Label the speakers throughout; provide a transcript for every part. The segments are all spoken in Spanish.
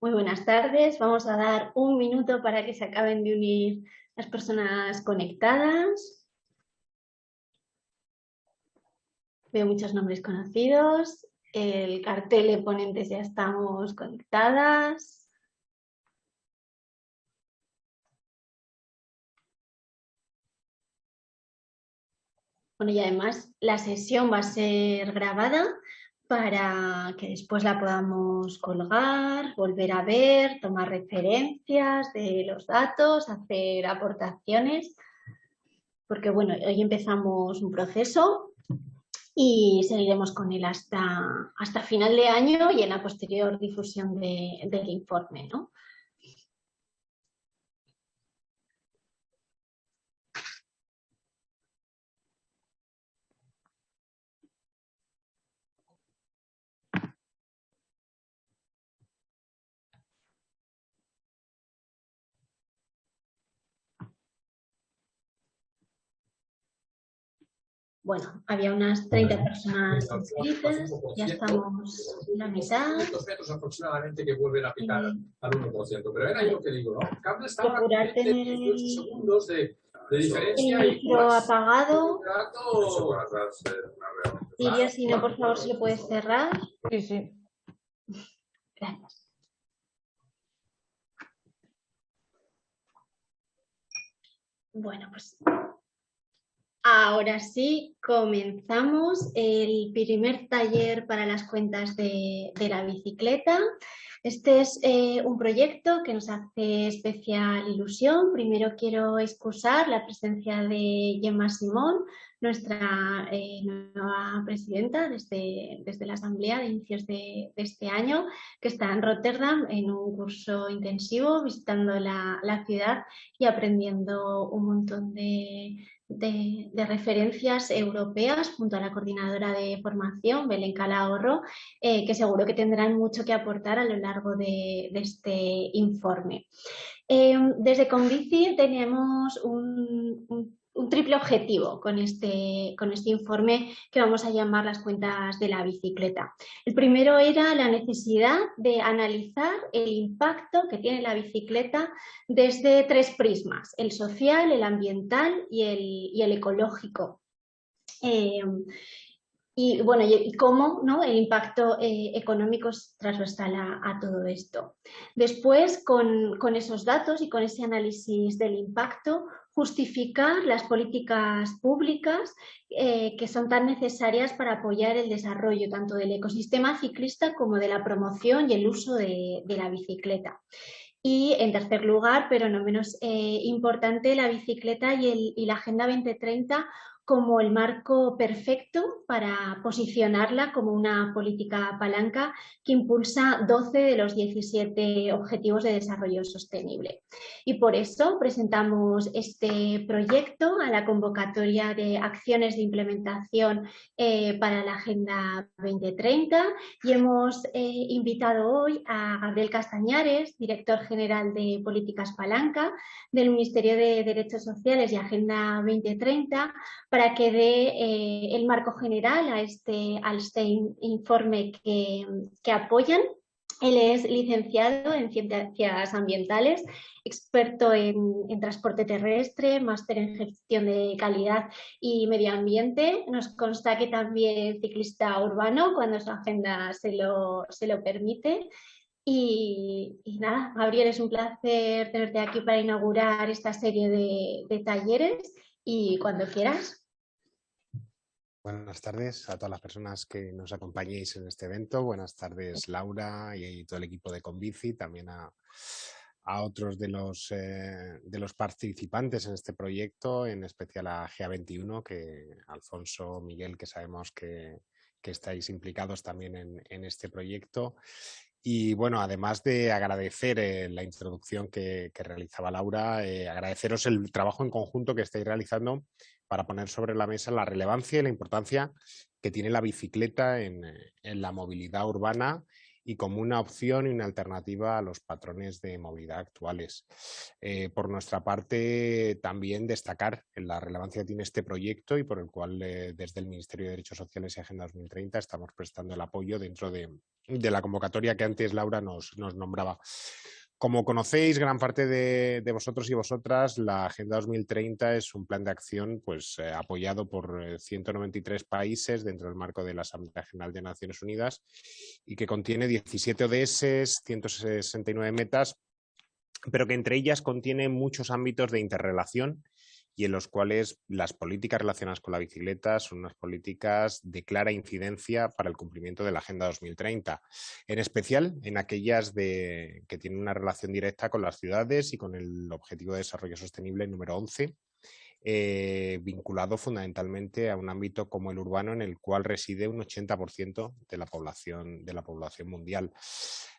Speaker 1: Muy buenas tardes. Vamos a dar un minuto para que se acaben de unir las personas conectadas. Veo muchos nombres conocidos. El cartel de ponentes ya estamos conectadas. Bueno, y además la sesión va a ser grabada para que después la podamos colgar, volver a ver, tomar referencias de los datos, hacer aportaciones, porque bueno, hoy empezamos un proceso y seguiremos con él hasta, hasta final de año y en la posterior difusión del informe. ¿no? Bueno, había unas 30 personas inscritas, ya estamos en la mitad.
Speaker 2: metros aproximadamente que vuelven a picar al 1%, pero era yo que digo, ¿no? Cable estaba
Speaker 1: Procurar tener el,
Speaker 2: segundos de, de diferencia
Speaker 1: el micro apagado.
Speaker 2: y
Speaker 1: Iria, si no, por favor, si lo puedes cerrar.
Speaker 3: Sí, sí.
Speaker 1: Gracias. Bueno, pues Ahora sí, comenzamos el primer taller para las cuentas de, la bicicleta. Este es eh, un proyecto que nos hace especial ilusión. Primero quiero excusar la presencia de Gemma Simón, nuestra eh, nueva presidenta desde, desde, la Asamblea de inicios de, este año, que está en Rotterdam en un curso intensivo, visitando la, la ciudad y aprendiendo un montón de, de, referencias europeas junto a la coordinadora de formación, Belén Calahorro, eh, que seguro que tendrán mucho que aportar a lo largo de, este informe. Eh, desde Convici tenemos un triple objetivo con este, con este informe que vamos a llamar las cuentas de la bicicleta. El primero era la necesidad de analizar el impacto que tiene la bicicleta desde tres prismas, el social, el ambiental y el, ecológico. Eh, y bueno, y, cómo el impacto eh, económico es transversal a, todo esto. Después, con, con, esos datos y con ese análisis del impacto, justificar las políticas públicas eh, que son tan necesarias para apoyar el desarrollo tanto del ecosistema ciclista como de la promoción y el uso de, la bicicleta. Y en tercer lugar, pero no menos eh, importante, la bicicleta y, y la Agenda 2030 como el marco perfecto para posicionarla como una política palanca que impulsa 12 de los 17 Objetivos de Desarrollo Sostenible. Y por eso presentamos este proyecto a la convocatoria de acciones de implementación eh, para la Agenda 2030 y hemos eh, invitado hoy a Gabriel Castañares, director general de Políticas Palanca del Ministerio de Derechos Sociales y Agenda 2030, para que dé eh, el marco general a este, este informe que, apoyan. Él es licenciado en Ciencias Ambientales, experto en, transporte terrestre, máster en gestión de calidad y medio ambiente. Nos consta que también ciclista urbano cuando su agenda se lo, se lo permite. Y, nada, Gabriel, es un placer tenerte aquí para inaugurar esta serie de, de talleres y cuando quieras.
Speaker 4: Buenas tardes a todas las personas que nos acompañéis en este evento. Buenas tardes Laura y todo el equipo de Convici, también a, otros de los, eh, de los participantes en este proyecto, en especial a GA21, que Alfonso, Miguel, que sabemos que, estáis implicados también en, este proyecto. Y bueno, además de agradecer eh, la introducción que, realizaba Laura, eh, agradeceros el trabajo en conjunto que estáis realizando para poner sobre la mesa la relevancia y la importancia que tiene la bicicleta en, la movilidad urbana y como una opción y una alternativa a los patrones de movilidad actuales. Eh, por nuestra parte, también destacar la relevancia que tiene este proyecto y por el cual eh, desde el Ministerio de Derechos Sociales y Agenda 2030 estamos prestando el apoyo dentro de, la convocatoria que antes Laura nos nombraba. Como conocéis, gran parte de, vosotros y vosotras, la Agenda 2030 es un plan de acción pues, eh, apoyado por 193 eh, países dentro del marco de la Asamblea General de Naciones Unidas y que contiene 17 ODS, 169 metas, pero que entre ellas contiene muchos ámbitos de interrelación y en los cuales las políticas relacionadas con la bicicleta son unas políticas de clara incidencia para el cumplimiento de la Agenda 2030, en especial en aquellas de, que tienen una relación directa con las ciudades y con el Objetivo de Desarrollo Sostenible número 11, eh, vinculado fundamentalmente a un ámbito como el urbano en el cual reside un 80% de la población, de la población mundial.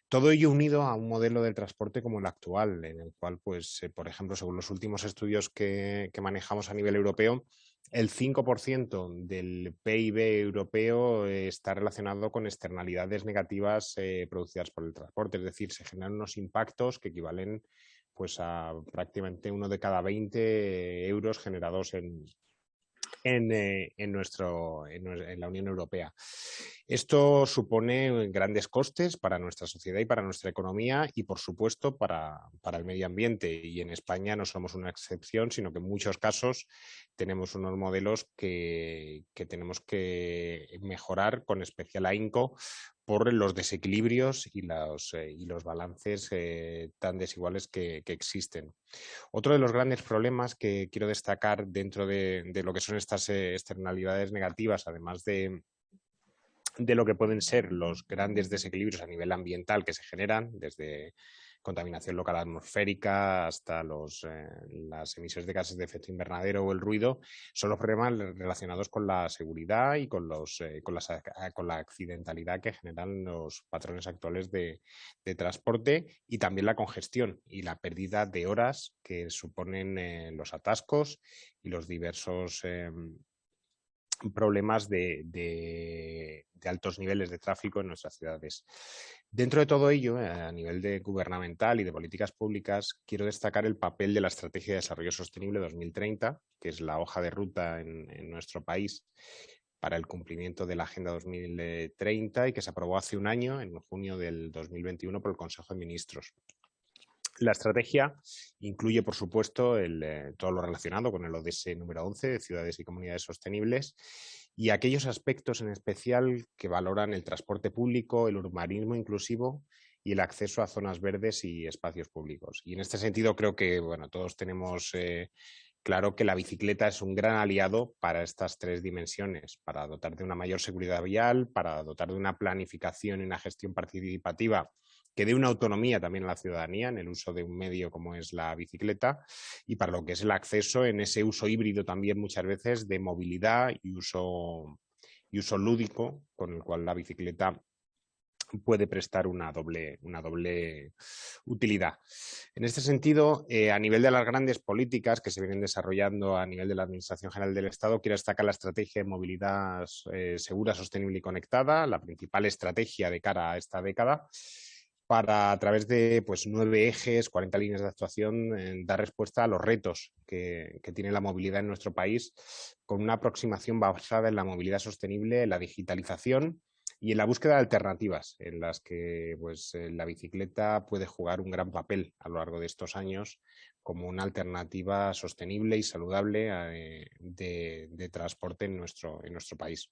Speaker 4: Todo ello unido a un modelo de transporte como el actual, en el cual, pues, eh, por ejemplo, según los últimos estudios que, manejamos a nivel europeo, el 5% del PIB europeo eh, está relacionado con externalidades negativas eh, producidas por el transporte, es decir, se generan unos impactos que equivalen pues, a prácticamente uno de cada 20 euros generados en, en, nuestro, en, la Unión Europea. Esto supone grandes costes para nuestra sociedad y para nuestra economía y, por supuesto, para, el medio ambiente. Y en España no somos una excepción, sino que en muchos casos tenemos unos modelos que, tenemos que mejorar con especial ahínco por los desequilibrios y los, eh, balances eh, tan desiguales que, existen. Otro de los grandes problemas que quiero destacar dentro de, lo que son estas eh, externalidades negativas, además de, de lo que pueden ser los grandes desequilibrios a nivel ambiental que se generan, desde contaminación local atmosférica hasta los, eh, las emisiones de gases de efecto invernadero o el ruido, son los problemas relacionados con la seguridad y con, los, eh, con, con, la accidentalidad que generan los patrones actuales de, transporte y también la congestión y la pérdida de horas que suponen eh, los atascos y los diversos em, problemas de, altos niveles de tráfico en nuestras ciudades. Dentro de todo ello, eh, a nivel de gubernamental y de políticas públicas, quiero destacar el papel de la Estrategia de Desarrollo Sostenible 2030, que es la hoja de ruta en, nuestro país para el cumplimiento de la Agenda 2030 y que se aprobó hace un año, en junio del 2021, por el Consejo de Ministros. La estrategia incluye, por supuesto, eh, todo lo relacionado con el ODS número 11 de ciudades y comunidades sostenibles y aquellos aspectos en especial que valoran el transporte público, el urbanismo inclusivo y el acceso a zonas verdes y espacios públicos. Y en este sentido creo que bueno, todos tenemos eh, claro que la bicicleta es un gran aliado para estas tres dimensiones, para dotar de una mayor seguridad vial, para dotar de una planificación y una gestión participativa que dé una autonomía también a la ciudadanía en el uso de un medio como es la bicicleta y para lo que es el acceso en ese uso híbrido también muchas veces de movilidad y uso, y uso lúdico con el cual la bicicleta puede prestar una doble, una doble utilidad. En este sentido, eh, a nivel de las grandes políticas que se vienen desarrollando a nivel de la Administración General del Estado, quiero destacar la estrategia de movilidad eh, segura, sostenible y conectada, la principal estrategia de cara a esta década, para a través de pues, nueve ejes, 40 líneas de actuación, eh, dar respuesta a los retos que, tiene la movilidad en nuestro país con una aproximación basada en la movilidad sostenible, en la digitalización y en la búsqueda de alternativas en las que pues, eh, la bicicleta puede jugar un gran papel a lo largo de estos años como una alternativa sostenible y saludable eh, de, de, transporte en nuestro, en nuestro país.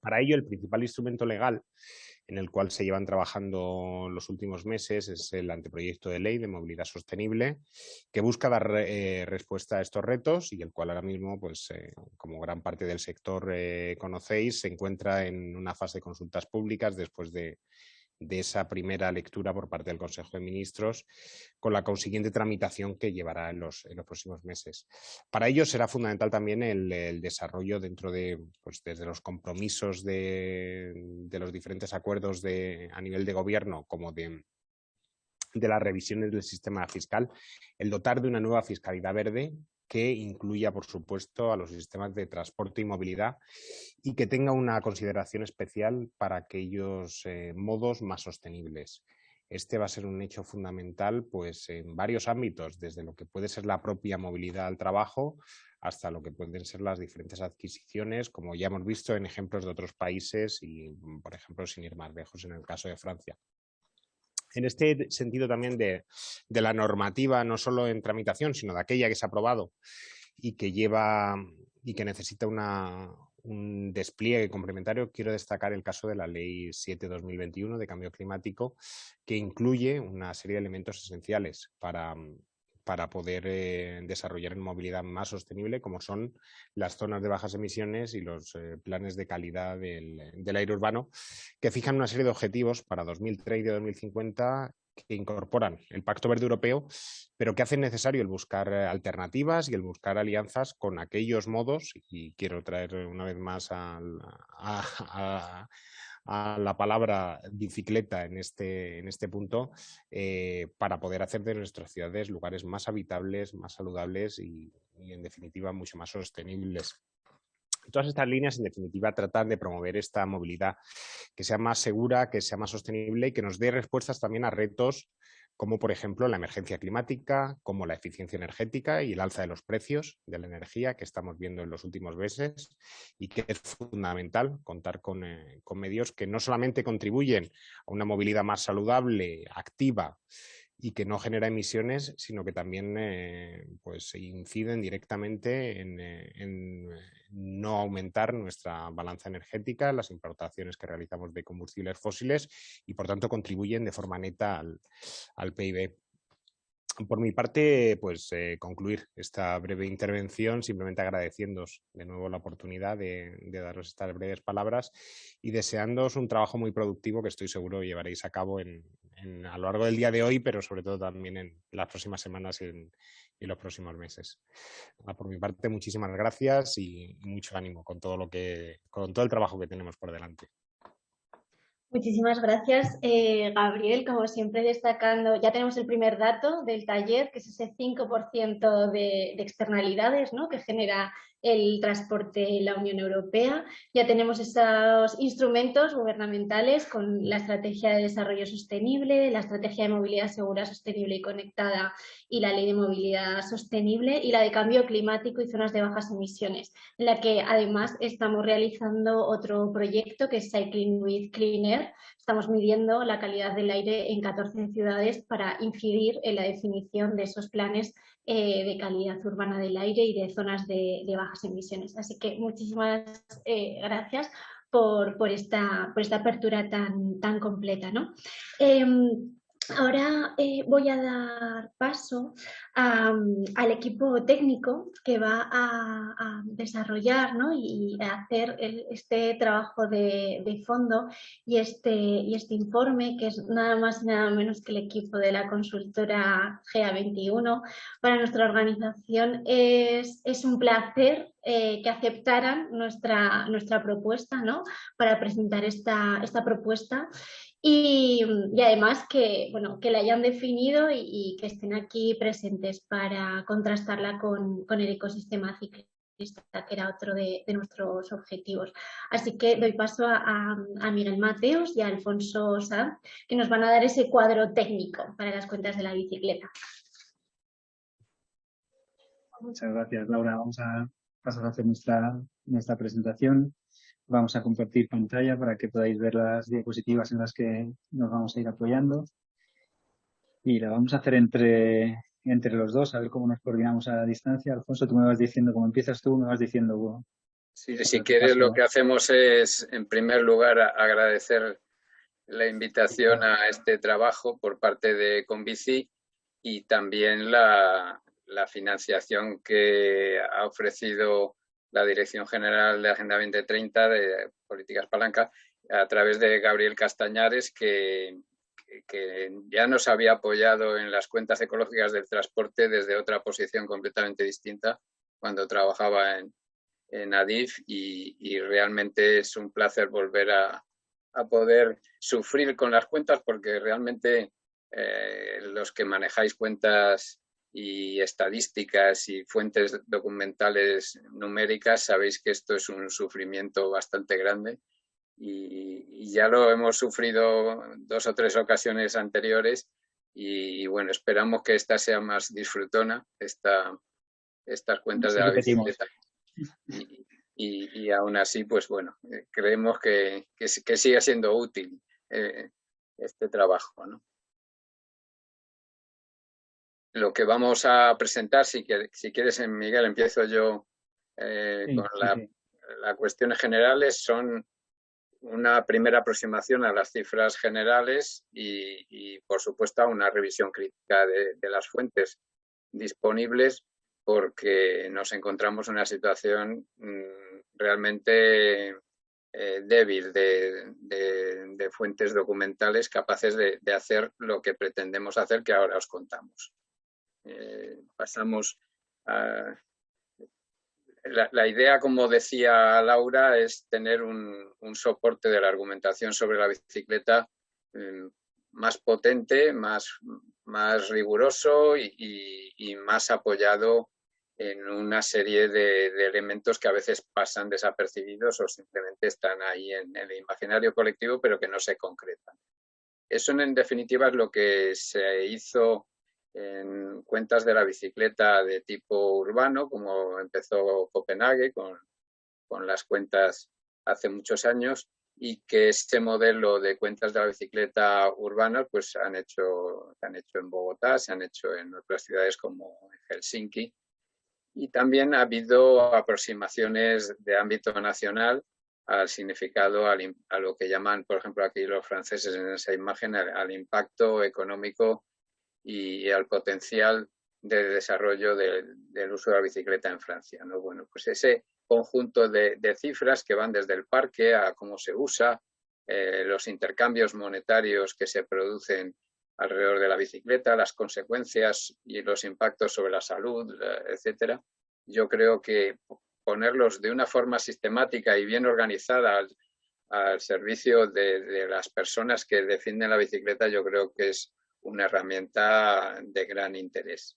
Speaker 4: Para ello, el principal instrumento legal en el cual se llevan trabajando los últimos meses es el anteproyecto de ley de movilidad sostenible que busca dar eh, respuesta a estos retos y el cual ahora mismo, pues, eh, como gran parte del sector eh, conocéis, se encuentra en una fase de consultas públicas después de de esa primera lectura por parte del Consejo de Ministros, con la consiguiente tramitación que llevará en los, próximos meses. Para ello será fundamental también el, desarrollo dentro de, pues desde los compromisos de, los diferentes acuerdos de, a nivel de gobierno, como de, de las revisiones del sistema fiscal, el dotar de una nueva fiscalidad verde que incluya, por supuesto, a los sistemas de transporte y movilidad y que tenga una consideración especial para aquellos eh, modos más sostenibles. Este va a ser un hecho fundamental pues, en varios ámbitos, desde lo que puede ser la propia movilidad al trabajo hasta lo que pueden ser las diferentes adquisiciones, como ya hemos visto en ejemplos de otros países y, por ejemplo, sin ir más lejos en el caso de Francia. En este sentido también de, la normativa, no solo en tramitación, sino de aquella que se ha aprobado y que lleva y que necesita un despliegue complementario, quiero destacar el caso de la Ley 7-2021 de Cambio Climático, que incluye una serie de elementos esenciales para, para poder eh, desarrollar en movilidad más sostenible, como son las zonas de bajas emisiones y los eh, planes de calidad del, aire urbano, que fijan una serie de objetivos para 2030 y 2050 que incorporan el Pacto Verde Europeo, pero que hacen necesario el buscar eh, alternativas y el buscar alianzas con aquellos modos, y quiero traer una vez más a la palabra bicicleta en este, en este punto eh, para poder hacer de nuestras ciudades lugares más habitables, más saludables y, en definitiva mucho más sostenibles. Todas estas líneas, en definitiva, tratan de promover esta movilidad que sea más segura, que sea más sostenible y que nos dé respuestas también a retos como por ejemplo la emergencia climática, como la eficiencia energética y el alza de los precios de la energía que estamos viendo en los últimos meses y que es fundamental contar con, eh, medios que no solamente contribuyen a una movilidad más saludable, activa y que no genera emisiones, sino que también eh, pues, inciden directamente en, eh, en, no aumentar nuestra balanza energética, las importaciones que realizamos de combustibles fósiles y por tanto contribuyen de forma neta al, al PIB. Por mi parte, pues eh, concluir esta breve intervención simplemente agradeciéndos de nuevo la oportunidad de, daros estas breves palabras y deseándoos un trabajo muy productivo que estoy seguro llevaréis a cabo en, a lo largo del día de hoy, pero sobre todo también en las próximas semanas y en, los próximos meses. por mi parte, muchísimas gracias y mucho ánimo con todo lo que, con todo el trabajo que tenemos por delante.
Speaker 1: Muchísimas gracias, eh, Gabriel. Como siempre, destacando, ya tenemos el primer dato del taller, que es ese 5% de, de, externalidades ¿no? que genera el transporte en la Unión Europea. Ya tenemos esos instrumentos gubernamentales con la Estrategia de Desarrollo Sostenible, la Estrategia de Movilidad Segura, Sostenible y Conectada y la Ley de Movilidad Sostenible y la de Cambio Climático y Zonas de Bajas Emisiones, en la que además estamos realizando otro proyecto que es Cycling with Clean Air. Estamos midiendo la calidad del aire en 14 ciudades para incidir en la definición de esos planes eh, de calidad urbana del aire y de zonas de, bajas emisiones. Así que muchísimas eh, gracias por, por, esta, por esta apertura tan, tan completa. ¿no? Ahora eh, voy a dar paso al equipo técnico que va a, desarrollar y a hacer este trabajo de, fondo y este, y este informe, que es nada más y nada menos que el equipo de la consultora GA21. Para nuestra organización es, un placer eh, que aceptaran nuestra, nuestra propuesta ¿no? para presentar esta, esta propuesta y, además que, bueno, que la hayan definido y, que estén aquí presentes para contrastarla con, el ecosistema ciclista, que era otro de, nuestros objetivos. Así que doy paso a, Miguel Mateos y a Alfonso Sá, que nos van a dar ese cuadro técnico para las cuentas de la bicicleta.
Speaker 3: Muchas gracias, Laura. Vamos a pasar a hacer nuestra, nuestra presentación. Vamos a compartir pantalla para que podáis ver las diapositivas en las que nos vamos a ir apoyando. Y la vamos a hacer entre, entre los dos, a ver cómo nos coordinamos a la distancia. Alfonso, tú me vas diciendo, como empiezas tú, me vas diciendo...
Speaker 5: Sí, si quieres, lo que hacemos es, en primer lugar, agradecer la invitación a este trabajo por parte de Convici y también la, la financiación que ha ofrecido la Dirección General de Agenda 2030 de Políticas Palanca a través de Gabriel Castañares, que, que ya nos había apoyado en las cuentas ecológicas del transporte desde otra posición completamente distinta cuando trabajaba en, en ADIF y, realmente es un placer volver a, a, poder sufrir con las cuentas porque realmente eh, los que manejáis cuentas y estadísticas y fuentes documentales numéricas, sabéis que esto es un sufrimiento bastante grande y, ya lo hemos sufrido dos o tres ocasiones anteriores y, bueno, esperamos que esta sea más disfrutona, esta, estas cuentas de la bicicleta. Y, y, aún así, pues bueno, eh, creemos que, que, sigue siendo útil eh, este trabajo. ¿no? Lo que vamos a presentar, si, si quieres, Miguel, empiezo yo eh, con las cuestiones generales, son una primera aproximación a las cifras generales y, por supuesto, una revisión crítica de, las fuentes disponibles porque nos encontramos en una situación mm, realmente eh, débil de, fuentes documentales capaces de, hacer lo que pretendemos hacer, que ahora os contamos. Eh, pasamos a, la, idea, como decía Laura, es tener un, soporte de la argumentación sobre la bicicleta mm, más potente, más, más riguroso y, más apoyado en una serie de, elementos que a veces pasan desapercibidos o simplemente están ahí en, el imaginario colectivo, pero que no se concretan. Eso, en definitiva, es lo que se hizo en cuentas de la bicicleta de tipo urbano, como empezó Copenhague con, con las cuentas hace muchos años, y que este modelo de cuentas de la bicicleta urbana pues han hecho, se han hecho en Bogotá, se han hecho en otras ciudades como Helsinki. Y también ha habido aproximaciones de ámbito nacional al significado, a lo que llaman, por ejemplo, aquí los franceses en esa imagen, al impacto económico y al potencial de desarrollo del uso de la bicicleta en Francia. ¿no? Bueno, pues ese conjunto de, cifras que van desde el parque a cómo se usa, eh, los intercambios monetarios que se producen alrededor de la bicicleta, las consecuencias y los impactos sobre la salud, etcétera. Yo creo que ponerlos de una forma sistemática y bien organizada al, servicio de, las personas que defienden la bicicleta, yo creo que es una herramienta de gran interés.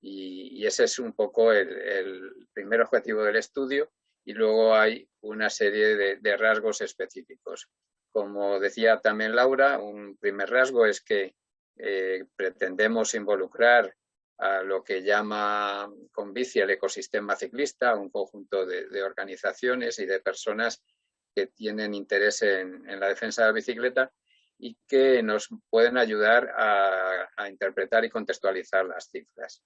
Speaker 5: Y, ese es un poco el, primer objetivo del estudio y luego hay una serie de, rasgos específicos. Como decía también Laura, un primer rasgo es que eh, pretendemos involucrar a lo que llama con bici el ecosistema ciclista, un conjunto de, organizaciones y de personas que tienen interés en, la defensa de la bicicleta y que nos pueden ayudar a, interpretar y contextualizar las cifras.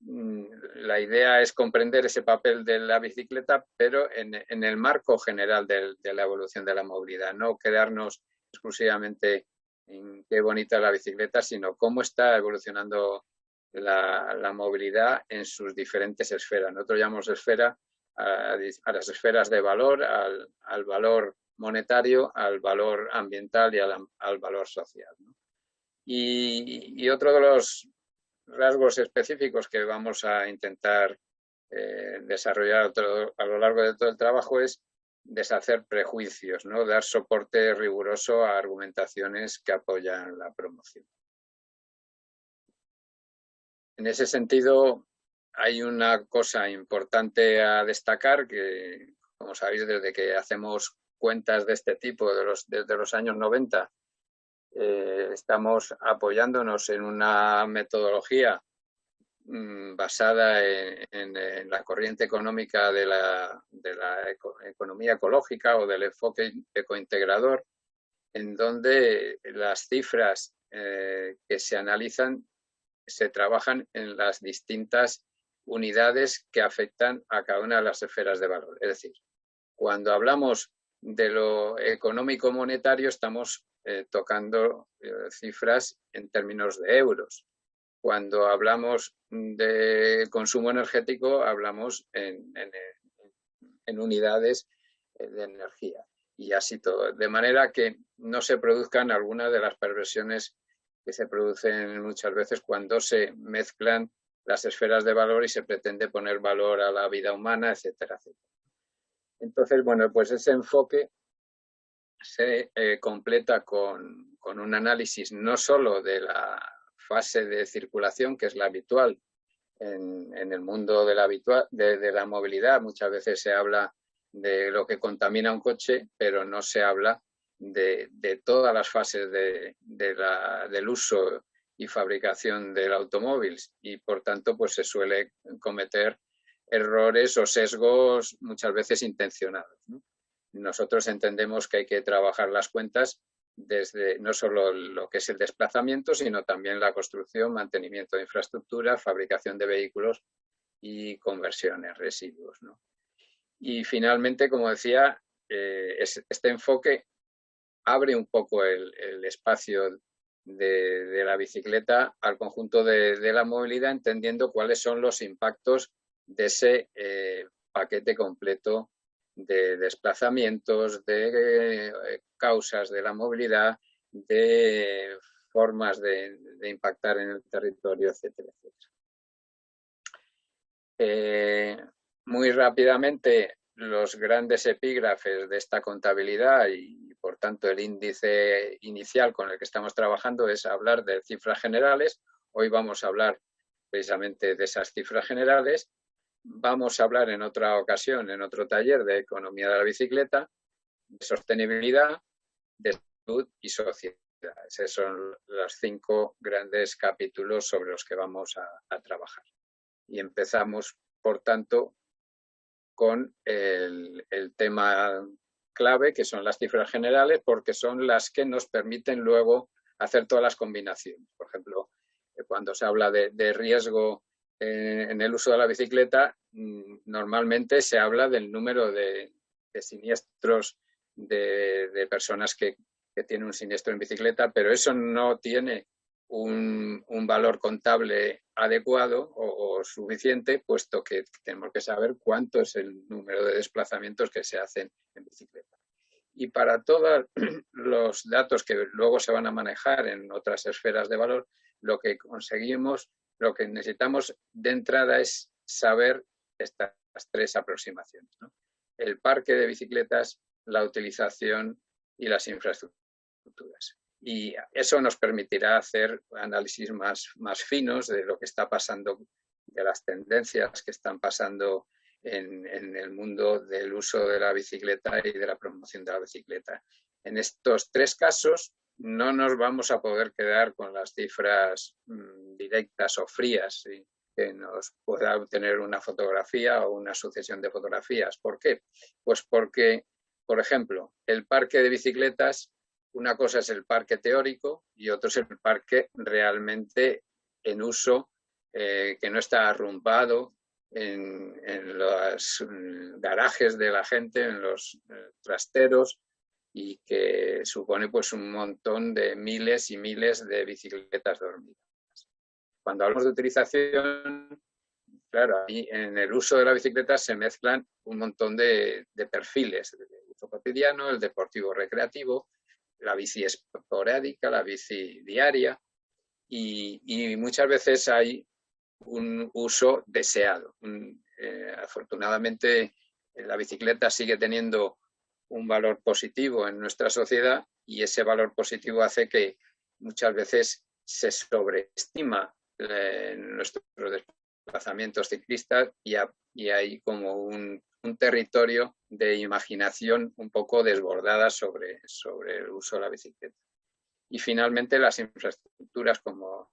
Speaker 5: Mm, la idea es comprender ese papel de la bicicleta, pero en, el marco general de, la evolución de la movilidad, no quedarnos exclusivamente en qué bonita es la bicicleta, sino cómo está evolucionando la, movilidad en sus diferentes esferas. Nosotros llamamos esfera a, las esferas de valor, al, al valor monetario al valor ambiental y al, valor social. Y, otro de los rasgos específicos que vamos a intentar eh, desarrollar a lo largo de todo el trabajo es deshacer prejuicios, ¿no? dar soporte riguroso a argumentaciones que apoyan la promoción. En ese sentido, hay una cosa importante a destacar que, como sabéis, desde que hacemos cuentas de este tipo desde los años 90. Eh, estamos apoyándonos en una metodología mm, basada en, la corriente económica de la, de la economía ecológica o del enfoque ecointegrador, en donde las cifras eh, que se analizan se trabajan en las distintas unidades que afectan a cada una de las esferas de valor. Es decir, cuando hablamos de lo económico monetario estamos eh, tocando eh, cifras en términos de euros. Cuando hablamos de consumo energético hablamos en, en unidades eh, de energía y así todo. De manera que no se produzcan algunas de las perversiones que se producen muchas veces cuando se mezclan las esferas de valor y se pretende poner valor a la vida humana, etcétera, etcétera. Entonces, bueno, pues ese enfoque se eh, completa con, un análisis no solo de la fase de circulación, que es la habitual en, el mundo de la, habitual, de, la movilidad. Muchas veces se habla de lo que contamina un coche, pero no se habla de, todas las fases de, del uso y fabricación del automóvil y por tanto pues se suele cometer errores o sesgos muchas veces intencionados. Nosotros entendemos que hay que trabajar las cuentas desde no solo lo que es el desplazamiento, sino también la construcción, mantenimiento de infraestructura, fabricación de vehículos y conversiones, residuos. Y finalmente, como decía, eh, este enfoque abre un poco el, espacio de, la bicicleta al conjunto de, la movilidad, entendiendo cuáles son los impactos de ese eh, paquete completo de desplazamientos, de eh, causas de la movilidad, de formas de, impactar en el territorio, etcétera, eh, muy rápidamente, los grandes epígrafes de esta contabilidad y, por tanto, el índice inicial con el que estamos trabajando es hablar de cifras generales. Hoy vamos a hablar precisamente de esas cifras generales vamos a hablar en otra ocasión, en otro taller de economía de la bicicleta, de sostenibilidad, de salud y sociedad. Esos son los cinco grandes capítulos sobre los que vamos a, trabajar. Y empezamos, por tanto, con el, tema clave, que son las cifras generales, porque son las que nos permiten luego hacer todas las combinaciones. Por ejemplo, eh, cuando se habla de riesgo eh, en el uso de la bicicleta mm, normalmente se habla del número de, siniestros de, personas que, tienen un siniestro en bicicleta, pero eso no tiene un, valor contable adecuado o, suficiente, puesto que tenemos que saber cuánto es el número de desplazamientos que se hacen en bicicleta. Y para todos los datos que luego se van a manejar en otras esferas de valor, lo que conseguimos lo que necesitamos de entrada es saber estas tres aproximaciones. El parque de bicicletas, la utilización y las infraestructuras. Y eso nos permitirá hacer análisis más, más finos de lo que está pasando, de las tendencias que están pasando en, en, el mundo del uso de la bicicleta y de la promoción de la bicicleta. En estos tres casos no nos vamos a poder quedar con las cifras mm, directas o frías que nos pueda obtener una fotografía o una sucesión de fotografías. ¿Por qué? Pues porque, por ejemplo, el parque de bicicletas, una cosa es el parque teórico y otro es el parque realmente en uso, eh, que no está arrumbado en, los mm, garajes de la gente, en los eh, trasteros, y que supone pues un montón de miles y miles de bicicletas dormidas. Cuando hablamos de utilización, claro, ahí en el uso de la bicicleta se mezclan un montón de, perfiles, el uso cotidiano, el deportivo recreativo, la bici esporádica, la bici diaria y, muchas veces hay un uso deseado. Eh, afortunadamente la bicicleta sigue teniendo un valor positivo en nuestra sociedad y ese valor positivo hace que muchas veces se sobreestima eh, nuestros desplazamientos ciclistas y, hay como un, territorio de imaginación un poco desbordada sobre, sobre el uso de la bicicleta. Y finalmente las infraestructuras, como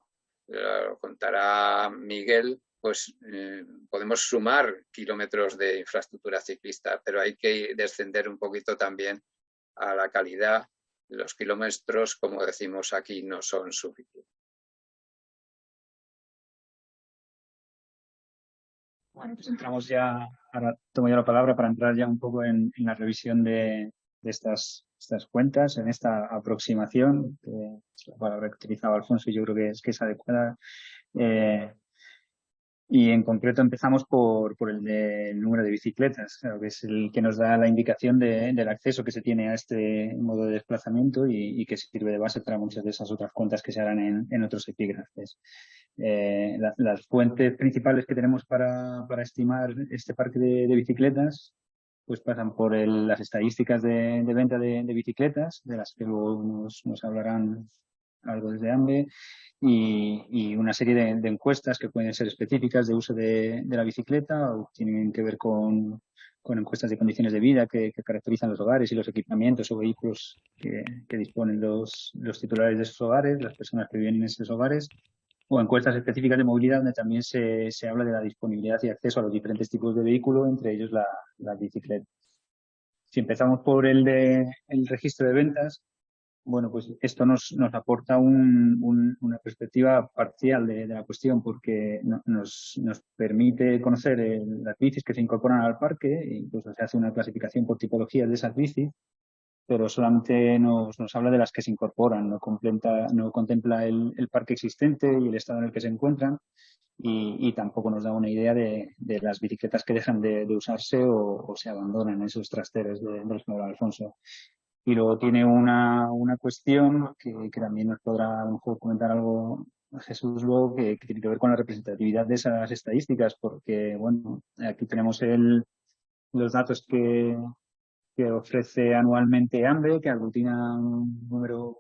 Speaker 5: lo contará Miguel, pues eh, podemos sumar kilómetros de infraestructura ciclista, pero hay que descender un poquito también a la calidad. Los kilómetros, como decimos aquí, no son suficientes.
Speaker 3: Bueno, pues entramos ya, ahora tomo yo la palabra para entrar ya un poco en, la revisión de, estas, estas, cuentas, en esta aproximación, que es la palabra que utilizaba Alfonso y yo creo que es, que es adecuada. Eh, y en concreto empezamos por, por el, de, número de bicicletas, que es el que nos da la indicación de, del acceso que se tiene a este modo de desplazamiento y, y, que sirve de base para muchas de esas otras cuentas que se harán en, en otros epígrafes. Eh, las fuentes principales que tenemos para, para estimar este parque de, de, bicicletas pues pasan por el, las estadísticas de, de venta de, bicicletas, de las que luego nos, nos hablarán algo desde AMBE, y, una serie de, encuestas que pueden ser específicas de uso de, la bicicleta o tienen que ver con, encuestas de condiciones de vida que, caracterizan los hogares y los equipamientos o vehículos que, disponen los, los, titulares de esos hogares, las personas que viven en esos hogares, o encuestas específicas de movilidad donde también se, habla de la disponibilidad y acceso a los diferentes tipos de vehículo, entre ellos la, la bicicleta. Si empezamos por el de el registro de ventas, bueno, pues esto nos, nos aporta una perspectiva parcial de, la cuestión porque nos, nos, permite conocer las bicis que se incorporan al parque, incluso se hace una clasificación por tipologías de esas bicis, pero solamente nos, nos habla de las que se incorporan, no, contempla, no contempla el, el, parque existente y el estado en el que se encuentran y, y tampoco nos da una idea de, de, las bicicletas que dejan de, de usarse o, se abandonan en esos trasteros del señor Alfonso. Y luego tiene una, una cuestión que, que, también nos podrá a lo mejor comentar algo Jesús luego, que, tiene que ver con la representatividad de esas estadísticas, porque bueno, aquí tenemos el, los datos que, que ofrece anualmente AMBE, que aglutina un número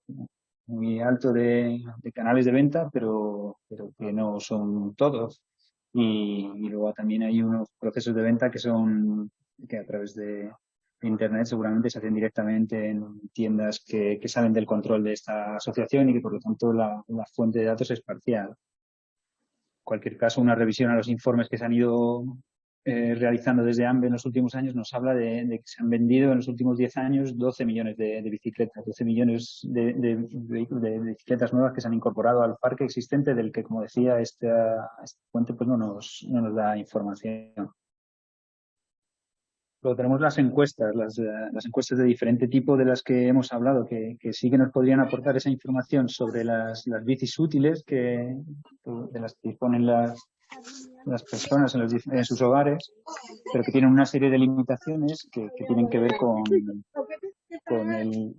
Speaker 3: muy alto de, canales de venta, pero, pero, que no son todos. Y, y, luego también hay unos procesos de venta que son que a través de, Internet seguramente se hacen directamente en tiendas que, que salen del control de esta asociación y que por lo tanto la, fuente de datos es parcial. En cualquier caso, una revisión a los informes que se han ido eh, realizando desde AMBE en los últimos años nos habla de, que se han vendido en los últimos 10 años 12 millones de, bicicletas, 12 millones de, de, bicicletas nuevas que se han incorporado al parque existente del que, como decía, esta, esta fuente pues no nos da información. Luego tenemos las encuestas, las, eh, las, encuestas de diferente tipo de las que hemos hablado, que, sí que nos podrían aportar esa información sobre las, las bicis útiles que, de las que disponen las, personas en, sus hogares, pero que tienen una serie de limitaciones que, que tienen que ver con, con el,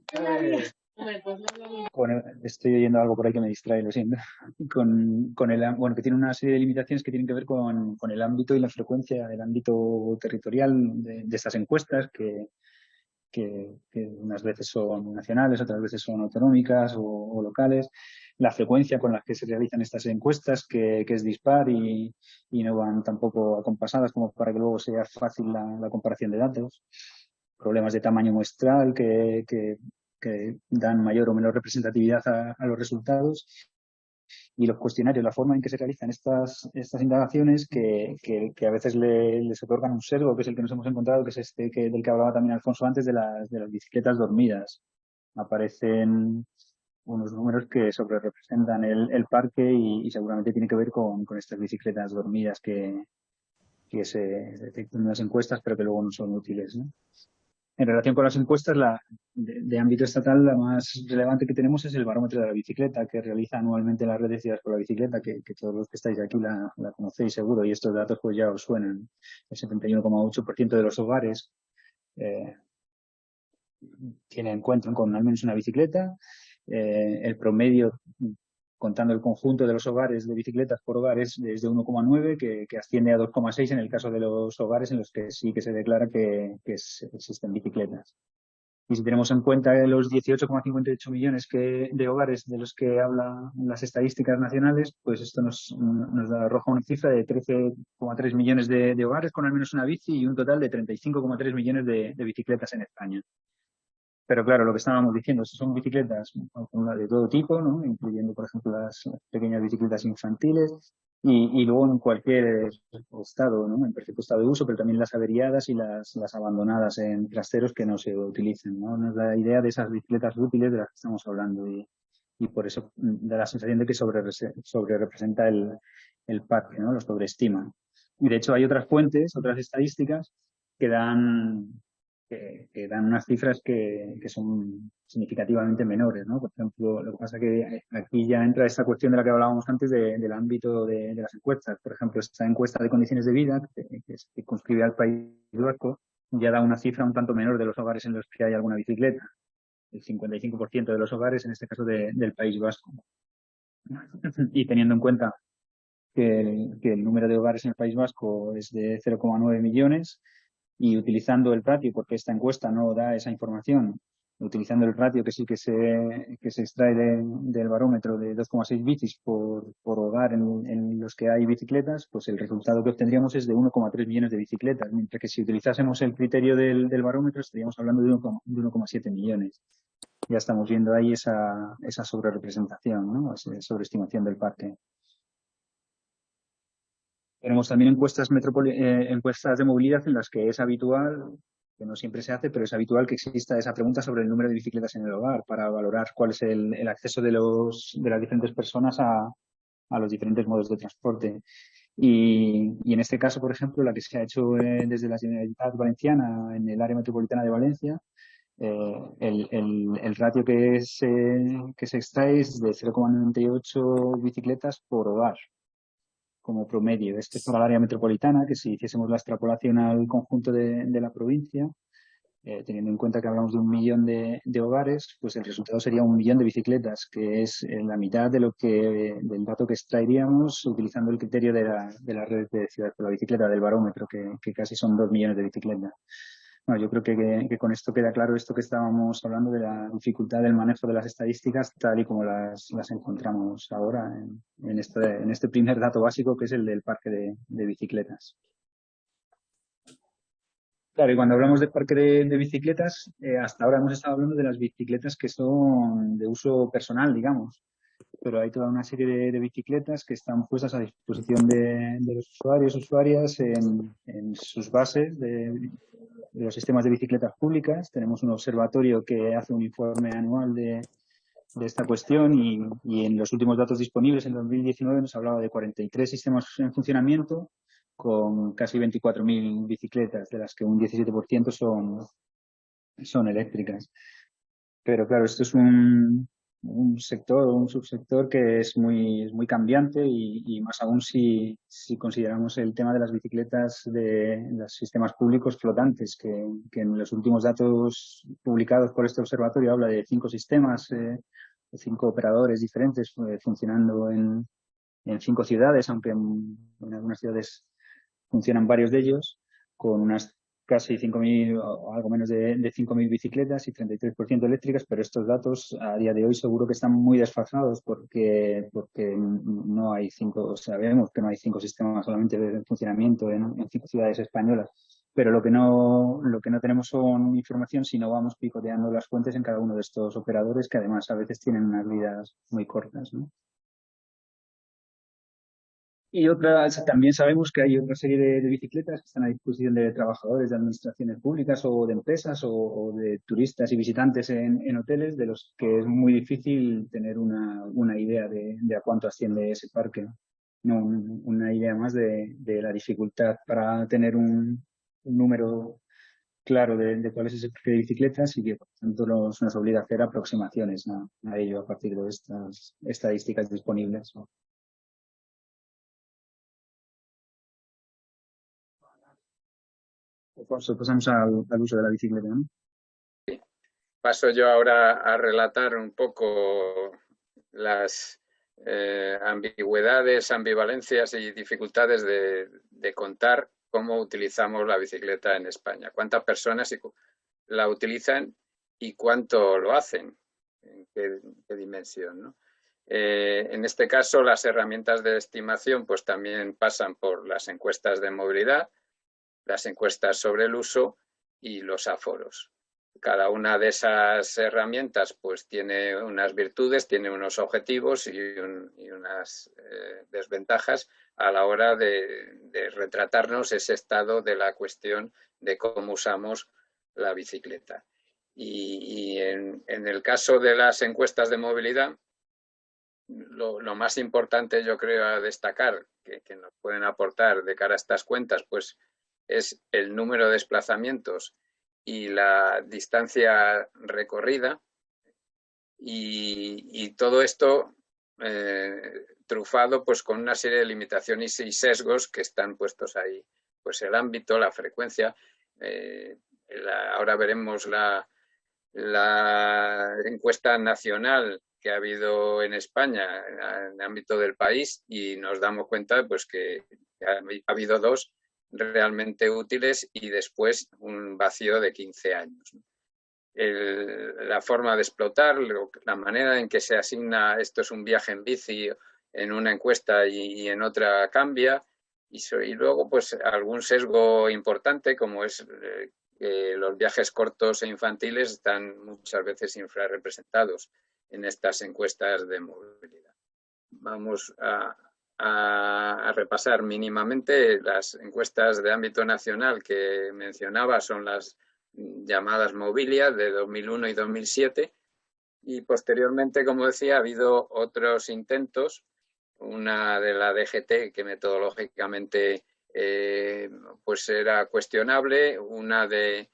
Speaker 3: estoy oyendo algo por ahí que me distrae, lo siento. Con, con el, bueno, que tiene una serie de limitaciones que tienen que ver con, con el ámbito y la frecuencia, el ámbito territorial de, de estas encuestas, que, que, que, unas veces son nacionales, otras veces son autonómicas o, o, locales. La frecuencia con la que se realizan estas encuestas, que, que es dispar y, y, no van tampoco acompasadas como para que luego sea fácil la, la comparación de datos problemas de tamaño muestral que, que, que dan mayor o menor representatividad a, los resultados y los cuestionarios, la forma en que se realizan estas, estas indagaciones que, que, a veces le, les otorgan un sesgo, que es el que nos hemos encontrado, que es este que, del que hablaba también Alfonso antes, de las, de las bicicletas dormidas. Aparecen unos números que sobre representan el, el parque y, seguramente tiene que ver con, con estas bicicletas dormidas que, que se detectan en las encuestas, pero que luego no son útiles. ¿no? En relación con las encuestas, la, de, ámbito estatal, la más relevante que tenemos es el barómetro de la bicicleta, que realiza anualmente la red de ciudades por la bicicleta, que, todos los que estáis aquí la, conocéis seguro, y estos datos pues ya os suenan. El 71,8% de los hogares eh, tienen, cuentan con al menos una bicicleta. Eh, el promedio contando el conjunto de los hogares de bicicletas por hogares desde 1,9 que, que, asciende a 2,6 en el caso de los hogares en los que sí que se declara que, existen bicicletas. Y si tenemos en cuenta los 18,58 millones de hogares de los que hablan las estadísticas nacionales, pues esto nos, nos arroja una cifra de 13,3 millones de, de, hogares con al menos una bici y un total de 35,3 millones de, de bicicletas en España. Pero claro, lo que estábamos diciendo, son bicicletas de todo tipo, ¿no? incluyendo, por ejemplo, las pequeñas bicicletas infantiles y, y, luego en cualquier estado, ¿no? en perfecto estado de uso, pero también las averiadas y las, las abandonadas en trasteros que no se utilizan. ¿no? Nos da la idea de esas bicicletas útiles de las que estamos hablando y, y por eso da la sensación de que sobre, sobre representa el, el parque, ¿no? lo sobreestima. Y de hecho hay otras fuentes, otras estadísticas que dan que, dan unas cifras que, que, son significativamente menores, ¿no? Por ejemplo, lo que pasa que aquí ya entra esta cuestión de la que hablábamos antes de, del ámbito de, de, las encuestas. Por ejemplo, esta encuesta de condiciones de vida que, que circunscribe al país vasco ya da una cifra un tanto menor de los hogares en los que hay alguna bicicleta. El 55% de los hogares, en este caso de, del País Vasco. Y teniendo en cuenta que el, que el número de hogares en el País Vasco es de 0,9 millones, y utilizando el ratio, porque esta encuesta no da esa información, utilizando el ratio que sí que se, que se extrae del barómetro de 2,6 bicis por, por hogar en, los que hay bicicletas, pues el resultado que obtendríamos es de 1,3 millones de bicicletas, mientras que si utilizásemos el criterio del, del barómetro estaríamos hablando de 1,7 millones. Ya estamos viendo ahí esa, esa sobrerepresentación, ¿no? esa sobreestimación del parque. Tenemos también encuestas, eh, encuestas de movilidad en las que es habitual que no siempre se hace, pero es habitual que exista esa pregunta sobre el número de bicicletas en el hogar para valorar cuál es el, acceso de, las diferentes personas a, los diferentes modos de transporte. Y, en este caso, por ejemplo, la que se ha hecho eh, desde la Generalitat Valenciana en el área metropolitana de Valencia, eh, el, ratio que se, que se extrae es de 0,98 bicicletas por hogar como promedio. Este es para el área metropolitana, que si hiciésemos la extrapolación al conjunto de, la provincia, eh, teniendo en cuenta que hablamos de un millón de, hogares, pues el resultado sería un millón de bicicletas, que es eh, la mitad de lo que del dato que extraeríamos utilizando el criterio de la, de la red de ciudad por la bicicleta, del barómetro, que, que casi son dos millones de bicicletas. Bueno, yo creo que, con esto queda claro esto que estábamos hablando de la dificultad del manejo de las estadísticas tal y como las, encontramos ahora en, este, en este primer dato básico que es el del parque de, bicicletas. Claro, y cuando hablamos de parque de, bicicletas, eh, hasta ahora hemos estado hablando de las bicicletas que son de uso personal, digamos. Pero hay toda una serie de, bicicletas que están puestas a disposición de, los usuarios, usuarias en, en sus bases de, los sistemas de bicicletas públicas. Tenemos un observatorio que hace un informe anual de, esta cuestión y, en los últimos datos disponibles en 2019 nos hablaba de 43 sistemas en funcionamiento con casi 24.000 bicicletas, de las que un 17% son, son eléctricas. Pero claro, esto es un, un sector, un subsector que es muy, muy cambiante y, más aún si, si, consideramos el tema de las bicicletas de los sistemas públicos flotantes, que, en los últimos datos publicados por este observatorio habla de cinco sistemas, eh, cinco operadores diferentes eh, funcionando en, en, cinco ciudades, aunque en algunas ciudades funcionan varios de ellos, con unas casi 5.000 o algo menos de, de 5.000 bicicletas y 33% eléctricas, pero estos datos a día de hoy seguro que están muy desfasados porque, porque no hay cinco, sabemos que no hay cinco sistemas solamente de funcionamiento en, en, cinco ciudades españolas, pero lo que no, lo que no tenemos son información si no vamos picoteando las fuentes en cada uno de estos operadores que además a veces tienen unas vidas muy cortas. ¿no? Y otra, también sabemos que hay otra serie de, bicicletas que están a disposición de trabajadores de administraciones públicas o de empresas o, de turistas y visitantes en, hoteles, de los que es muy difícil tener una, una idea de, a cuánto asciende ese parque. No, una idea más de, la dificultad para tener un, número claro de, cuál es ese parque de bicicletas y que por tanto nos, nos obliga a hacer aproximaciones a, a ello a partir de estas estadísticas disponibles. Pasamos al, uso de la bicicleta.
Speaker 5: Paso yo ahora a relatar un poco las eh, ambigüedades, ambivalencias y dificultades de, contar cómo utilizamos la bicicleta en España. Cuántas personas la utilizan y cuánto lo hacen, en qué, dimensión. Eh, en este caso, las herramientas de estimación pues, también pasan por las encuestas de movilidad, las encuestas sobre el uso y los aforos. Cada una de esas herramientas pues tiene unas virtudes, tiene unos objetivos y, unas eh, desventajas a la hora de, retratarnos ese estado de la cuestión de cómo usamos la bicicleta. Y, en, el caso de las encuestas de movilidad, lo, más importante yo creo a destacar que, que, nos pueden aportar de cara a estas cuentas, pues es el número de desplazamientos y la distancia recorrida y, todo esto eh, trufado pues con una serie de limitaciones y sesgos que están puestos ahí. Pues el ámbito, la frecuencia, eh, ahora veremos la, la encuesta nacional que ha habido en España en el ámbito del país y nos damos cuenta pues que ha habido dos realmente útiles y después un vacío de 15 años. la forma de explotar, la manera en que se asigna esto es un viaje en bici en una encuesta y, en otra cambia. Y, luego, pues, algún sesgo importante, como es eh, que los viajes cortos e infantiles están muchas veces infrarrepresentados en estas encuestas de movilidad. Vamos a, a, repasar mínimamente las encuestas de ámbito nacional que mencionaba, son las llamadas Mobilia de 2001 y 2007 y posteriormente, como decía, ha habido otros intentos, una de la DGT que metodológicamente eh, pues era cuestionable, una de,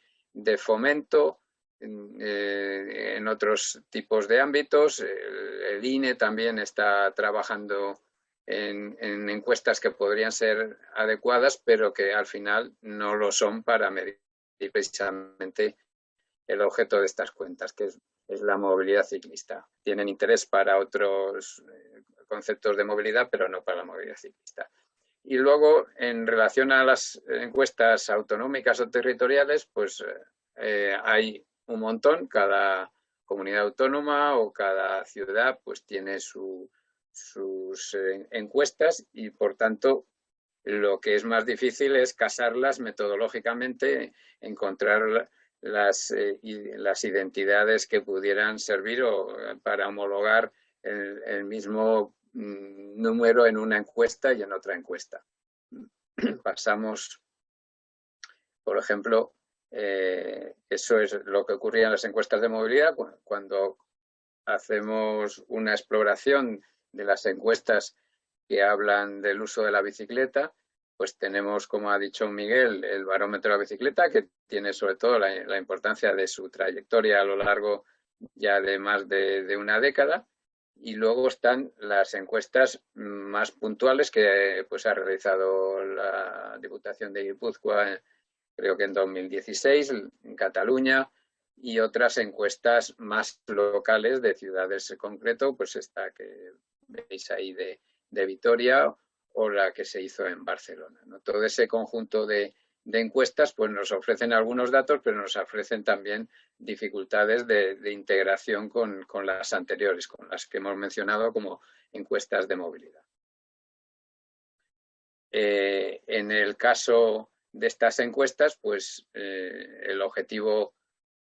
Speaker 5: fomento eh, en otros tipos de ámbitos, el INE también está trabajando en, encuestas que podrían ser adecuadas, pero que al final no lo son para medir precisamente el objeto de estas cuentas, que es, la movilidad ciclista. Tienen interés para otros eh, conceptos de movilidad, pero no para la movilidad ciclista. Y luego, en relación a las encuestas autonómicas o territoriales, pues eh, hay un montón, cada comunidad autónoma o cada ciudad pues tiene su, sus eh, encuestas y, por tanto, lo que es más difícil es casarlas metodológicamente, encontrar las, eh, las identidades que pudieran servir o, eh, para homologar el, mismo mm, número en una encuesta y en otra encuesta. Pasamos, por ejemplo, eso es lo que ocurría en las encuestas de movilidad cuando hacemos una exploración de las encuestas que hablan del uso de la bicicleta, pues tenemos, como ha dicho Miguel, el barómetro de la bicicleta, que tiene sobre todo la, importancia de su trayectoria a lo largo ya de más de, una década. Y luego están las encuestas más puntuales que pues, ha realizado la Diputación de Guipúzcoa, creo que en 2016, en Cataluña, y otras encuestas más locales de ciudades en concreto, pues esta que veis ahí de, Vitoria o la que se hizo en Barcelona. Todo ese conjunto de, encuestas pues nos ofrecen algunos datos, pero nos ofrecen también dificultades de, integración con, las anteriores, con las que hemos mencionado como encuestas de movilidad. Eh, en el caso de estas encuestas, pues eh, el objetivo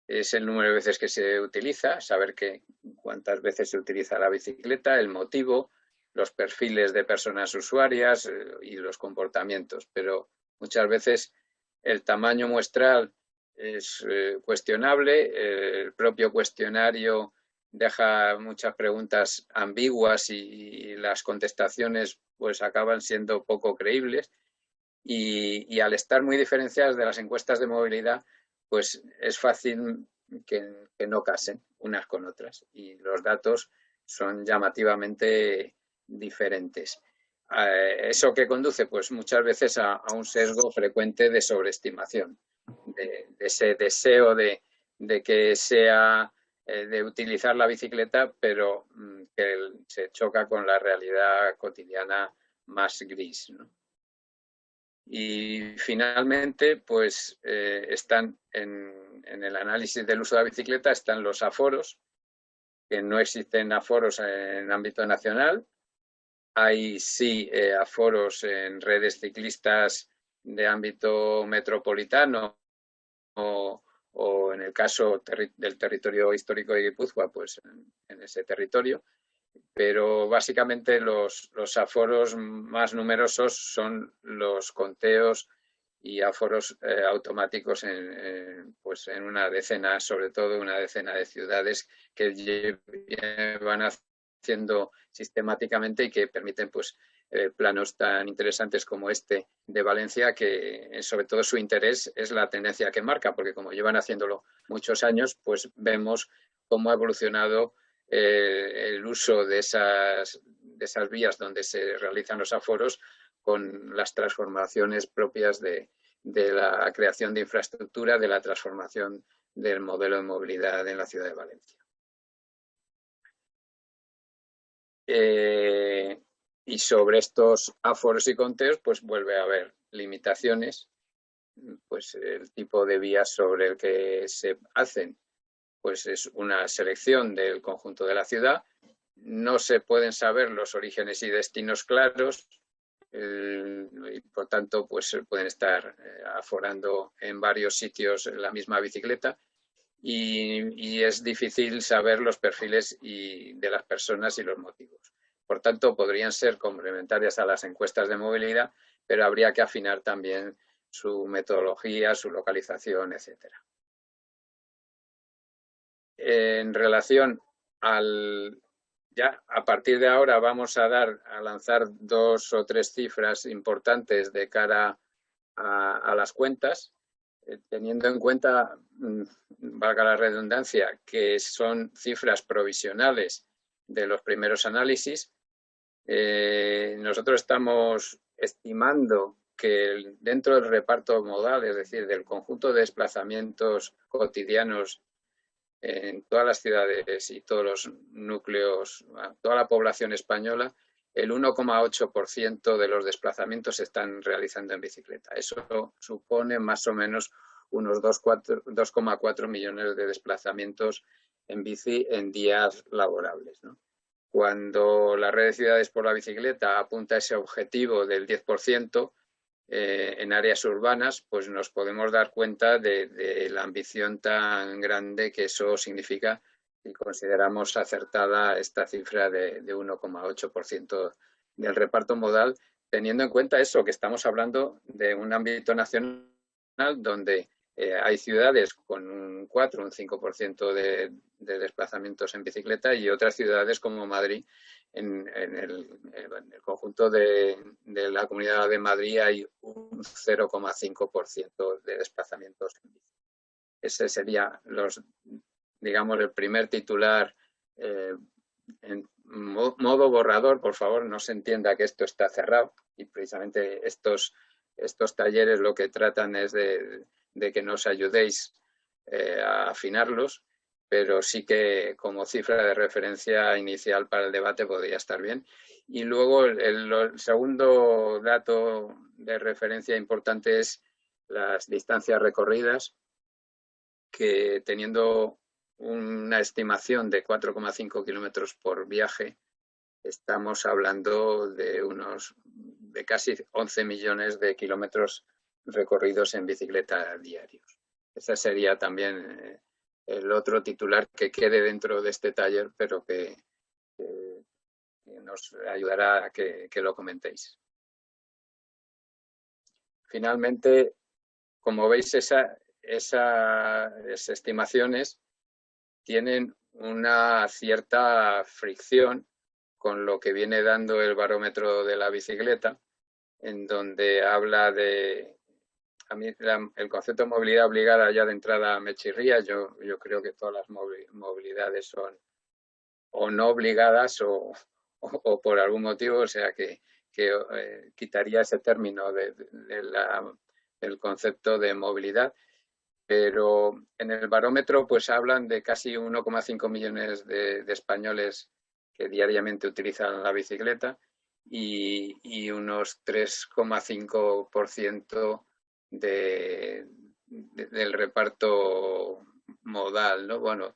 Speaker 5: es el número de veces que se utiliza, saber que, cuántas veces se utiliza la bicicleta, el motivo, los perfiles de personas usuarias eh, y los comportamientos. Pero muchas veces el tamaño muestral es eh, cuestionable, el propio cuestionario deja muchas preguntas ambiguas y, las contestaciones pues acaban siendo poco creíbles y al estar muy diferenciadas de las encuestas de movilidad pues es fácil que, no casen unas con otras y los datos son llamativamente diferentes. Eh, ¿Eso que conduce? Pues muchas veces a, un sesgo frecuente de sobreestimación, de, ese deseo de, que sea eh, de utilizar la bicicleta, pero mm, que se choca con la realidad cotidiana más gris. Y finalmente, pues eh, están en, el análisis del uso de la bicicleta, están los aforos, que no existen aforos en ámbito nacional. Hay sí eh, aforos en redes ciclistas de ámbito metropolitano o, en el caso del territorio histórico de Guipúzcoa, pues en ese territorio pero básicamente los, aforos más numerosos son los conteos y aforos eh, automáticos en, pues en una decena, sobre todo una decena de ciudades que van haciendo sistemáticamente y que permiten pues eh, planos tan interesantes como este de Valencia, que eh, sobre todo su interés es la tendencia que marca, porque como llevan haciéndolo muchos años, pues vemos cómo ha evolucionado eh, el uso de esas, de esas vías donde se realizan los aforos con las transformaciones propias de, la creación de infraestructura, de la transformación del modelo de movilidad en la ciudad de Valencia. Eh, y sobre estos aforos y conteos, pues vuelve a haber limitaciones, pues el tipo de vías sobre el que se hacen pues es una selección del conjunto de la ciudad. No se pueden saber los orígenes y destinos claros y por tanto pues pueden estar eh, aforando en varios sitios la misma bicicleta y, es difícil saber los perfiles de las personas y los motivos. Por tanto, podrían ser complementarias a las encuestas de movilidad, pero habría que afinar también su metodología, su localización, etcétera. En relación al... Ya a partir de ahora vamos a dar, a lanzar dos o tres cifras importantes de cara a las cuentas eh, teniendo en cuenta, mm, valga la redundancia, que son cifras provisionales de los primeros análisis, eh, nosotros estamos estimando que dentro del reparto modal, es decir, del conjunto de desplazamientos cotidianos en todas las ciudades y todos los núcleos, toda la población española, el 1,8% de los desplazamientos se están realizando en bicicleta. Eso supone más o menos unos 2,4 millones de desplazamientos en bici en días laborables. Cuando la red de ciudades por la bicicleta apunta a ese objetivo del 10% eh, en áreas urbanas, pues nos podemos dar cuenta de, la ambición tan grande que eso significa y consideramos acertada esta cifra de, 1,8% del reparto modal, teniendo en cuenta eso, que estamos hablando de un ámbito nacional donde eh, hay ciudades con un 4, un 5% de, de desplazamientos en bicicleta y otras ciudades como Madrid, en, el, conjunto de, la Comunidad de Madrid hay un 0,5% de desplazamientos en bicicleta. Ese sería los digamos, el primer titular eh, en modo borrador, por favor, no se entienda que esto está cerrado y precisamente estos, estos talleres lo que tratan es de, que nos ayudéis eh, a afinarlos, pero sí que como cifra de referencia inicial para el debate podría estar bien. Y luego el segundo dato de referencia importante es las distancias recorridas, que teniendo una estimación de 4,5 kilómetros por viaje, estamos hablando de unos de casi 11 millones de kilómetros recorridos en bicicleta diarios. Ese sería también eh, el otro titular que quede dentro de este taller, pero que, nos ayudará a que, lo comentéis. Finalmente, como veis, esa, esas estimaciones tienen una cierta fricción con lo que viene dando el barómetro de la bicicleta, en donde habla de... A mí el concepto de movilidad obligada ya de entrada me chirría, yo, yo creo que todas las movilidades son o no obligadas o, por algún motivo, o sea que, eh, quitaría ese término de, del concepto de movilidad. Pero en el barómetro pues hablan de casi 1,5 millones de, españoles que diariamente utilizan la bicicleta y, unos 3,5% de, del reparto modal, ¿no? Bueno,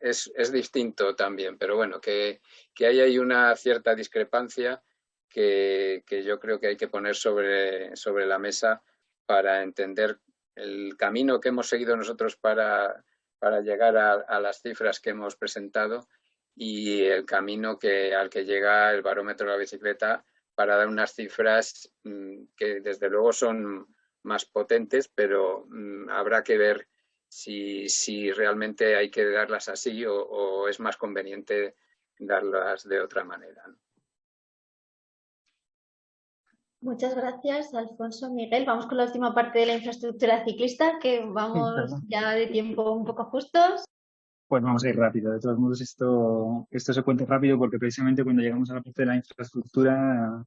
Speaker 5: es, distinto también, pero bueno, que, que hay ahí una cierta discrepancia que, que, yo creo que hay que poner sobre, sobre la mesa para entender el camino que hemos seguido nosotros para, para llegar a, las cifras que hemos presentado y el camino que, al que llega el barómetro de la bicicleta para dar unas cifras mm, que desde luego son más potentes, pero mm, habrá que ver si, si, realmente hay que darlas así o, o, es más conveniente darlas de otra manera.
Speaker 1: Muchas gracias, Alfonso Miguel. Vamos con la última parte de la infraestructura ciclista, que vamos ya de tiempo un poco justos.
Speaker 3: Pues vamos a ir rápido. De todos modos, esto, esto se cuenta rápido porque precisamente cuando llegamos a la parte de la infraestructura,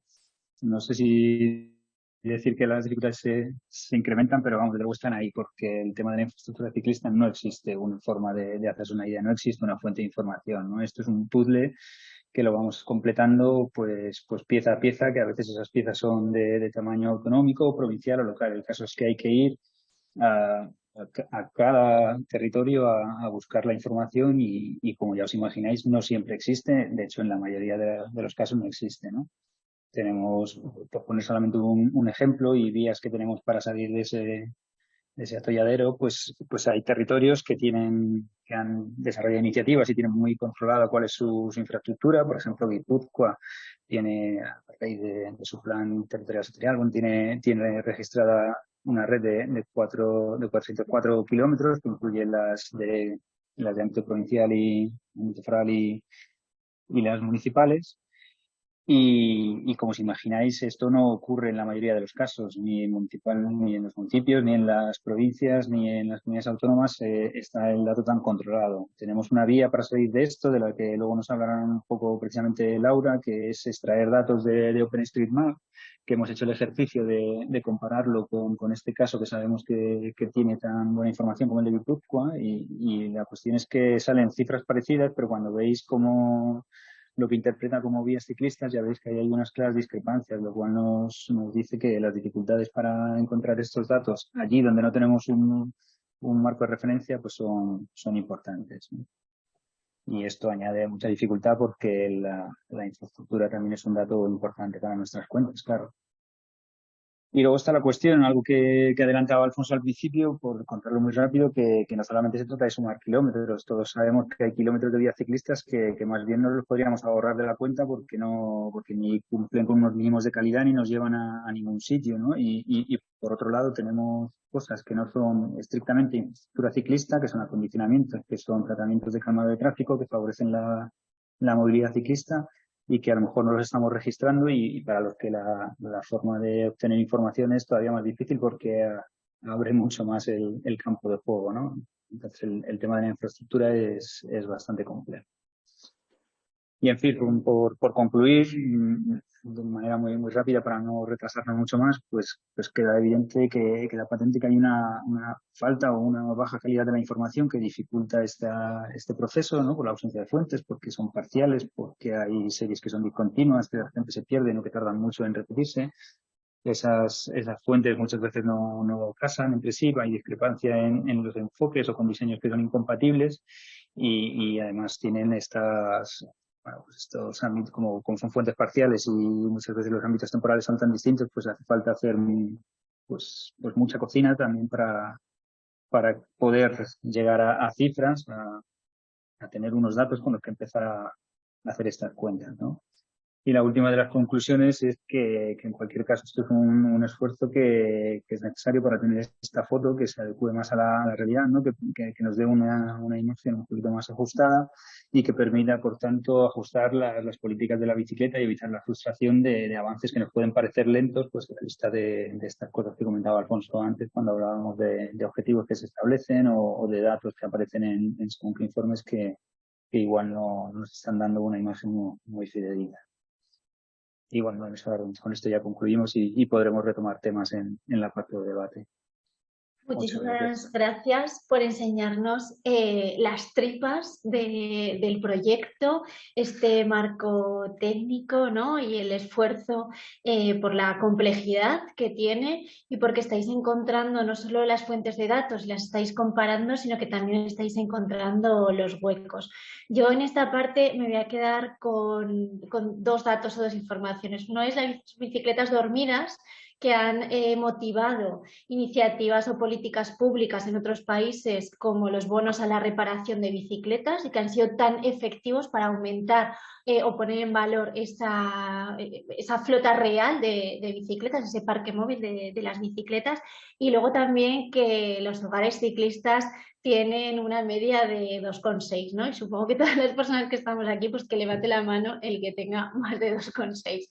Speaker 3: no sé si decir que las dificultades se, se incrementan, pero vamos, luego están ahí porque el tema de la infraestructura ciclista no existe una forma de, de hacerse una idea, no existe una fuente de información. ¿no? Esto es un puzzle que lo vamos completando pues, pues pieza a pieza, que a veces esas piezas son de, tamaño autonómico, provincial o local. El caso es que hay que ir a, cada territorio a, buscar la información y, como ya os imagináis, no siempre existe. De hecho, en la mayoría de, los casos no existe. ¿no? Tenemos, por poner solamente un, ejemplo y vías que tenemos para salir de ese, ese atolladero, pues, pues hay territorios que tienen que han desarrollado iniciativas y tienen muy controlada cuál es su, infraestructura. Por ejemplo, Guipúzcoa tiene, a raíz de, su plan territorial sectorial, tiene, tiene registrada una red de, de, cuatro, de 404 kilómetros que incluye las de, las de ámbito provincial y, y, y las municipales. Y, como os imagináis, esto no ocurre en la mayoría de los casos, ni en, municipal, ni en los municipios, ni en las provincias, ni en las comunidades autónomas eh, está el dato tan controlado. Tenemos una vía para salir de esto, de la que luego nos hablará un poco precisamente Laura, que es extraer datos de, de OpenStreetMap, que hemos hecho el ejercicio de, compararlo con, este caso que sabemos que, tiene tan buena información como el de Guipúzcoa y, y la cuestión es que salen cifras parecidas, pero cuando veis cómo lo que interpreta como vías ciclistas, ya veis que hay algunas claras discrepancias, lo cual nos, nos dice que las dificultades para encontrar estos datos allí donde no tenemos un, un marco de referencia pues son, son importantes. Y esto añade mucha dificultad porque la, la infraestructura también es un dato importante para nuestras cuentas, claro. Y luego está la cuestión, algo que, que adelantaba Alfonso al principio, por contarlo muy rápido, que, que, no solamente se trata de sumar kilómetros, todos sabemos que hay kilómetros de vías ciclistas que, que, más bien no los podríamos ahorrar de la cuenta porque no, porque ni cumplen con unos mínimos de calidad ni nos llevan a, ningún sitio, ¿no? Y, y, y, por otro lado tenemos cosas que no son estrictamente infraestructura ciclista, que son acondicionamientos, que son tratamientos de calmado de tráfico que favorecen la, la movilidad ciclista y que a lo mejor no los estamos registrando y, para los que la, la, forma de obtener información es todavía más difícil porque abre mucho más el, el campo de juego, ¿no? Entonces el, el, tema de la infraestructura es, es bastante complejo. Y en fin, por, por concluir, mm, de manera muy, muy rápida para no retrasarnos mucho más, pues, pues queda evidente que, que la patente que hay una, una, falta o una baja calidad de la información que dificulta esta, este proceso, ¿no? Por la ausencia de fuentes, porque son parciales, porque hay series que son discontinuas, que la gente se pierde o que tardan mucho en repetirse. Esas, esas fuentes muchas veces no, no casan entre sí, hay discrepancia en, en los enfoques o con diseños que son incompatibles y, y además tienen estas pues estos ámbitos, como, como, son fuentes parciales y muchas veces los ámbitos temporales son tan distintos, pues hace falta hacer pues, pues mucha cocina también para, para poder llegar a, a cifras, a, a, tener unos datos con los que empezar a, hacer estas cuentas, ¿no? Y la última de las conclusiones es que, que en cualquier caso esto es un, un esfuerzo que, que, es necesario para tener esta foto que se adecue más a la, a la realidad, ¿no? que, que, nos dé una, una, imagen un poquito más ajustada y que permita, por tanto, ajustar la, las políticas de la bicicleta y evitar la frustración de, de, avances que nos pueden parecer lentos, pues la vista de, de, estas cosas que comentaba Alfonso antes cuando hablábamos de, de objetivos que se establecen o, o, de datos que aparecen en, en según qué informes que, que igual no nos están dando una imagen muy, muy fidedigna. Y bueno, con esto ya concluimos y, podremos retomar temas en, en la parte de debate.
Speaker 1: Muchísimas gracias por enseñarnos eh, las tripas de, del proyecto, este marco técnico ¿no? y el esfuerzo eh, por la complejidad que tiene y porque estáis encontrando no solo las fuentes de datos, las estáis comparando, sino que también estáis encontrando los huecos. Yo en esta parte me voy a quedar con, con dos datos o dos informaciones. Uno es las bicicletas dormidas, que han eh, motivado iniciativas o políticas públicas en otros países como los bonos a la reparación de bicicletas y que han sido tan efectivos para aumentar eh, o poner en valor esa, esa flota real de, de, bicicletas, ese parque móvil de, de las bicicletas y luego también que los hogares ciclistas tienen una media de 2,6, ¿no? Y supongo que todas las personas que estamos aquí, pues que levante la mano el que tenga más de 2,6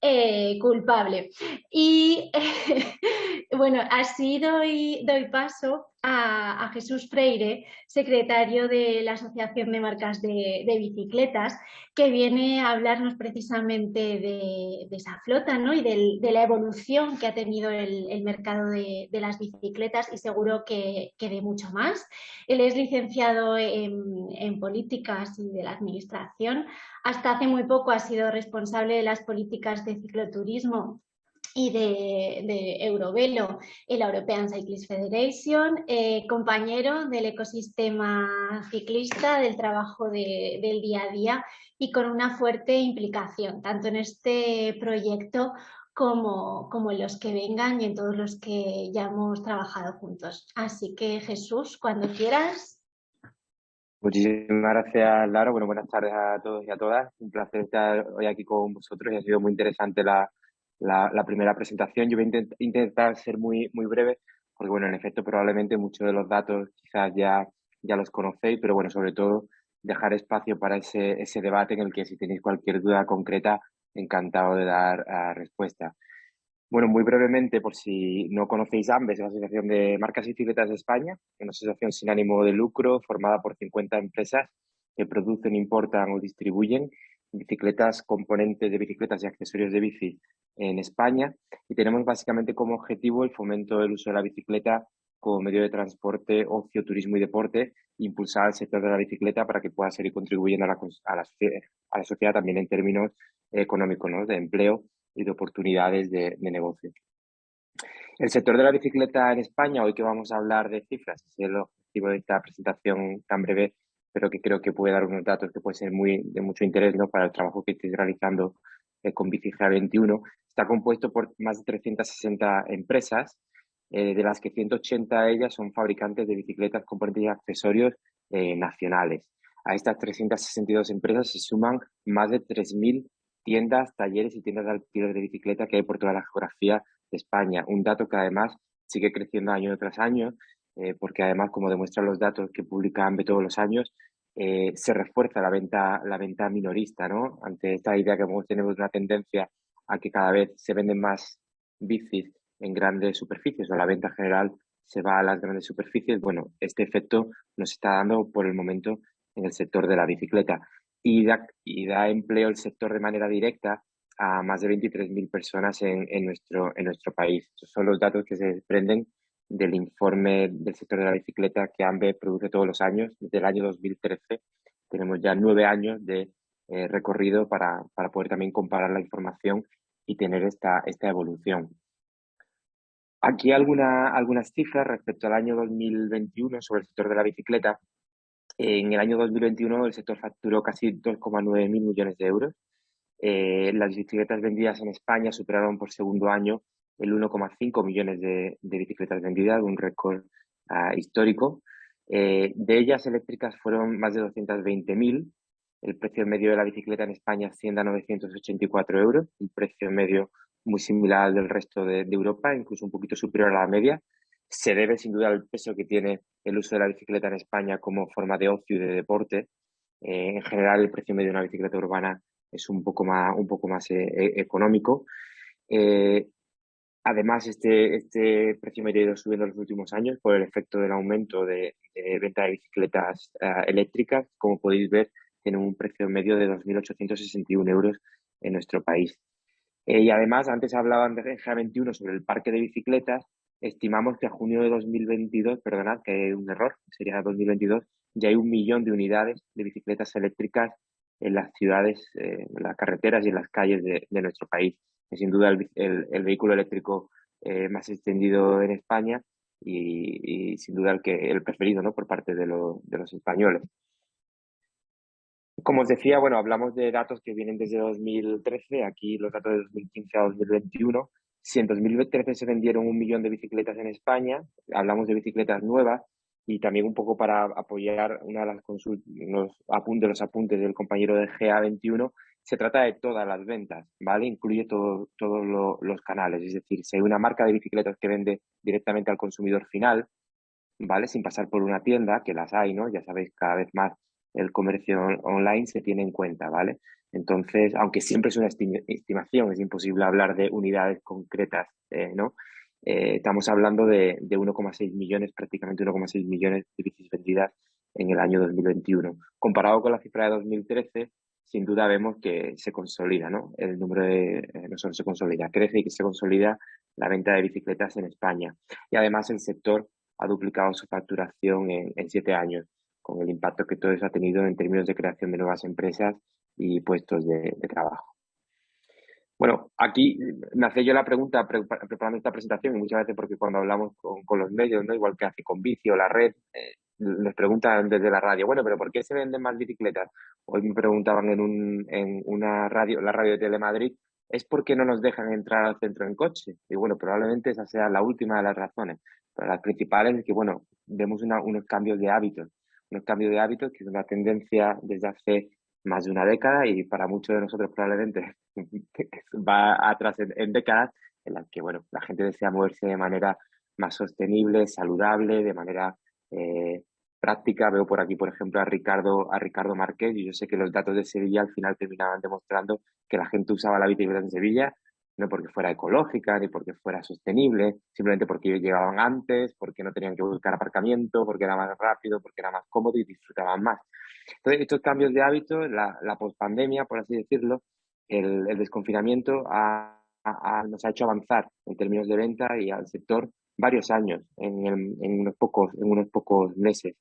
Speaker 1: eh, culpable. Y bueno, así doy, doy paso a, Jesús Freire, secretario de la Asociación de Marcas de, Bicicletas, que viene a hablarnos precisamente de, esa flota ¿no? y del, de la evolución que ha tenido el, mercado de, las bicicletas y seguro que, que, de mucho más. Él es licenciado en, en políticas y de la administración. Hasta hace muy poco ha sido responsable de las políticas de cicloturismo y de, Eurovelo, la European Cyclist Federation, eh, compañero del ecosistema ciclista, del trabajo del día a día y con una fuerte implicación, tanto en este proyecto como, como en los que vengan y en todos los que ya hemos trabajado juntos. Así que Jesús, cuando quieras.
Speaker 6: Muchísimas gracias, Lara. Bueno, buenas tardes a todos y a todas. Un placer estar hoy aquí con vosotros y ha sido muy interesante la, la, primera presentación. Yo voy a intentar ser muy, muy breve, porque bueno, en efecto, probablemente muchos de los datos quizás ya, ya los conocéis, pero bueno, sobre todo dejar espacio para ese, ese debate en el que si tenéis cualquier duda concreta, encantado de dar uh, respuesta. Bueno, muy brevemente, por si no conocéis AMBES, es la Asociación de Marcas y Bicicletas de España, una asociación sin ánimo de lucro formada por 50 empresas que producen, importan o distribuyen bicicletas, componentes de bicicletas y accesorios de bici en España y tenemos básicamente como objetivo el fomento del uso de la bicicleta como medio de transporte, ocio, turismo y deporte, impulsar el sector de la bicicleta para que pueda seguir contribuyendo a la, a la, sociedad también en términos económicos, de empleo y de oportunidades de, de, negocio. El sector de la bicicleta en España, hoy que vamos a hablar de cifras, es el objetivo de esta presentación tan breve, pero que creo que puede dar unos datos que pueden ser muy, de mucho interés ¿no? para el trabajo que estáis realizando eh, con BiciGA 21. Está compuesto por más de 360 empresas, eh, de las que 180 de ellas son fabricantes de bicicletas, componentes y accesorios eh, nacionales. A estas 362 empresas se suman más de 3.000 tiendas, talleres y tiendas de alquiler de bicicleta que hay por toda la geografía de España. Un dato que además sigue creciendo año tras año eh, porque además, como demuestran los datos que publica AMBE todos los años, eh, se refuerza la venta, la venta minorista, ¿no? Ante esta idea que tenemos una tendencia a que cada vez se venden más bicis en grandes superficies o la venta general se va a las grandes superficies, bueno, este efecto nos está dando por el momento en el sector de la bicicleta y da, y da empleo el sector de manera directa a más de 23.000 personas en, en, nuestro, en nuestro país. Estos son los datos que se desprenden del informe del sector de la bicicleta que AMBE produce todos los años. Desde el año 2013 tenemos ya nueve años de eh, recorrido para, para, poder también comparar la información y tener esta, esta evolución. Aquí alguna, algunas cifras respecto al año 2021 sobre el sector de la bicicleta. En el año 2021 el sector facturó casi 2,9 mil millones de euros. Eh, las bicicletas vendidas en España superaron por segundo año el 1,5 millones de, bicicletas vendidas, un récord ah, histórico. Eh, de ellas eléctricas fueron más de 220.000. El precio medio de la bicicleta en España asciende a 984 euros, un precio medio muy similar al del resto de, Europa, incluso un poquito superior a la media. Se debe sin duda al peso que tiene el uso de la bicicleta en España como forma de ocio y de deporte. Eh, en general, el precio medio de una bicicleta urbana es un poco más, un poco más eh, e, económico. Además, este, este precio medio ha ido subiendo en los últimos años por el efecto del aumento de, venta de bicicletas eh, eléctricas. Como podéis ver, tiene un precio medio de 2.861 euros en nuestro país. Eh, y además, antes hablaban de GA21 sobre el parque de bicicletas. Estimamos que a junio de 2022, perdonad, que hay un error, sería 2022, ya hay un millón de unidades de bicicletas eléctricas en las ciudades, eh, en las carreteras y en las calles de nuestro país es sin duda el, el, vehículo eléctrico eh, más extendido en España y, sin duda el, que, el preferido ¿no? por parte de, de los españoles. Como os decía, bueno, hablamos de datos que vienen desde 2013, aquí los datos de 2015 a 2021. Si en 2013 se vendieron un millón de bicicletas en España, hablamos de bicicletas nuevas y también un poco para apoyar una de las los apuntes, los apuntes del compañero de GA21, se trata de todas las ventas, ¿vale? Incluye todos los canales, es decir, si hay una marca de bicicletas que vende directamente al consumidor final, ¿vale? Sin pasar por una tienda, que las hay, ¿no? Ya sabéis, cada vez más el comercio online se tiene en cuenta, ¿vale? Entonces, aunque siempre es una estimación, es imposible hablar de unidades concretas, eh, ¿no? Eh, estamos hablando de, de 1,6 millones, prácticamente 1,6 millones de bicis vendidas en el año 2021. Comparado con la cifra de 2013, sin duda vemos que se consolida, ¿no? El número de, eh, no solo se consolida, crece y que se consolida la venta de bicicletas en España. Y además el sector ha duplicado su facturación en, siete años, con el impacto que todo eso ha tenido en términos de creación de nuevas empresas y puestos de, trabajo. Bueno, aquí me hacía yo la pregunta preparando esta presentación y muchas veces porque cuando hablamos con, los medios, ¿no? igual que hace con Vicio, la red, eh, les preguntan desde la radio, bueno, pero ¿por qué se venden más bicicletas? Hoy me preguntaban en, un, en una radio, la radio de Telemadrid, es porque no nos dejan entrar al centro en coche. Y bueno, probablemente esa sea la última de las razones. Pero las principales es que, bueno, vemos unos cambios de hábitos. Unos cambios de hábitos que es una tendencia desde hace más de una década y para muchos de nosotros probablemente va atrás en, décadas en las que, bueno, la gente desea moverse de manera más sostenible, saludable, de manera eh, práctica. Veo por aquí, por ejemplo, a Ricardo, a Ricardo Márquez y yo sé que los datos de Sevilla al final terminaban demostrando que la gente usaba la bicicleta en Sevilla no porque fuera ecológica ni porque fuera sostenible, simplemente porque llegaban antes, porque no tenían que buscar aparcamiento, porque era más rápido, porque era más cómodo y disfrutaban más. Entonces, estos cambios de hábitos, la, la pospandemia, por así decirlo, el, desconfinamiento nos ha hecho avanzar en términos de venta y al sector varios años, en, unos pocos, en unos pocos meses.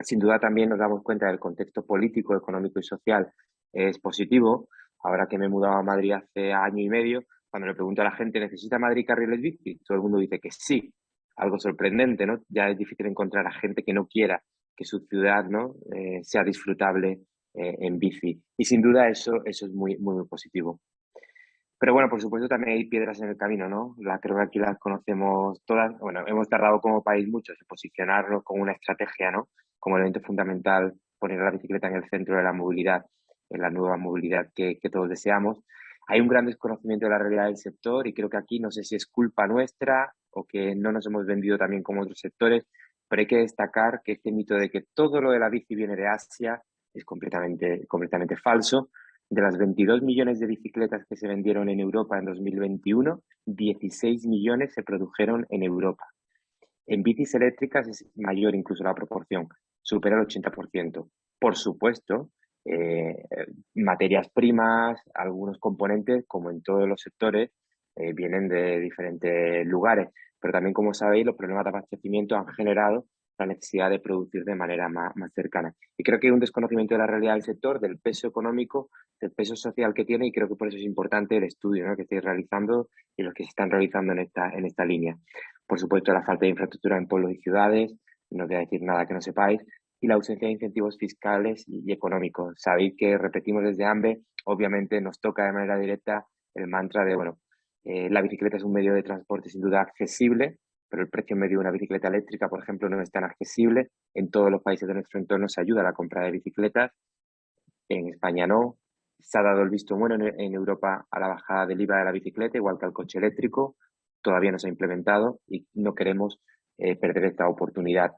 Speaker 6: Sin duda también nos damos cuenta del contexto político, económico y social es positivo. Ahora que me he mudado a Madrid hace año y medio, cuando le pregunto a la gente, ¿necesita Madrid carriles bici? Todo el mundo dice que sí. Algo sorprendente, ¿no? Ya es difícil encontrar a gente que no quiera que su ciudad ¿no? Eh, sea disfrutable eh, en bici. Y sin duda eso, eso es muy, muy positivo. Pero bueno, por supuesto también hay piedras en el camino, ¿no? La, creo que aquí las conocemos todas. Bueno, hemos tardado como país mucho en posicionarnos con una estrategia, ¿no? Como elemento fundamental, poner la bicicleta en el centro de la movilidad, en la nueva movilidad que, que todos deseamos. Hay un gran desconocimiento de la realidad del sector y creo que aquí no sé si es culpa nuestra o que no nos hemos vendido también como otros sectores, pero hay que destacar que este mito de que todo lo de la bici viene de Asia es completamente, completamente falso. De las 22 millones de bicicletas que se vendieron en Europa en 2021, 16 millones se produjeron en Europa. En bicis eléctricas es mayor incluso la proporción, supera el 80%. Por supuesto, eh, materias primas, algunos componentes, como en todos los sectores, eh, vienen de diferentes lugares. Pero también, como sabéis, los problemas de abastecimiento han generado la necesidad de producir de manera más, cercana. Y creo que hay un desconocimiento de la realidad del sector, del peso económico, del peso social que tiene y creo que por eso es importante el estudio que estáis realizando y los que se están realizando en esta, en esta línea. Por supuesto, la falta de infraestructura en pueblos y ciudades, no os voy a decir nada que no sepáis, y la ausencia de incentivos fiscales y, económicos. Sabéis que repetimos desde AMBE, obviamente nos toca de manera directa el mantra de, bueno, eh, la bicicleta es un medio de transporte sin duda accesible, pero el precio medio de una bicicleta eléctrica, por ejemplo, no es tan accesible. En todos los países de nuestro entorno se ayuda a la compra de bicicletas, en España no. Se ha dado el visto bueno en, Europa a la bajada del IVA de la bicicleta, igual que al coche eléctrico. Todavía no se ha implementado y no queremos eh, perder esta oportunidad.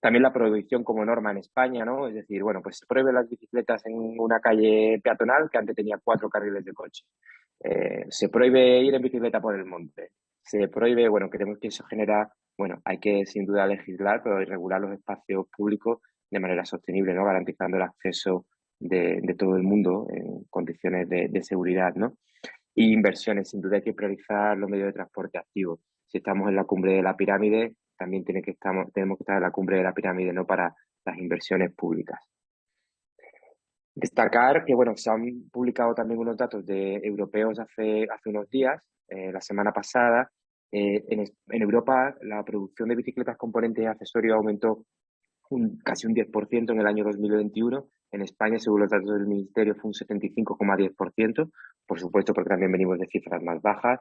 Speaker 6: También la prohibición como norma en España, ¿no? Es decir, bueno, pues se prohíben las bicicletas en una calle peatonal que antes tenía cuatro carriles de coche. Eh, se prohíbe ir en bicicleta por el monte se prohíbe, bueno, creemos que eso genera, bueno, hay que sin duda legislar, pero regular los espacios públicos de manera sostenible, ¿no? Garantizando el acceso de, todo el mundo en condiciones de, seguridad, ¿no? Y inversiones, sin duda hay que priorizar los medios de transporte activos. Si estamos en la cumbre de la pirámide, también tiene que estamos, tenemos que estar en la cumbre de la pirámide, no para las inversiones públicas. Destacar que, bueno, se han publicado también unos datos de europeos hace, hace unos días eh, la semana pasada. Eh, en, en, Europa la producción de bicicletas componentes y accesorios aumentó un, casi un 10% en el año 2021. En España, según los datos del Ministerio, fue un 75,10%. Por supuesto, porque también venimos de cifras más bajas.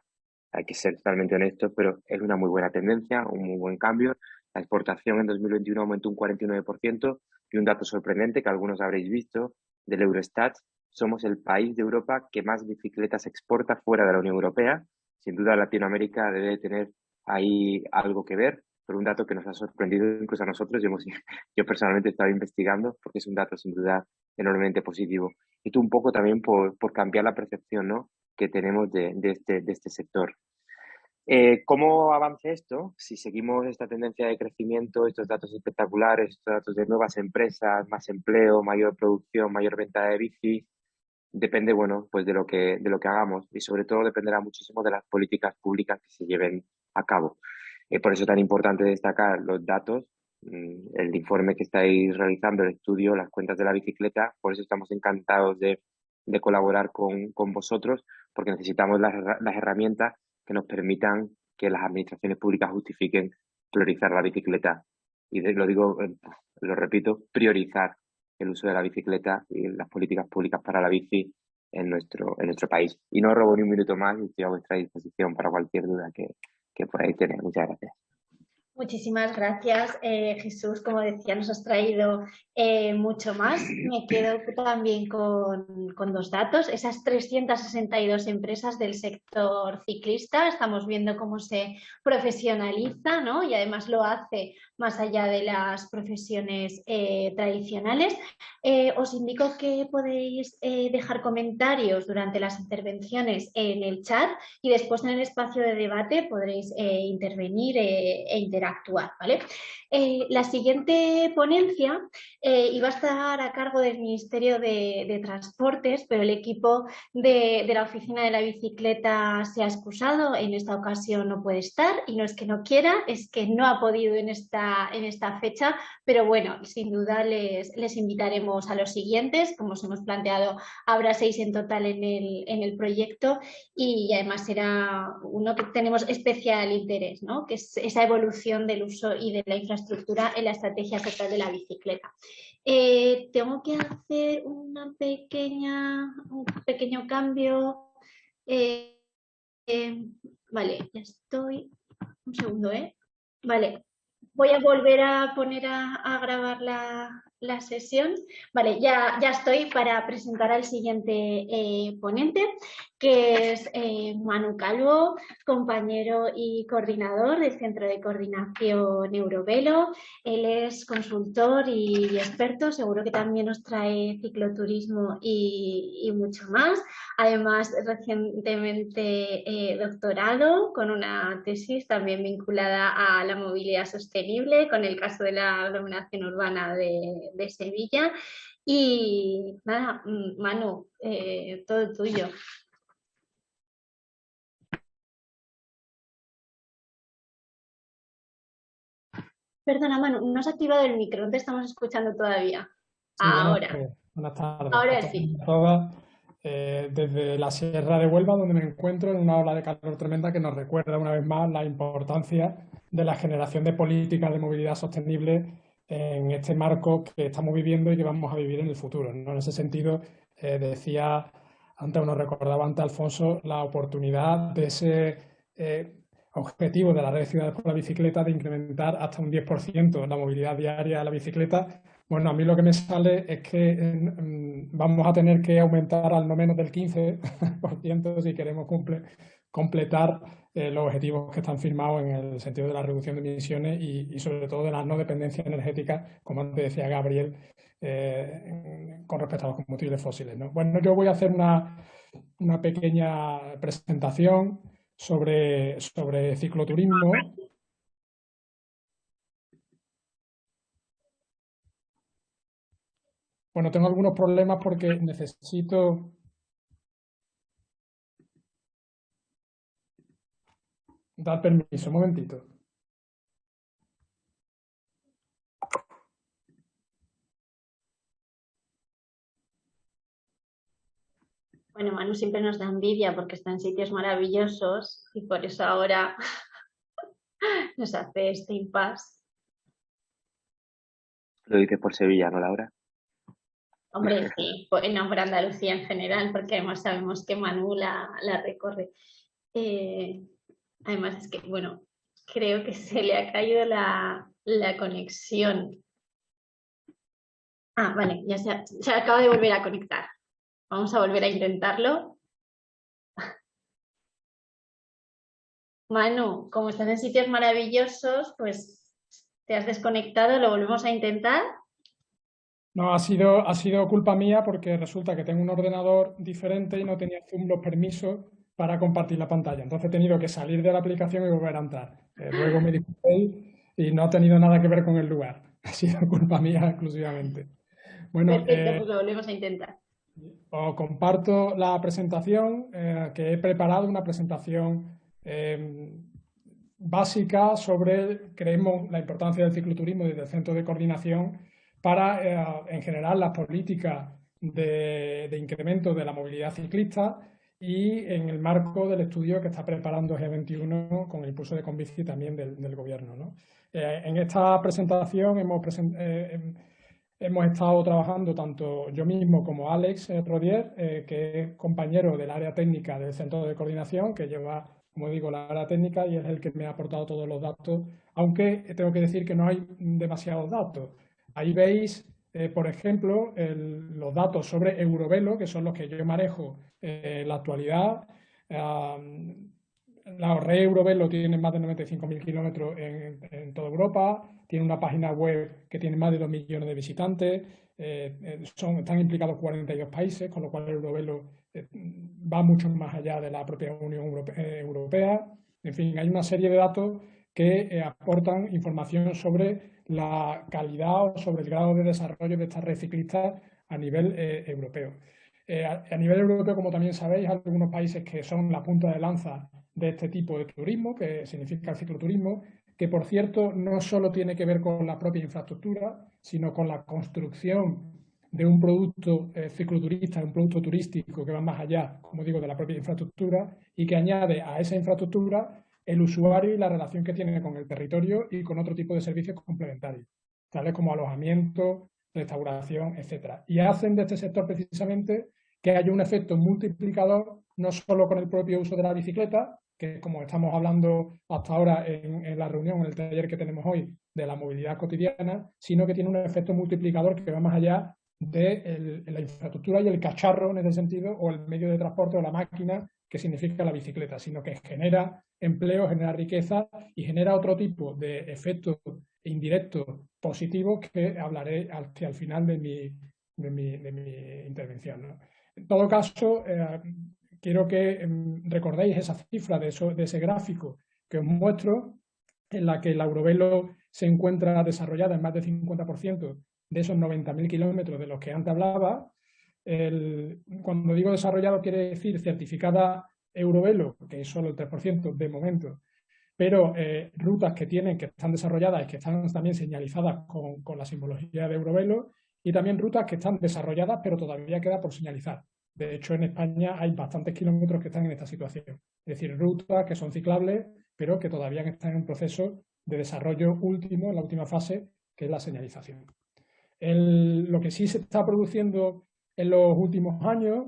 Speaker 6: Hay que ser totalmente honestos, pero es una muy buena tendencia, un muy buen cambio. La exportación en 2021 aumentó un 49% y un dato sorprendente que algunos habréis visto del Eurostat somos el país de Europa que más bicicletas exporta fuera de la Unión Europea. Sin duda Latinoamérica debe tener ahí algo que ver, pero un dato que nos ha sorprendido incluso a nosotros. Yo, yo personalmente he estado investigando porque es un dato sin duda enormemente positivo. Y tú un poco también por, cambiar la percepción ¿no? que tenemos de, este, de este sector. Eh, ¿Cómo avanza esto? Si seguimos esta tendencia de crecimiento, estos datos espectaculares, estos datos de nuevas empresas, más empleo, mayor producción, mayor venta de bici, depende, bueno, pues de lo que, de lo que hagamos y sobre todo dependerá muchísimo de las políticas públicas que se lleven a cabo. Eh, por eso es tan importante destacar los datos, mm, el informe que estáis realizando, el estudio, las cuentas de la bicicleta, por eso estamos encantados de, de colaborar con, con, vosotros, porque necesitamos las, las herramientas que nos permitan que las administraciones públicas justifiquen priorizar la bicicleta. Y lo digo, eh, lo repito, priorizar el uso de la bicicleta y las políticas públicas para la bici en nuestro, en nuestro país. Y no robo ni un minuto más y estoy a vuestra disposición para cualquier duda que, que por ahí. Muchas gracias.
Speaker 1: Muchísimas gracias, eh, Jesús. Como decía, nos has traído eh, mucho más. Me quedo también con, con, dos datos. Esas 362 empresas del sector ciclista, estamos viendo cómo se profesionaliza ¿no? y además lo hace más allá de las profesiones eh, tradicionales. os indico que podéis dejar comentarios durante las intervenciones en el chat y después en el espacio de debate podréis intervenir e interactuar actuar. ¿vale? Eh, la siguiente ponencia eh, iba a estar a cargo del Ministerio de, Transportes, pero el equipo de, la Oficina de la Bicicleta se ha excusado, en esta ocasión no puede estar y no es que no quiera, es que no ha podido en esta, en esta fecha, pero bueno, sin duda les, les invitaremos a los siguientes, como os hemos planteado, habrá seis en total en el, en el proyecto y además será uno que tenemos especial interés, ¿no? que es esa evolución del uso y de la infraestructura en la estrategia total de la bicicleta. Eh, tengo que hacer un pequeño cambio. Eh, eh, vale, ya estoy. Un segundo, ¿eh? Vale, voy a volver a poner a, grabar la, la, sesión. Vale, ya, ya estoy para presentar al siguiente ponente que es eh, Manu Calvo, compañero y coordinador del Centro de Coordinación Eurovelo. Él es consultor y, experto, seguro que también nos trae cicloturismo y, mucho más. Además, recientemente eh, doctorado con una tesis también vinculada a la movilidad sostenible, con el caso de la aglomeración urbana de, Sevilla. Y nada, mm, Manu, eh, todo tuyo. Perdona, Manu, no has activado el micro, no te estamos escuchando todavía. Ahora.
Speaker 7: Buenas, tardes.
Speaker 1: Ahora sí.
Speaker 7: Eh, desde la Sierra de Huelva, donde me encuentro en una ola de calor tremenda que nos recuerda una vez más la importancia de la generación de políticas de movilidad sostenible en este marco que estamos viviendo y que vamos a vivir en el futuro. En ese sentido, eh, decía antes, nos recordaba antes Alfonso, la oportunidad de ese eh, objetivo de la red de ciudades por la bicicleta de incrementar hasta un 10% la movilidad diaria de la bicicleta. Bueno, a mí lo que me sale es que mm, vamos a tener que aumentar al no menos del 15% si queremos completar eh, los objetivos que están firmados en el sentido de la reducción de emisiones y, sobre todo de la no dependencia energética, como antes decía Gabriel, eh, con respecto a los combustibles fósiles. Bueno, yo voy a hacer una, una pequeña presentación sobre, sobre cicloturismo. Bueno, tengo algunos problemas porque necesito... Dar permiso, un momentito.
Speaker 1: Bueno, Manu siempre nos da envidia porque está en sitios maravillosos y por eso ahora nos hace este impasse.
Speaker 6: Lo dices por Sevilla, ¿no, Laura?
Speaker 1: Hombre, sí, no por Andalucía en general, porque además sabemos que Manu la, recorre. Eh, además es que, bueno, creo que se le ha caído la, conexión. Ah, vale, ya se acaba de volver a conectar. Vamos a volver a intentarlo. Manu, como estás en sitios maravillosos, pues te has desconectado, lo volvemos a intentar.
Speaker 7: No, ha sido, ha sido culpa mía porque resulta que tengo un ordenador diferente y no tenía Zoom los permisos para compartir la pantalla. Entonces he tenido que salir de la aplicación y volver a entrar. Eh, luego me disculpé y no ha tenido nada que ver con el lugar. Ha sido culpa mía exclusivamente.
Speaker 1: Bueno, Perfecto, eh, pues lo volvemos a intentar.
Speaker 7: Os comparto la presentación eh, que he preparado, una presentación eh, básica sobre, creemos, la importancia del cicloturismo desde el Centro de Coordinación para, eh, en general, las políticas de, incremento de la movilidad ciclista y en el marco del estudio que está preparando G21 con el impulso de Convici también del, gobierno. Eh, en esta presentación hemos, eh, hemos estado trabajando tanto yo mismo como Alex Rodier, que es compañero del área técnica del Centro de Coordinación, que lleva, como digo, la área técnica y es el que me ha aportado todos los datos, aunque tengo que decir que no hay demasiados datos. Ahí veis eh, por ejemplo, los datos sobre Eurovelo, que son los que yo manejo eh, en la actualidad. la red Eurovelo tiene más de 95.000 kilómetros en, toda Europa, tiene una página web que tiene más de 2 millones de visitantes, eh, son, están implicados 42 países, con lo cual Eurovelo va mucho más allá de la propia Unión Europea. En fin, hay una serie de datos que aportan información sobre la calidad o sobre el grado de desarrollo de estas red ciclistas a nivel eh, europeo. Eh, a, nivel europeo, como también sabéis, hay algunos países que son la punta de lanza de este tipo de turismo, que significa el cicloturismo, que por cierto no solo tiene que ver con la propia infraestructura, sino con la construcción de un producto eh, cicloturista, un producto turístico que va más allá, como digo, de la propia infraestructura y que añade a esa infraestructura el usuario y la relación que tiene con el territorio y con otro tipo de servicios complementarios, tales como alojamiento, restauración, etc. Y hacen de este sector precisamente que haya un efecto multiplicador no solo con el propio uso de la bicicleta, que como estamos hablando hasta ahora en, la reunión, en el taller que tenemos hoy, de la movilidad cotidiana, sino que tiene un efecto multiplicador que va más allá de la infraestructura y el cacharro en ese sentido, o el medio de transporte o la máquina que significa la bicicleta, sino que genera empleo, genera riqueza y genera otro tipo de efectos indirectos positivos que hablaré hacia el final de mi, de mi, intervención. En todo caso, eh, quiero que em, recordéis esa cifra de, de ese gráfico que os muestro, en la que la Eurovelo se encuentra desarrollada en más del 50% de esos 90.000 kilómetros de los que antes hablaba, cuando digo desarrollado quiere decir certificada Eurovelo, que es solo el 3% de momento, pero eh, rutas que tienen, que están desarrolladas y que están también señalizadas con, la simbología de Eurovelo, y también rutas que están desarrolladas pero todavía queda por señalizar. De hecho, en España hay bastantes kilómetros que están en esta situación. Es decir, rutas que son ciclables, pero que todavía están en un proceso de desarrollo último, en la última fase, que es la señalización. lo que sí se está produciendo en los últimos años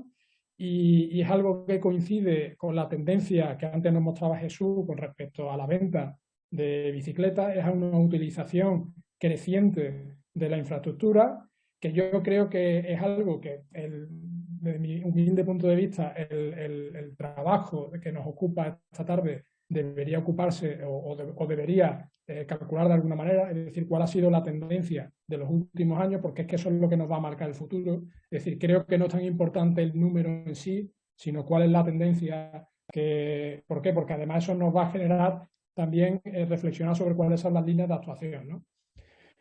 Speaker 7: y, es algo que coincide con la tendencia que antes nos mostraba Jesús con respecto a la venta de bicicletas, es una utilización creciente de la infraestructura, que yo creo que es algo que, desde mi humilde punto de vista, el, trabajo que nos ocupa esta tarde debería ocuparse o debería eh, calcular de alguna manera, es decir, cuál ha sido la tendencia de los últimos años, porque es que eso es lo que nos va a marcar el futuro. Es decir, creo que no es tan importante el número en sí, sino cuál es la tendencia. Que, ¿Por qué? Porque además eso nos va a generar también eh, reflexionar sobre cuáles son las líneas de actuación. ¿no?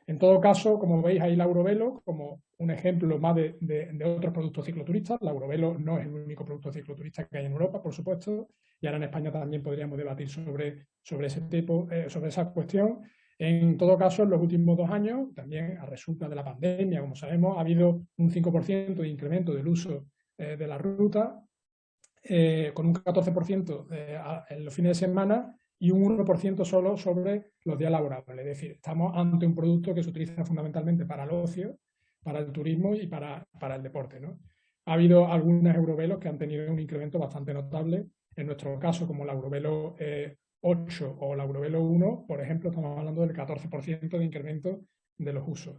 Speaker 7: En todo caso, como veis ahí la Eurovelo como un ejemplo más de, otros productos cicloturistas. La Eurovelo no es el único producto cicloturista que hay en Europa, por supuesto, y ahora en España también podríamos debatir sobre, sobre, ese tipo, eh, sobre esa cuestión. En todo caso, en los últimos dos años, también a resulta de la pandemia, como sabemos, ha habido un 5% de incremento del uso eh, de la ruta, eh, con un 14% en los fines de semana y un 1% solo sobre los días laborables. Es decir, estamos ante un producto que se utiliza fundamentalmente para el ocio, para el turismo y para, para el deporte. ¿no? Ha habido algunas eurovelos que han tenido un incremento bastante notable. En nuestro caso, como la Eurovelo 8 eh, o la Eurovelo 1, por ejemplo, estamos hablando del 14% de incremento de los usos.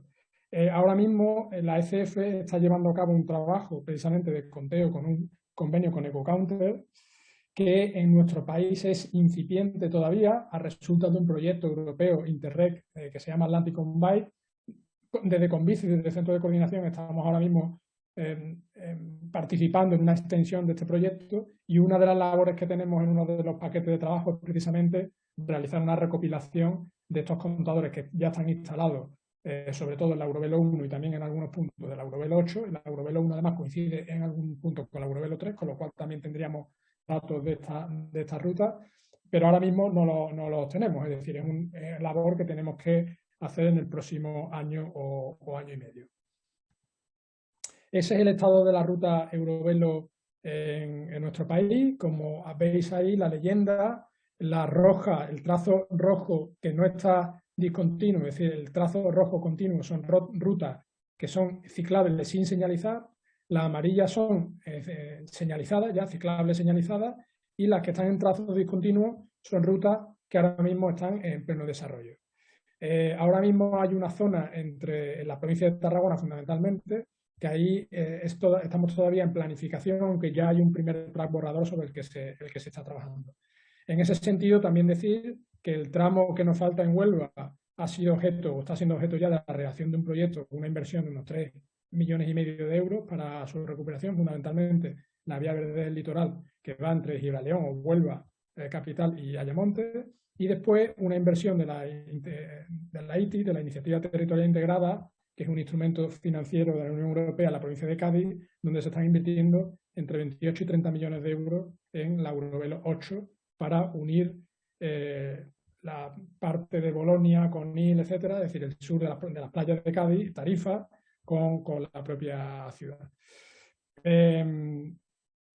Speaker 7: Eh, ahora mismo eh, la ECF está llevando a cabo un trabajo precisamente de conteo con un convenio con EcoCounter que en nuestro país es incipiente todavía a resulta de un proyecto europeo Interreg eh, que se llama Atlantic on Bike. Desde Convici, desde el Centro de Coordinación, estamos ahora mismo em, em, participando en una extensión de este proyecto y una de las labores que tenemos en uno de los paquetes de trabajo es precisamente realizar una recopilación de estos contadores que ya están instalados, eh, sobre todo en la Eurovelo 1 y también en algunos puntos de la Eurovelo 8. La Eurovelo 1 además coincide en algún punto con la Eurovelo 3, con lo cual también tendríamos datos de esta, de esta ruta, pero ahora mismo no los no tenemos, es decir, es una labor que tenemos que hacer en el próximo año o, año y medio. Ese es el estado de la ruta Eurovelo en, nuestro país, como veis ahí la leyenda, la roja, el trazo rojo que no está discontinuo, es decir, el trazo rojo continuo son rutas que son ciclables sin señalizar, las amarillas son eh, señalizadas, ya ciclables señalizadas, y las que están en trazo discontinuo son rutas que ahora mismo están en pleno desarrollo. Eh, ahora mismo hay una zona entre la provincia de Tarragona fundamentalmente, que ahí eh, estamos todavía en planificación, aunque ya hay un primer borrador sobre el que, se, el que se está trabajando. En ese sentido, también decir que el tramo que nos falta en Huelva ha sido objeto o está siendo objeto ya de la redacción de un proyecto una inversión de unos 3 millones y medio de euros para su recuperación, fundamentalmente la vía verde del litoral que va entre Gibraleón o Huelva, eh, capital y Ayamonte, y después una inversión de la, de la ITI, de la Iniciativa Territorial Integrada, que es un instrumento financiero de la Unión Europea, la provincia de Cádiz, donde se están invirtiendo entre 28 y 30 millones de euros en la Eurovelo 8 para unir eh, la parte de Bolonia con Nil, etcétera, es decir, el sur de, las playas de Cádiz, Tarifa, con, la propia ciudad. Em,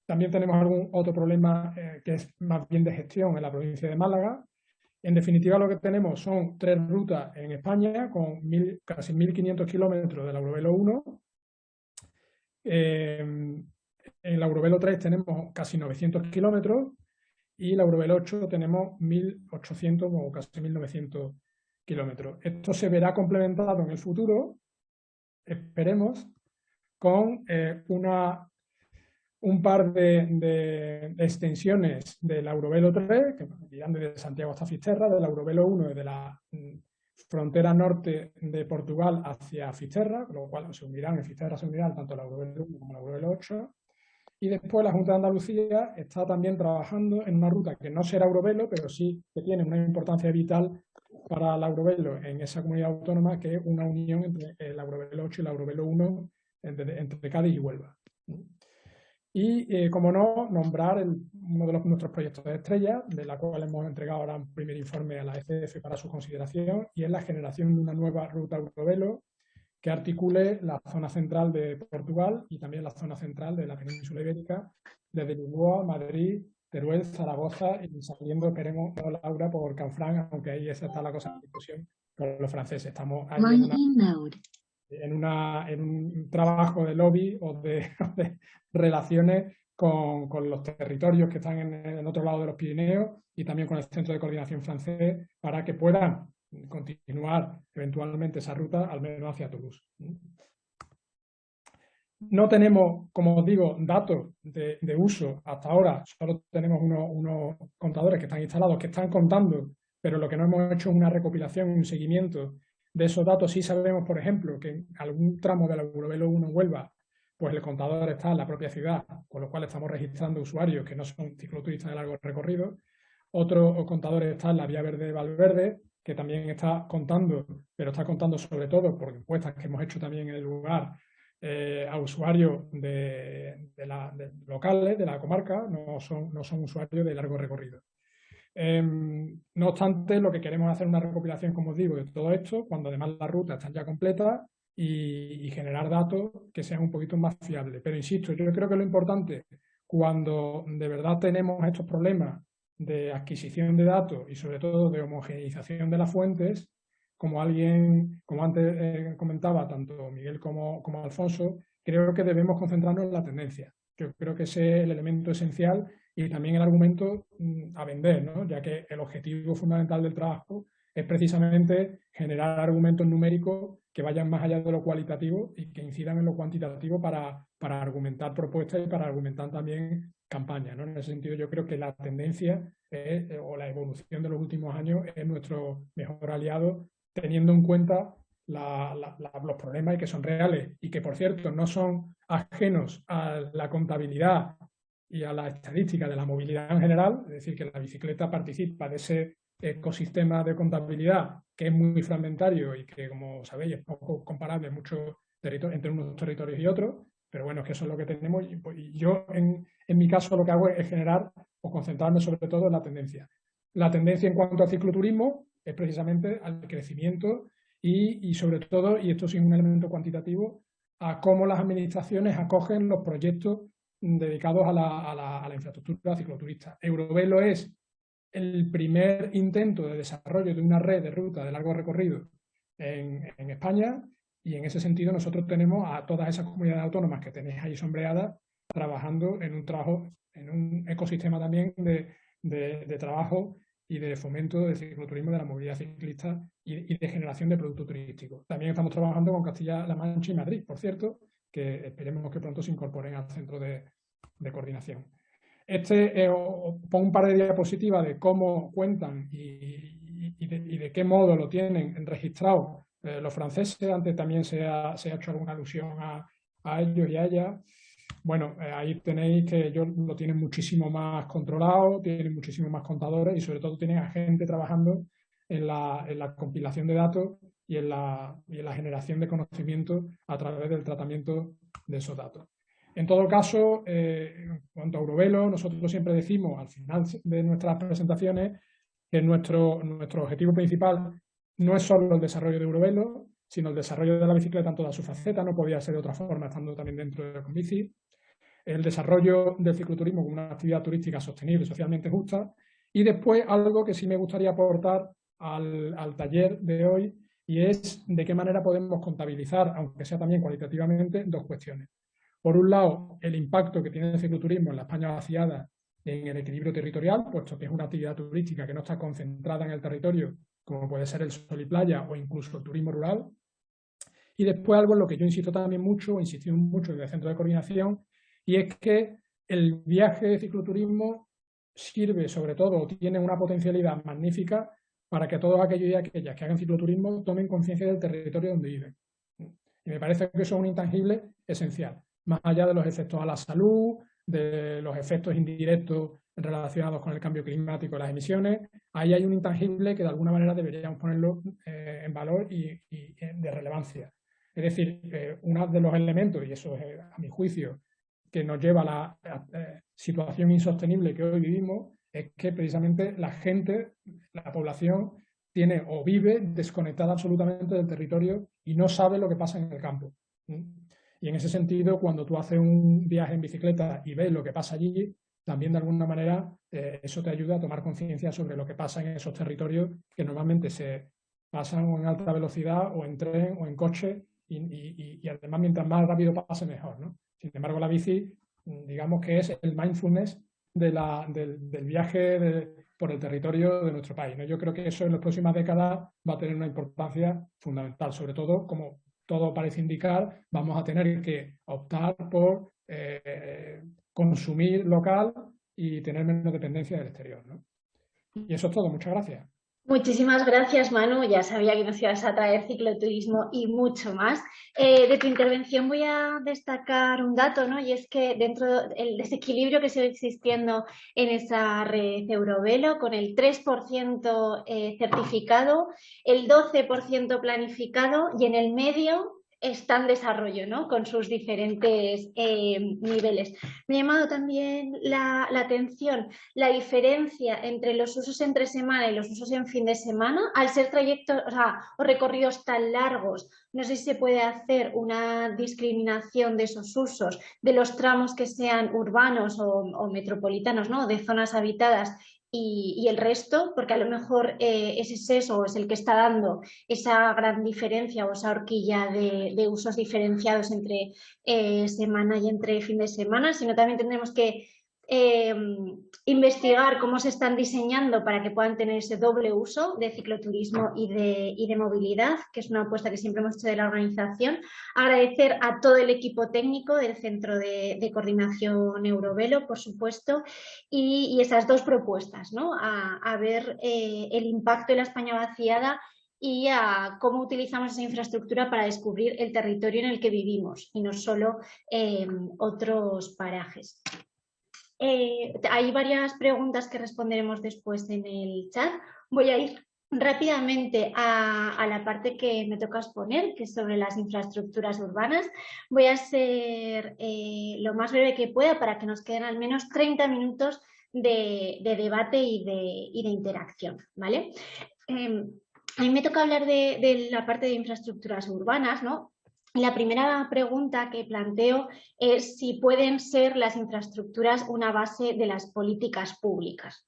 Speaker 7: también tenemos algún otro problema eh, que es más bien de gestión en la provincia de Málaga, en definitiva, lo que tenemos son tres rutas en España con casi 1.500 kilómetros del Eurovelo 1. Eh, en el Eurovelo 3 tenemos casi 900 kilómetros y la Eurovelo 8 tenemos 1.800 o casi 1.900 kilómetros. Esto se verá complementado en el futuro, esperemos, con eh, una un par de, extensiones del Eurovelo 3, que irán desde Santiago hasta Fisterra, del Eurovelo 1 desde la mm, frontera norte de Portugal hacia Fisterra, con lo cual se unirán en Fisterra, se unirán tanto el Eurovelo 1 como el Eurovelo 8. Y después la Junta de Andalucía está también trabajando en una ruta que no será Eurovelo, pero sí que tiene una importancia vital para el Eurovelo en esa comunidad autónoma, que es una unión entre el Eurovelo 8 y el Eurovelo 1 entre, entre Cádiz y Huelva. Y, eh, como no, nombrar uno de los, nuestros proyectos de estrella, de la cual hemos entregado ahora un primer informe a la ECF para su consideración, y es la generación de una nueva ruta Eurovelo que articule la zona central de Portugal y también la zona central de la península ibérica, desde Lisboa, Madrid, Teruel, Zaragoza y saliendo, esperemos, Laura, por Canfranc, aunque ahí esa está la cosa en discusión con los franceses. Estamos ahí en, una, en, un trabajo de lobby o de, relaciones con, con, los territorios que están en, el otro lado de los Pirineos y también con el Centro de Coordinación francés para que puedan continuar eventualmente esa ruta al menos hacia Toulouse. No tenemos, como os digo, datos de, uso hasta ahora, solo tenemos unos, unos, contadores que están instalados, que están contando, pero lo que no hemos hecho es una recopilación, un seguimiento de esos datos sí sabemos, por ejemplo, que en algún tramo del Eurovelo 1 en Huelva, pues el contador está en la propia ciudad, con lo cual estamos registrando usuarios que no son cicloturistas de largo recorrido. Otro contador está en la Vía Verde de Valverde, que también está contando, pero está contando sobre todo por encuestas que hemos hecho también en el lugar eh, a usuarios de, locales, de la comarca, no son, no son usuarios de largo recorrido. Em, no obstante, lo que queremos es hacer una recopilación, como os digo, de todo esto, cuando además las rutas están ya completas y, generar datos que sean un poquito más fiables. Pero insisto, yo creo que lo importante, cuando de verdad tenemos estos problemas de adquisición de datos y sobre todo de homogeneización de las fuentes, como alguien, como antes eh, comentaba tanto Miguel como, como Alfonso, creo que debemos concentrarnos en la tendencia. Yo creo que ese es el elemento esencial y también el argumento mm, a vender, ¿no? ya que el objetivo fundamental del trabajo es precisamente generar argumentos numéricos que vayan más allá de lo cualitativo y que incidan en lo cuantitativo para, para argumentar propuestas y para argumentar también campañas. ¿no? En ese sentido yo creo que la tendencia o la evolución de los últimos años es nuestro mejor aliado teniendo en cuenta los problemas que son reales y que por cierto no son ajenos a la contabilidad y a la estadística de la movilidad en general, es decir, que la bicicleta participa de ese ecosistema de contabilidad que es muy fragmentario y que, como sabéis, es poco comparable mucho entre unos territorios y otros, pero bueno, es que eso es lo que tenemos y, pues, yo, en, en, mi caso, lo que hago es generar o concentrarme sobre todo en la tendencia. La tendencia en cuanto al cicloturismo es precisamente al crecimiento y, y sobre todo, y esto es un elemento cuantitativo, a cómo las administraciones acogen los proyectos dedicados a la, infraestructura cicloturista. Eurovelo es el primer intento de desarrollo de una red de ruta de largo recorrido en, en, España y en ese sentido nosotros tenemos a todas esas comunidades autónomas que tenéis ahí sombreadas trabajando en un trabajo, en un ecosistema también de, de, trabajo y de fomento del cicloturismo, de la movilidad ciclista y, de generación de producto turístico. También estamos trabajando con Castilla-La Mancha y Madrid, por cierto, que esperemos que pronto se incorporen al centro de, coordinación. Este, eh, pongo un par de diapositivas de cómo cuentan y, de, qué modo lo tienen registrado eh, los franceses. Antes también se ha, hecho alguna alusión a, a ellos y a ellas. Bueno, eh, ahí tenéis que ellos lo tienen muchísimo más controlado, tienen muchísimo más contadores y sobre todo tienen a gente trabajando en la, en la compilación de datos y en, la, y en la generación de conocimiento a través del tratamiento de esos datos. En todo caso, eh, en cuanto a Eurovelo, nosotros siempre decimos al final de nuestras presentaciones que nuestro, nuestro objetivo principal no es solo el desarrollo de Eurovelo, sino el desarrollo de la bicicleta en toda su faceta, no podía ser de otra forma estando también dentro de Convici, el desarrollo del cicloturismo como una actividad turística sostenible, socialmente justa, y después algo que sí me gustaría aportar al, al taller de hoy, y es de qué manera podemos contabilizar, aunque sea también cualitativamente, dos cuestiones. Por un lado, el impacto que tiene el cicloturismo en la España vaciada en el equilibrio territorial, puesto que es una actividad turística que no está concentrada en el territorio, como puede ser el sol y playa o incluso el turismo rural. Y después algo en lo que yo insisto también mucho, insisto mucho desde el centro de coordinación, y es que el viaje de cicloturismo sirve sobre todo, tiene una potencialidad magnífica para que todos aquellos y aquellas que hagan cicloturismo tomen conciencia del territorio donde viven. Y me parece que eso es un intangible esencial, más allá de los efectos a la salud, de los efectos indirectos relacionados con el cambio climático y las emisiones, ahí hay un intangible que de alguna manera deberíamos ponerlo eh, en valor y, eh, de relevancia. Es decir, eh, uno de los elementos, y eso es a mi juicio, que nos lleva a la, eh, situación insostenible que hoy vivimos es que precisamente la gente, la población, tiene o vive desconectada absolutamente del territorio y no sabe lo que pasa en el campo. Y en ese sentido, cuando tú haces un viaje en bicicleta y ves lo que pasa allí, también de alguna manera eh, eso te ayuda a tomar conciencia sobre lo que pasa en esos territorios que normalmente se pasan en alta velocidad o en tren o en coche y, además mientras más rápido pase mejor. ¿no? Sin embargo, la bici, mm, digamos que es el mindfulness del, viaje por el territorio de nuestro país. Yo creo que eso en las próximas décadas va a tener una importancia fundamental, sobre todo, como todo parece indicar, vamos a tener que optar por eh, consumir local y tener menos dependencia del exterior. Y eso es todo. Muchas gracias.
Speaker 1: Muchísimas gracias, Manu. Ya sabía que nos ibas a traer cicloturismo y mucho más. Eh, de tu intervención voy a destacar un dato, ¿no? Y es que dentro del desequilibrio que sigue existiendo en esa red Eurovelo, con el 3% eh, certificado, el 12% planificado y en el medio está en desarrollo, ¿no? Con sus diferentes eh, niveles. Me ha llamado también la, atención la diferencia entre los usos entre semana y los usos en fin de semana, al ser trayectos o, recorridos tan largos, no sé si se puede hacer una discriminación de esos usos, de los tramos que sean urbanos o, o metropolitanos, ¿no? de zonas habitadas y, el resto, porque a lo mejor eh, ese seso es el que está dando esa gran diferencia o esa horquilla de, usos diferenciados entre eh, semana y entre fin de semana, sino también tendremos que eh, investigar cómo se están diseñando para que puedan tener ese doble uso de cicloturismo y de, de, movilidad, que es una apuesta que siempre hemos hecho de la organización. Agradecer a todo el equipo técnico del Centro de, Coordinación Eurovelo, por supuesto, y, esas dos propuestas, ¿no? a, ver eh, el impacto de la España vaciada y a cómo utilizamos esa infraestructura para descubrir el territorio en el que vivimos y no solo eh, otros parajes. Eh, hay varias preguntas que responderemos después en el chat. Voy a ir rápidamente a, la parte que me toca exponer, que es sobre las infraestructuras urbanas. Voy a ser eh, lo más breve que pueda para que nos queden al menos 30 minutos de, debate y de, interacción. ¿vale? Em, a mí me toca hablar de, de, la parte de infraestructuras urbanas, ¿no? La primera pregunta que planteo es si pueden ser las infraestructuras una base de las políticas públicas.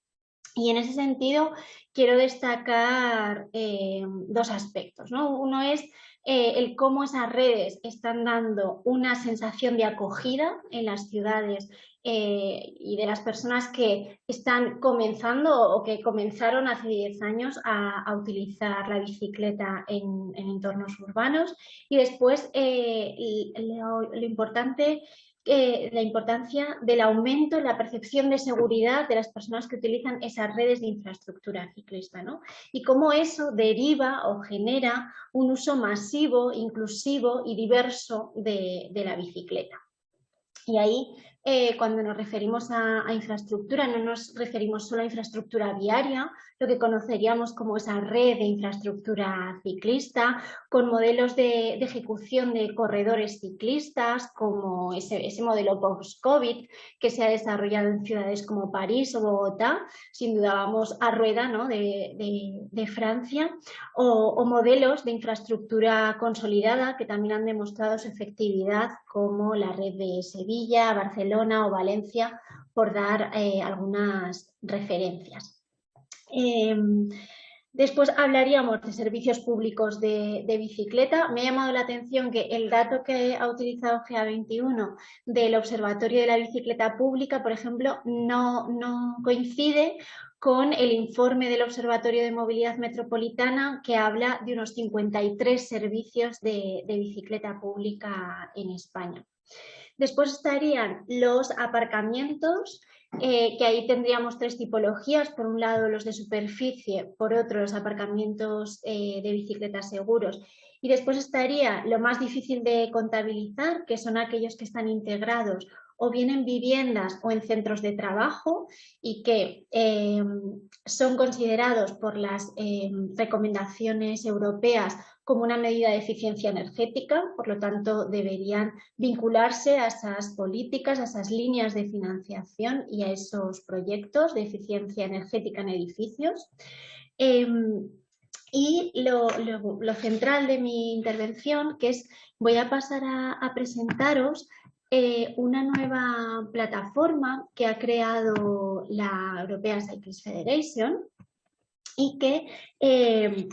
Speaker 1: Y en ese sentido quiero destacar eh, dos aspectos. Uno es eh, el cómo esas redes están dando una sensación de acogida en las ciudades eh, y de las personas que están comenzando o que comenzaron hace 10 años a, utilizar la bicicleta en, entornos urbanos. Y después lo, importante la importancia del aumento en la percepción de seguridad de las personas que utilizan esas redes de infraestructura ciclista, ¿no? Y cómo eso deriva o genera un uso masivo, inclusivo y diverso de, de la bicicleta. Y ahí eh, cuando nos referimos a, infraestructura, no nos referimos solo a infraestructura viaria, lo que conoceríamos como esa red de infraestructura ciclista, con modelos de, ejecución de corredores ciclistas, como ese, modelo post-COVID que se ha desarrollado en ciudades como París o Bogotá, sin duda vamos a rueda de, Francia, o modelos de infraestructura consolidada que también han demostrado su efectividad, como la red de Sevilla, Barcelona, o Valencia, por dar eh, algunas referencias. Em, después hablaríamos de servicios públicos de, bicicleta. Me ha llamado la atención que el dato que ha utilizado GA21 del Observatorio de la Bicicleta Pública, por ejemplo, no, coincide con el informe del Observatorio de Movilidad Metropolitana que habla de unos 53 servicios de bicicleta pública en España. Después estarían los aparcamientos, eh, que ahí tendríamos tres tipologías. Por un lado los de superficie, por otro los aparcamientos eh, de bicicletas seguros. Y después estaría lo más difícil de contabilizar, que son aquellos que están integrados o bien en viviendas o en centros de trabajo y que em, son considerados por las em, recomendaciones europeas como una medida de eficiencia energética, por lo tanto deberían vincularse a esas políticas, a esas líneas de financiación y a esos proyectos de eficiencia energética en edificios. Em, y lo, central de mi intervención, que es, voy a pasar a, presentaros eh, una nueva plataforma que ha creado la European Cyclist Federation y que eh,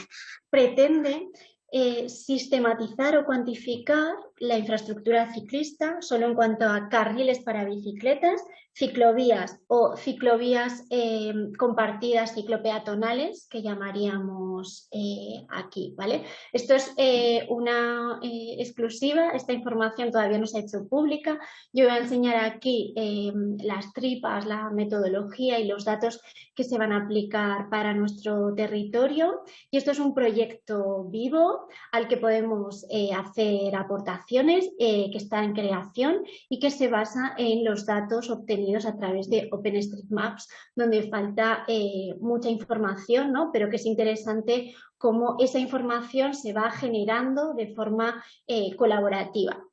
Speaker 1: pretende eh, sistematizar o cuantificar la infraestructura ciclista solo en cuanto a carriles para bicicletas ciclovías o ciclovías eh, compartidas ciclopeatonales que llamaríamos eh, aquí, ¿vale? Esto es eh, una exclusiva, esta información todavía no se ha hecho pública. Yo voy a enseñar aquí las tripas, la metodología y los datos que se van a aplicar para nuestro territorio y esto es un proyecto vivo al que podemos hacer aportaciones que está en creación y que se basa en los datos obtenidos a través de OpenStreetMaps, donde falta eh, mucha información, ¿no? pero que es interesante cómo esa información se va generando de forma eh, colaborativa.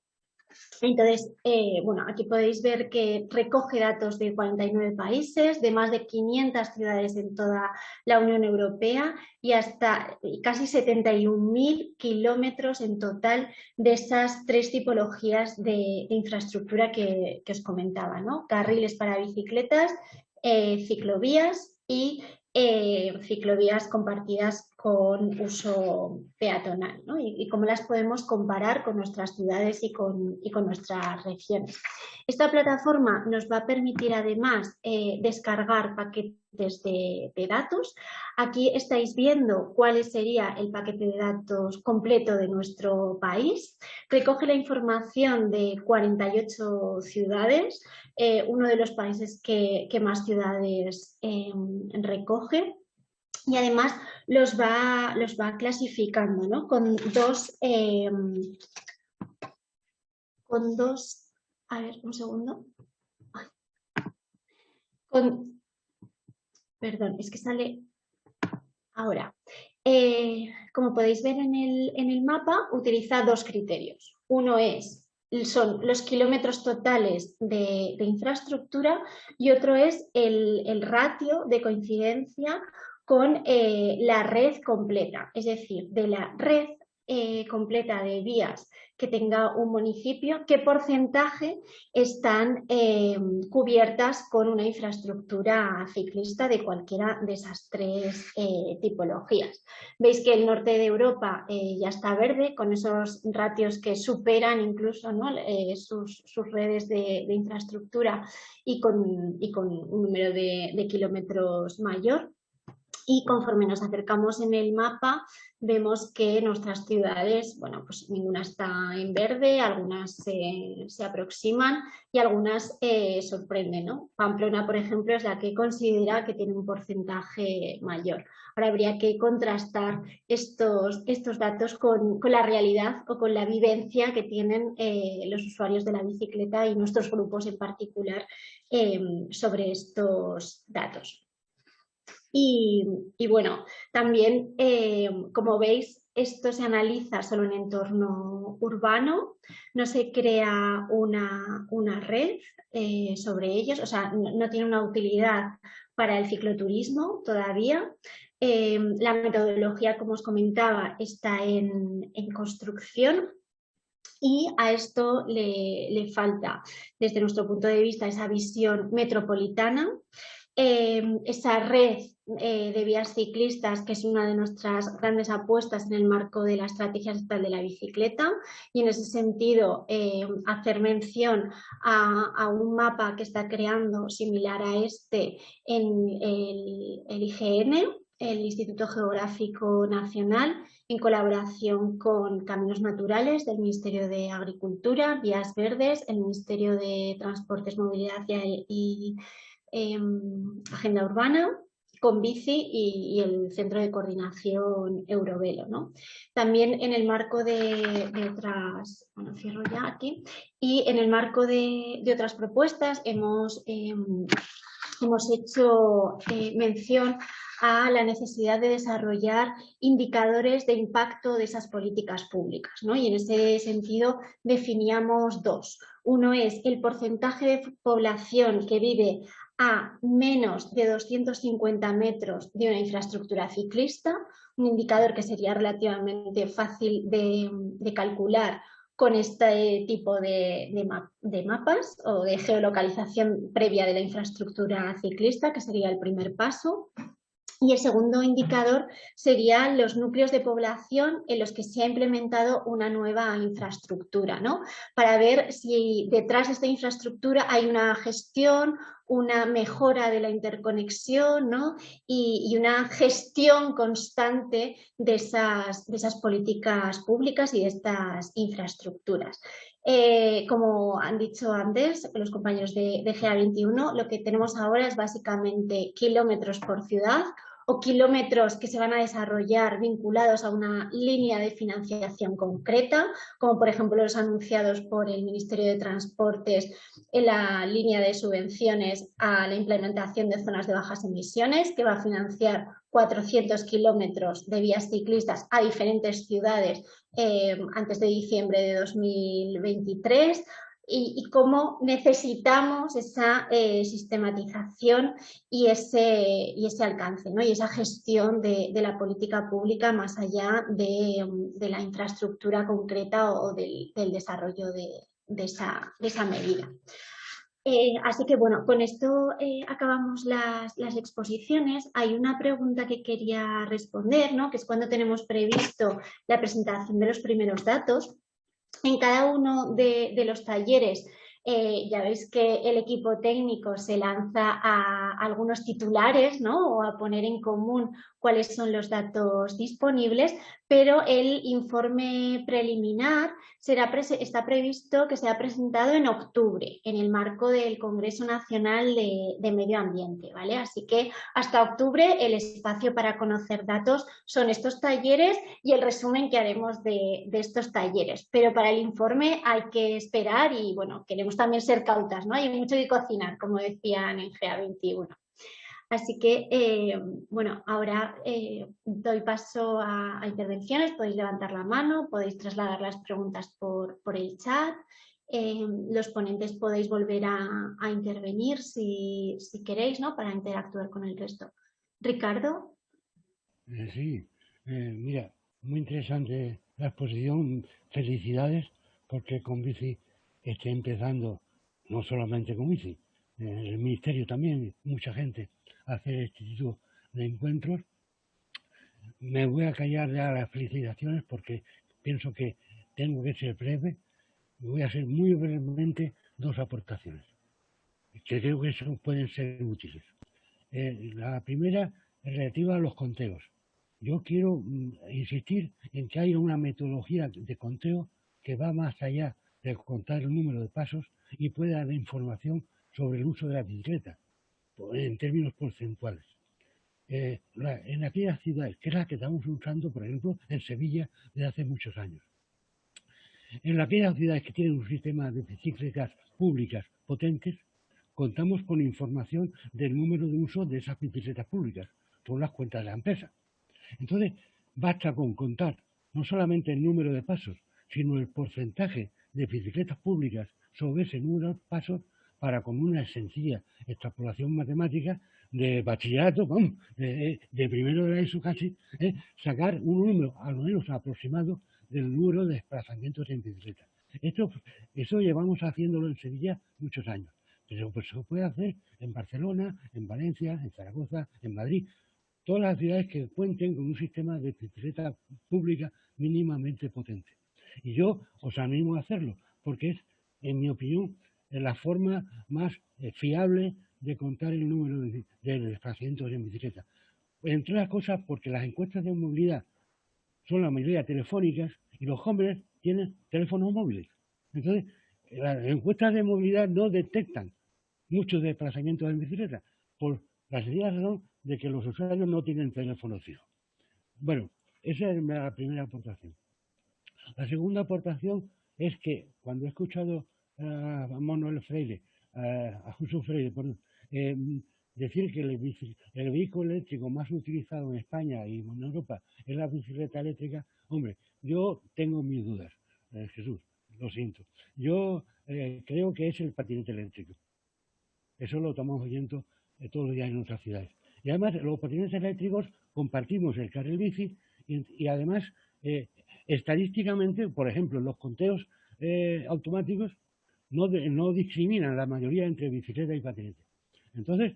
Speaker 1: Entonces, eh, bueno, aquí podéis ver que recoge datos de 49 países, de más de 500 ciudades en toda la Unión Europea y hasta casi 71.000 kilómetros en total de esas tres tipologías de, infraestructura que, os comentaba, ¿no? Carriles para bicicletas, eh, ciclovías y eh, ciclovías compartidas con uso peatonal y, cómo las podemos comparar con nuestras ciudades y con, con, nuestras regiones. Esta plataforma nos va a permitir además eh, descargar paquetes de, datos. Aquí estáis viendo cuál sería el paquete de datos completo de nuestro país. Recoge la información de 48 ciudades, eh, uno de los países que, más ciudades em, recoge y además los va, los va clasificando ¿no? con dos em, con dos a ver un segundo. Con perdón es que sale ahora. Eh, como podéis ver en el, en el mapa utiliza dos criterios. Uno es son los kilómetros totales de, infraestructura y otro es el, ratio de coincidencia con eh, la red completa, es decir, de la red eh, completa de vías que tenga un municipio, qué porcentaje están eh, cubiertas con una infraestructura ciclista de cualquiera de esas tres eh, tipologías. Veis que el norte de Europa ya está verde, con esos ratios que superan incluso sus, redes de, infraestructura y con, un número de kilómetros mayor y conforme nos acercamos en el mapa vemos que nuestras ciudades, bueno, pues ninguna está en verde, algunas se, aproximan y algunas eh, sorprenden, ¿no? Pamplona, por ejemplo, es la que considera que tiene un porcentaje mayor. Ahora habría que contrastar estos, estos datos con, la realidad o con la vivencia que tienen eh, los usuarios de la bicicleta y nuestros grupos en particular eh, sobre estos datos. Y, bueno, también, eh, como veis, esto se analiza solo en entorno urbano, no se crea una, red eh, sobre ellos, o sea, no, tiene una utilidad para el cicloturismo todavía. Eh, la metodología, como os comentaba, está en, construcción y a esto le, le, falta, desde nuestro punto de vista, esa visión metropolitana Em, esa red eh, de vías ciclistas, que es una de nuestras grandes apuestas en el marco de la estrategia estatal de la bicicleta y en ese sentido em, hacer mención a, un mapa que está creando similar a este en el, el IGN, el Instituto Geográfico Nacional, en colaboración con Caminos Naturales del Ministerio de Agricultura, Vías Verdes, el Ministerio de Transportes, Movilidad y Em, agenda urbana, con bici y, el Centro de Coordinación Eurovelo. ¿no? También en el marco de, otras, bueno, ya aquí, y en el marco de, otras propuestas hemos, em, hemos hecho eh, mención a la necesidad de desarrollar indicadores de impacto de esas políticas públicas. ¿no? Y en ese sentido definíamos dos. Uno es el porcentaje de población que vive a menos de 250 metros de una infraestructura ciclista, un indicador que sería relativamente fácil de, calcular con este tipo de, de, mapas o de geolocalización previa de la infraestructura ciclista, que sería el primer paso. Y el segundo indicador serían los núcleos de población en los que se ha implementado una nueva infraestructura, ¿no? Para ver si detrás de esta infraestructura hay una gestión, una mejora de la interconexión ¿no? y, una gestión constante de esas, de esas políticas públicas y de estas infraestructuras. Eh, como han dicho antes los compañeros de, de GA21, lo que tenemos ahora es básicamente kilómetros por ciudad o kilómetros que se van a desarrollar vinculados a una línea de financiación concreta, como por ejemplo los anunciados por el Ministerio de Transportes en la línea de subvenciones a la implementación de zonas de bajas emisiones, que va a financiar 400 kilómetros de vías ciclistas a diferentes ciudades eh, antes de diciembre de 2023 y, cómo necesitamos esa eh, sistematización y ese, y ese alcance ¿no? y esa gestión de, la política pública más allá de, la infraestructura concreta o, del, desarrollo de, esa, medida. Eh, así que bueno, con esto eh, acabamos las, las, exposiciones. Hay una pregunta que quería responder, ¿no? que es cuando tenemos previsto la presentación de los primeros datos en cada uno de, los talleres eh, ya veis que el equipo técnico se lanza a algunos titulares ¿no? o a poner en común cuáles son los datos disponibles, pero el informe preliminar está previsto que sea presentado en octubre, en el marco del Congreso Nacional de, Medio Ambiente. ¿vale? Así que hasta octubre el espacio para conocer datos son estos talleres y el resumen que haremos de, de estos talleres. Pero para el informe hay que esperar y bueno, queremos también ser cautas, ¿no? Hay mucho que cocinar, como decían en GA21. Así que, eh, bueno, ahora eh, doy paso a, intervenciones, podéis levantar la mano, podéis trasladar las preguntas por, el chat, eh, los ponentes podéis volver a, intervenir si, queréis, ¿no? Para interactuar con el resto. Ricardo.
Speaker 8: Sí, mira, muy interesante la exposición, felicidades porque con bici esté empezando, no solamente con bici, el ministerio también, mucha gente, hacer este tipo de encuentros. Me voy a callar ya las felicitaciones porque pienso que tengo que ser breve. Voy a hacer muy brevemente dos aportaciones que creo que eso pueden ser útiles. Eh, la primera es relativa a los conteos. Yo quiero mm, insistir en que hay una metodología de conteo que va más allá de contar el número de pasos y puede dar información sobre el uso de la bicicleta en términos porcentuales. Eh, en aquellas ciudades, que es la que estamos usando, por ejemplo, en Sevilla desde hace muchos años. En aquellas ciudades que tienen un sistema de bicicletas públicas potentes, contamos con información del número de uso de esas bicicletas públicas, por las cuentas de la empresa. Entonces, basta con contar no solamente el número de pasos, sino el porcentaje de bicicletas públicas sobre ese número de pasos para con una sencilla extrapolación matemática de bachillerato, de, primero de la ESO casi, ¿eh? sacar un número al menos aproximado del número de desplazamientos en bicicleta. Esto, eso llevamos haciéndolo en Sevilla muchos años, pero pues se puede hacer en Barcelona, en Valencia, en Zaragoza, en Madrid, todas las ciudades que cuenten con un sistema de bicicleta pública mínimamente potente. Y yo os animo a hacerlo, porque es, en mi opinión, la forma más eh, fiable de contar el número de, desplazamientos en bicicleta. Entre otras cosas, porque las encuestas de movilidad son la mayoría telefónicas y los jóvenes tienen teléfonos móviles. Entonces, las encuestas de movilidad no detectan muchos desplazamientos en bicicleta por la sencilla razón de que los usuarios no tienen teléfono fijo. Bueno, esa es la primera aportación. La segunda aportación es que cuando he escuchado a Manuel Freire, a Jesús Freire, eh, decir que el, vehículo eléctrico más utilizado en España y en Europa es la bicicleta eléctrica, hombre, yo tengo mis dudas, eh, Jesús, lo siento. Yo eh, creo que es el patinete eléctrico. Eso lo estamos oyendo todos los días en otras ciudades. Y además, los patinetes eléctricos compartimos el carril bici y, además, estadísticamente, por ejemplo, los conteos automáticos, no, no discriminan la mayoría entre bicicleta y patinete. Entonces,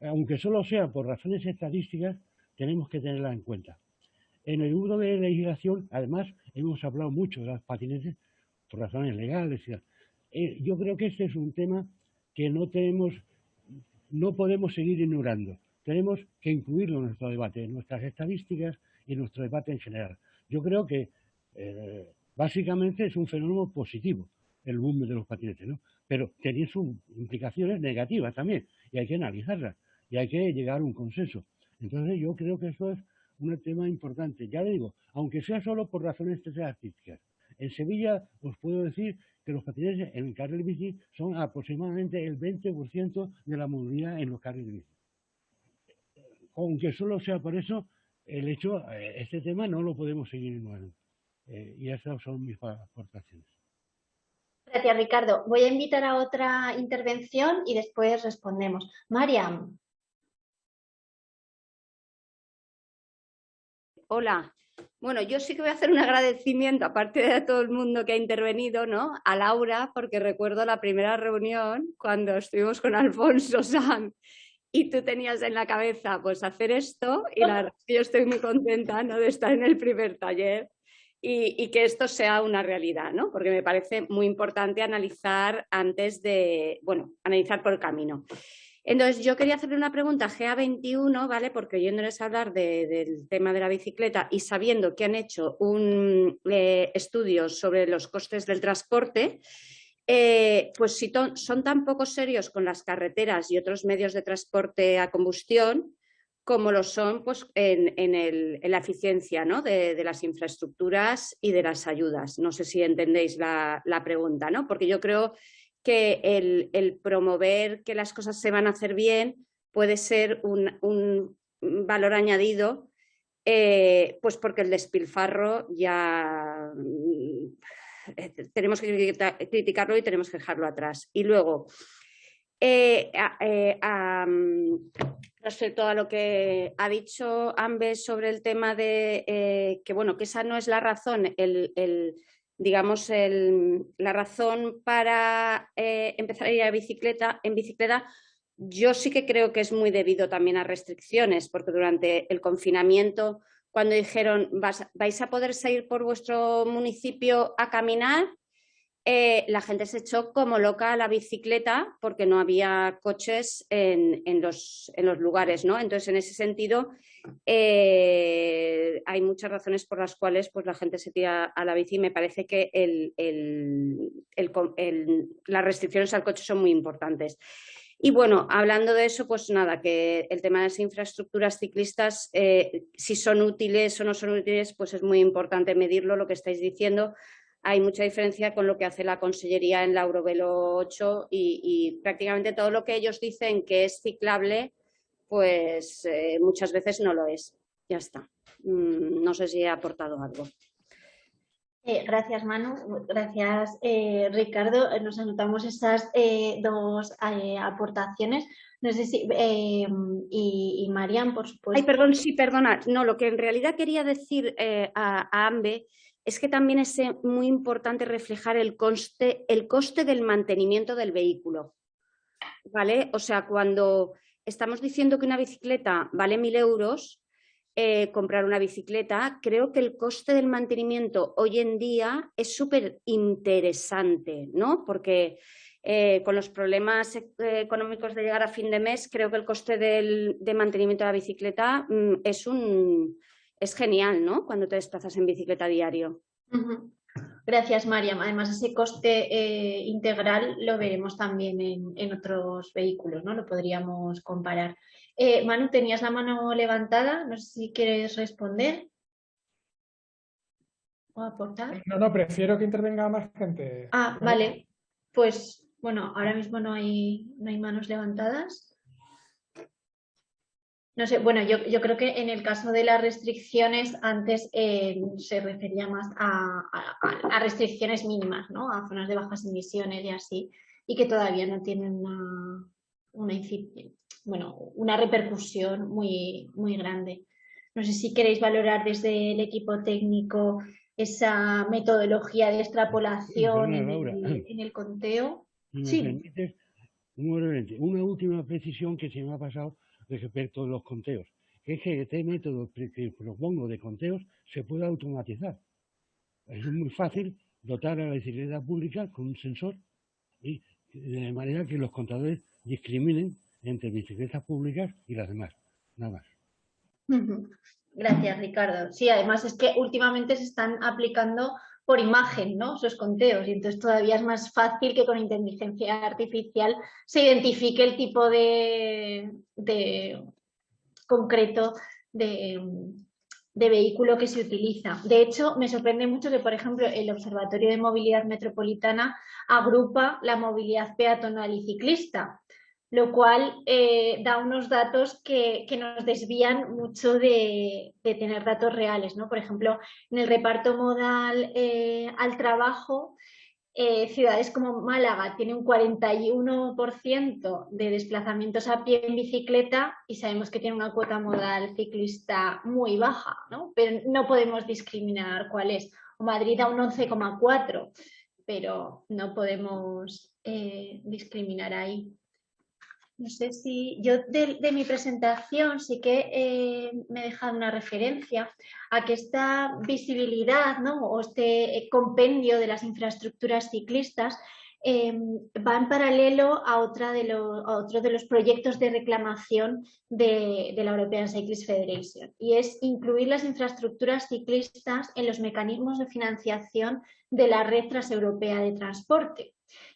Speaker 8: aunque solo sea por razones estadísticas, tenemos que tenerla en cuenta. En el uso de legislación, además, hemos hablado mucho de las patinetes por razones legales. Eh, yo creo que este es un tema que no tenemos, no podemos seguir ignorando. Tenemos que incluirlo en nuestro debate, en nuestras estadísticas y en nuestro debate en general. Yo creo que eh, básicamente es un fenómeno positivo el boom de los patinetes, ¿no? Pero tiene sus implicaciones negativas también y hay que analizarlas y hay que llegar a un consenso. Entonces yo creo que eso es un tema importante. Ya le digo, aunque sea solo por razones artísticas. En Sevilla os puedo decir que los patinetes en el carril bici son aproximadamente el 20% de la movilidad en los carriles bici. Aunque solo sea por eso, el hecho, eh, este tema no lo podemos seguir ignorando. Eh, y esas son mis aportaciones.
Speaker 1: Gracias, Ricardo. Voy a invitar a otra intervención y después respondemos. Mariam.
Speaker 9: Hola. Bueno, yo sí que voy a hacer un agradecimiento, aparte de todo el mundo que ha intervenido, ¿no? A Laura, porque recuerdo la primera reunión cuando estuvimos con Alfonso San y tú tenías en la cabeza pues hacer esto y la, yo estoy muy contenta ¿no? de estar en el primer taller y, que esto sea una realidad, ¿no? Porque me parece muy importante analizar antes de, bueno, analizar por el camino. Entonces, yo quería hacerle una pregunta a GA21, ¿vale? Porque oyéndoles hablar del tema de la bicicleta y sabiendo que han hecho un eh, estudio sobre los costes del transporte, eh, pues si son tan poco serios con las carreteras y otros medios de transporte a combustión, como lo son pues, en, la eficiencia de, las infraestructuras y de las ayudas. No sé si entendéis la, pregunta, ¿no? porque yo creo que el, promover que las cosas se van a hacer bien puede ser un, valor añadido, eh, pues porque el despilfarro ya mm, tenemos que criticarlo y tenemos que dejarlo atrás. Y luego, eh, eh, respecto a lo que ha dicho Ambes sobre el tema de eh, que bueno que esa no es la razón el, digamos la razón para eh, empezar a ir a bicicleta en bicicleta yo sí que creo que es muy debido también a restricciones porque durante el confinamiento cuando dijeron vais a poder salir por vuestro municipio a caminar eh, la gente se echó como loca a la bicicleta porque no había coches en, los, lugares, ¿no? Entonces, en ese sentido, eh, hay muchas razones por las cuales pues, la gente se tira a la bici y me parece que las restricciones al coche son muy importantes. Y bueno, hablando de eso, pues nada, que el tema de las infraestructuras ciclistas, eh, si son útiles o no son útiles, pues es muy importante medirlo, lo que estáis diciendo, hay mucha diferencia con lo que hace la Consellería en la Eurovelo 8 y, prácticamente todo lo que ellos dicen que es ciclable, pues eh, muchas veces no lo es. Ya está. Mm, no sé si he aportado algo.
Speaker 1: Eh, gracias, Manu. Gracias, eh, Ricardo. Nos anotamos esas dos aportaciones. No sé si... y, y Marian, por supuesto.
Speaker 9: Ay, perdón, sí, perdona. No, lo que en realidad quería decir a, a Ambe es que también es eh, muy importante reflejar el coste, el coste del mantenimiento del vehículo. ¿Vale? O sea, cuando estamos diciendo que una bicicleta vale mil euros, eh, comprar una bicicleta, creo que el coste del mantenimiento hoy en día es súper interesante, ¿no? Porque eh, con los problemas económicos de llegar a fin de mes, creo que el coste del, de mantenimiento de la bicicleta mm, es un, es genial, ¿no? Cuando te desplazas en bicicleta diario.
Speaker 1: Gracias, Mariam. Además, ese coste eh, integral lo veremos también en, otros vehículos, ¿no? Lo podríamos comparar. Eh, Manu, tenías la mano levantada, no sé si quieres responder o aportar.
Speaker 7: No, no, prefiero que intervenga más gente.
Speaker 1: Ah, vale. Pues, bueno, ahora mismo no hay, no hay manos levantadas. No sé, bueno, yo, creo que en el caso de las restricciones, antes eh, se refería más a, restricciones mínimas, ¿no? A zonas de bajas emisiones y así, y que todavía no tienen una, bueno, una repercusión muy, muy grande. No sé si queréis valorar desde el equipo técnico esa metodología de extrapolación en, el, conteo.
Speaker 8: sí. Una última precisión que se me ha pasado respecto de los conteos, es que este método que propongo de conteos se puede automatizar. Es muy fácil dotar a la bicicleta pública con un sensor y de manera que los contadores discriminen entre bicicletas públicas y las demás, nada más.
Speaker 1: Gracias, Ricardo. Sí, además es que últimamente se están aplicando por imagen, ¿no? Esos conteos. Y entonces todavía es más fácil que con inteligencia artificial se identifique el tipo de, concreto de, vehículo que se utiliza. De hecho, me sorprende mucho que, por ejemplo, el Observatorio de Movilidad Metropolitana agrupa la movilidad peatonal y ciclista lo cual eh, da unos datos que, nos desvían mucho de, tener datos reales. ¿no? Por ejemplo, en el reparto modal eh, al trabajo, eh, ciudades como Málaga tiene un 41% de desplazamientos a pie en bicicleta y sabemos que tiene una cuota modal ciclista muy baja, ¿no? pero no podemos discriminar cuál es. Madrid a un 11,4%, pero no podemos discriminar ahí. No sé si yo de, mi presentación sí que eh, me he dejado una referencia a que esta visibilidad ¿no? o este compendio de las infraestructuras ciclistas eh, va en paralelo a, otra de otro de los proyectos de reclamación de, de, la European Cyclist Federation y es incluir las infraestructuras ciclistas en los mecanismos de financiación de la red transeuropea de transporte.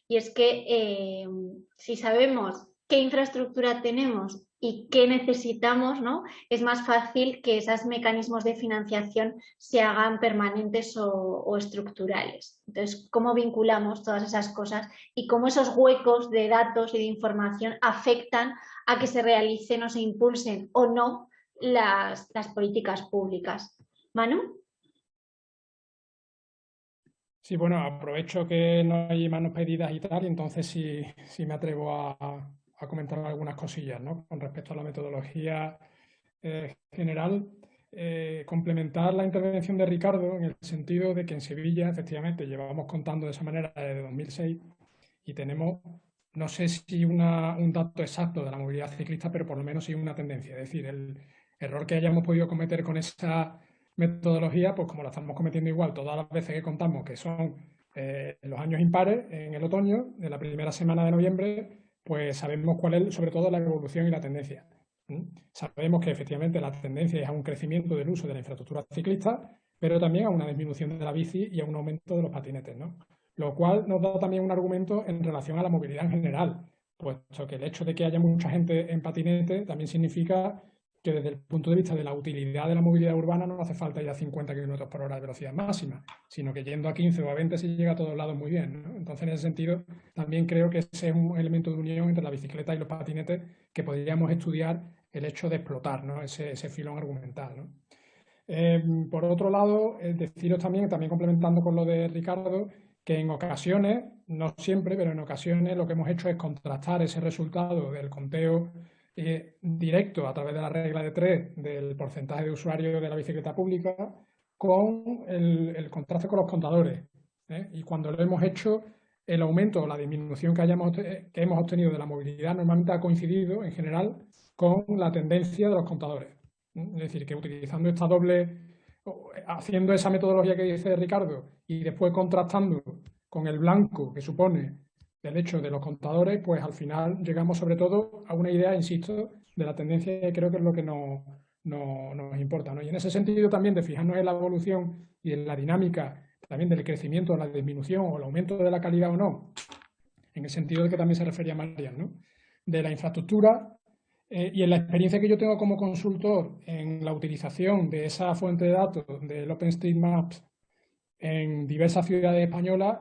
Speaker 1: Y es que eh, si sabemos qué infraestructura tenemos y qué necesitamos, ¿no? es más fácil que esos mecanismos de financiación se hagan permanentes o, estructurales. Entonces, ¿cómo vinculamos todas esas cosas y cómo esos huecos de datos y de información afectan a que se realicen o se impulsen o no las, políticas públicas? Manu.
Speaker 7: Sí, bueno, aprovecho que no hay manos pedidas y tal, y entonces sí, sí me atrevo a, comentar algunas cosillas ¿no? con respecto a la metodología eh, general. Eh, complementar la intervención de Ricardo en el sentido de que en Sevilla, efectivamente, llevábamos contando de esa manera desde 2006 y tenemos, no sé si una, un dato exacto de la movilidad ciclista, pero por lo menos sí una tendencia. Es decir, el error que hayamos podido cometer con esta metodología, pues como la estamos cometiendo igual todas las veces que contamos, que son eh, los años impares, en el otoño, de la primera semana de noviembre, pues sabemos cuál es sobre todo la evolución y la tendencia. Sabemos que efectivamente la tendencia es a un crecimiento del uso de la infraestructura ciclista, pero también a una disminución de la bici y a un aumento de los patinetes, ¿no? Lo cual nos da también un argumento en relación a la movilidad en general, puesto que el hecho de que haya mucha gente en patinete también significa que desde el punto de vista de la utilidad de la movilidad urbana no hace falta ir a 50 km por hora de velocidad máxima, sino que yendo a 15 o a 20 se llega a todos lados muy bien. Entonces, en ese sentido, también creo que ese es un elemento de unión entre la bicicleta y los patinetes que podríamos estudiar el hecho de explotar ¿no? ese, ese filón argumental. Em, por otro lado, deciros también, también complementando con lo de Ricardo, que en ocasiones, no siempre, pero en ocasiones lo que hemos hecho es contrastar ese resultado del conteo eh, directo a través de la regla de tres del porcentaje de usuarios de la bicicleta pública con el, contraste con los contadores. ¿eh? Y cuando lo hemos hecho, el aumento o la disminución que, hayamos, que hemos obtenido de la movilidad normalmente ha coincidido en general con la tendencia de los contadores. ¿eh? Es decir, que utilizando esta doble, haciendo esa metodología que dice Ricardo y después contrastando con el blanco que supone del hecho de los contadores, pues al final llegamos sobre todo a una idea, insisto, de la tendencia que creo que es lo que nos, nos importa. ¿no? Y en ese sentido también de fijarnos en la evolución y en la dinámica también del crecimiento, la disminución o el aumento de la calidad o no, en el sentido de que también se refería Marian, ¿no? de la infraestructura eh, y en la experiencia que yo tengo como consultor en la utilización de esa fuente de datos del OpenStreetMap en diversas ciudades españolas,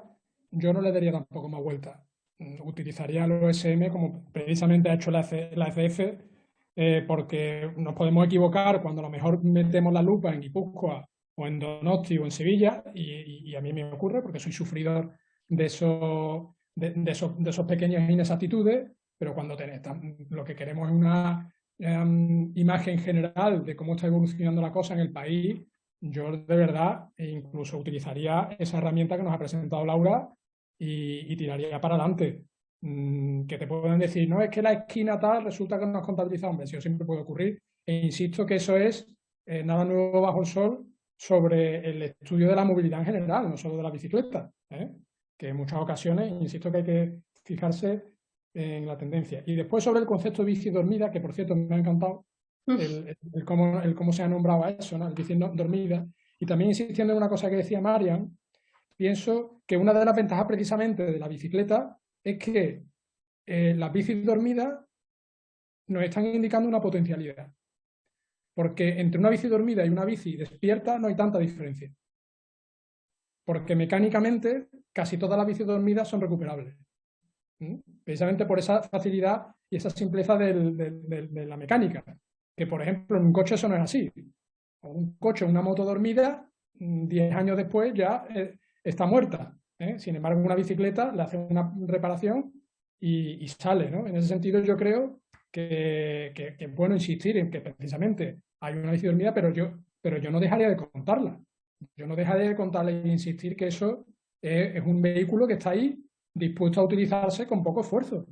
Speaker 7: yo no le daría tampoco más vuelta. Mm, utilizaría el OSM como precisamente ha hecho la, ECF, eh, porque nos podemos equivocar cuando a lo mejor metemos la lupa en Guipúzcoa o en Donosti o en Sevilla, y, a mí me ocurre porque soy sufridor de esos, de, esos, pequeñas inexactitudes, pero cuando tenés, lo que queremos es una em, imagen general de cómo está evolucionando la cosa en el país, yo de verdad incluso utilizaría esa herramienta que nos ha presentado Laura y, tiraría para adelante. Mm, que te pueden decir, no, es que la esquina tal resulta que no has contabilizado, hombre, eso siempre puede ocurrir. E insisto que eso es eh, nada nuevo bajo el sol sobre el estudio de la movilidad en general, no solo de la bicicleta, ¿eh? que en muchas ocasiones, insisto que hay que fijarse en la tendencia. Y después sobre el concepto de bici dormida, que por cierto me ha encantado el, cómo, el cómo, se ha nombrado a eso, ¿no? el bici dormida. Y también insistiendo en una cosa que decía Marian, pienso que una de las ventajas precisamente de la bicicleta es que eh, las bicis dormidas nos están indicando una potencialidad. Porque entre una bici dormida y una bici despierta no hay tanta diferencia. Porque mecánicamente casi todas las bicis dormidas son recuperables. Precisamente por esa facilidad y esa simpleza de la mecánica. Que por ejemplo en un coche eso no es así. Un coche, una moto dormida, 10 años después ya eh, está muerta. ¿eh? Sin embargo, una bicicleta le hace una reparación y, sale. ¿no? En ese sentido, yo creo que, es bueno insistir en que precisamente hay una bici dormida, pero yo, pero yo no dejaría de contarla. Yo no dejaría de contarla e insistir que eso es, un vehículo que está ahí dispuesto a utilizarse con poco esfuerzo.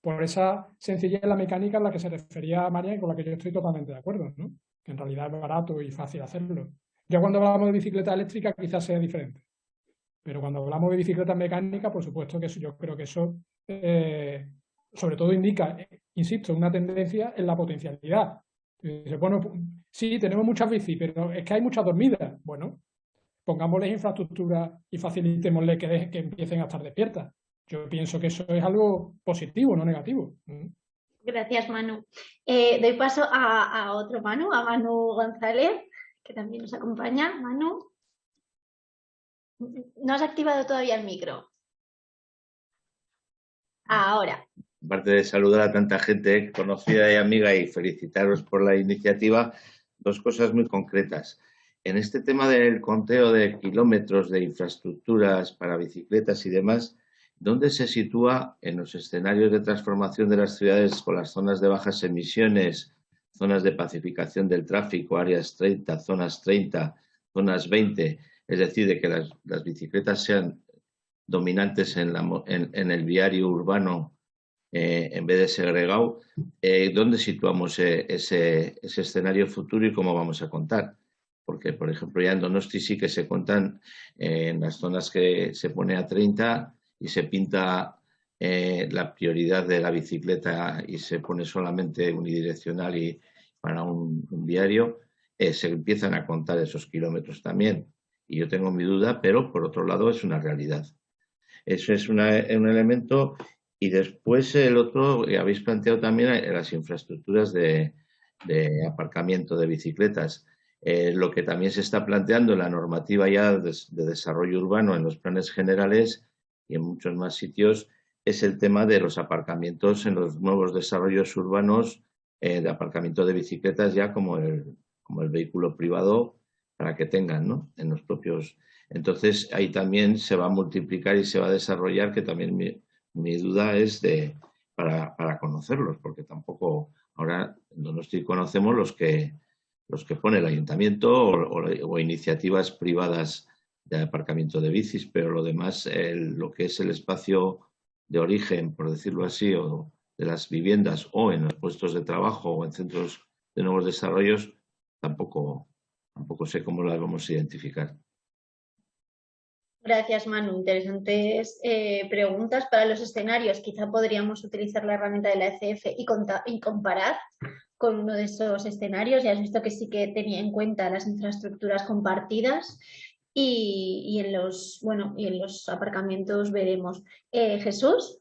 Speaker 7: Por esa sencillez en la mecánica en la que se refería María y con la que yo estoy totalmente de acuerdo. ¿no? Que en realidad es barato y fácil hacerlo. Ya cuando hablamos de bicicleta eléctrica quizás sea diferente. Pero cuando hablamos de bicicleta mecánica, por supuesto que yo creo que eso eh, sobre todo indica, insisto, una tendencia en la potencialidad. bueno, sí, tenemos muchas bici, pero es que hay muchas dormidas. Bueno, pongámosles infraestructura y facilitémosle que, que empiecen a estar despiertas. Yo pienso que eso es algo positivo, no negativo. Mm.
Speaker 1: Gracias, Manu. Eh, doy paso a, a, otro Manu, a Manu González, que también nos acompaña. Manu. No has activado todavía el micro. Ahora.
Speaker 10: Aparte de saludar a tanta gente conocida y amiga y felicitaros por la iniciativa, dos cosas muy concretas. En este tema del conteo de kilómetros de infraestructuras para bicicletas y demás, ¿Dónde se sitúa en los escenarios de transformación de las ciudades con las zonas de bajas emisiones, zonas de pacificación del tráfico, áreas 30, zonas 30, zonas 20, es decir, de que las, bicicletas sean dominantes en, el viario urbano eh, en vez de segregado, eh, ¿dónde situamos eh, ese, escenario futuro y cómo vamos a contar? Porque, por ejemplo, ya en Donosti sí que se cuentan en las zonas que se pone a 30 y se pinta la prioridad de la bicicleta y se pone solamente unidireccional y para un, un viario, se empiezan a contar esos kilómetros también y yo tengo mi duda, pero por otro lado es una realidad. Eso es un elemento y después el otro, habéis planteado también eh, las infraestructuras de, aparcamiento de bicicletas. Eh, lo que también se está planteando en la normativa ya de, desarrollo urbano en los planes generales y en muchos más sitios es el tema de los aparcamientos en los nuevos desarrollos urbanos eh, de aparcamiento de bicicletas ya como el, como el vehículo privado para que tengan ¿no? en los propios... Entonces ahí también se va a multiplicar y se va a desarrollar, que también mi, duda es de para, para, conocerlos, porque tampoco ahora no estoy conocemos los que los que pone el ayuntamiento o, iniciativas privadas de aparcamiento de bicis, pero lo demás, lo que es el espacio de origen, por decirlo así, o de las viviendas o en los puestos de trabajo o en centros de nuevos desarrollos, tampoco, Tampoco sé cómo las vamos a identificar.
Speaker 1: Gracias, Manu. Interesantes eh, preguntas para los escenarios. Quizá podríamos utilizar la herramienta de la ECF y, y, comparar con uno de esos escenarios. Ya has visto que sí que tenía en cuenta las infraestructuras compartidas y, en, los, bueno, y en los aparcamientos veremos. Eh, Jesús.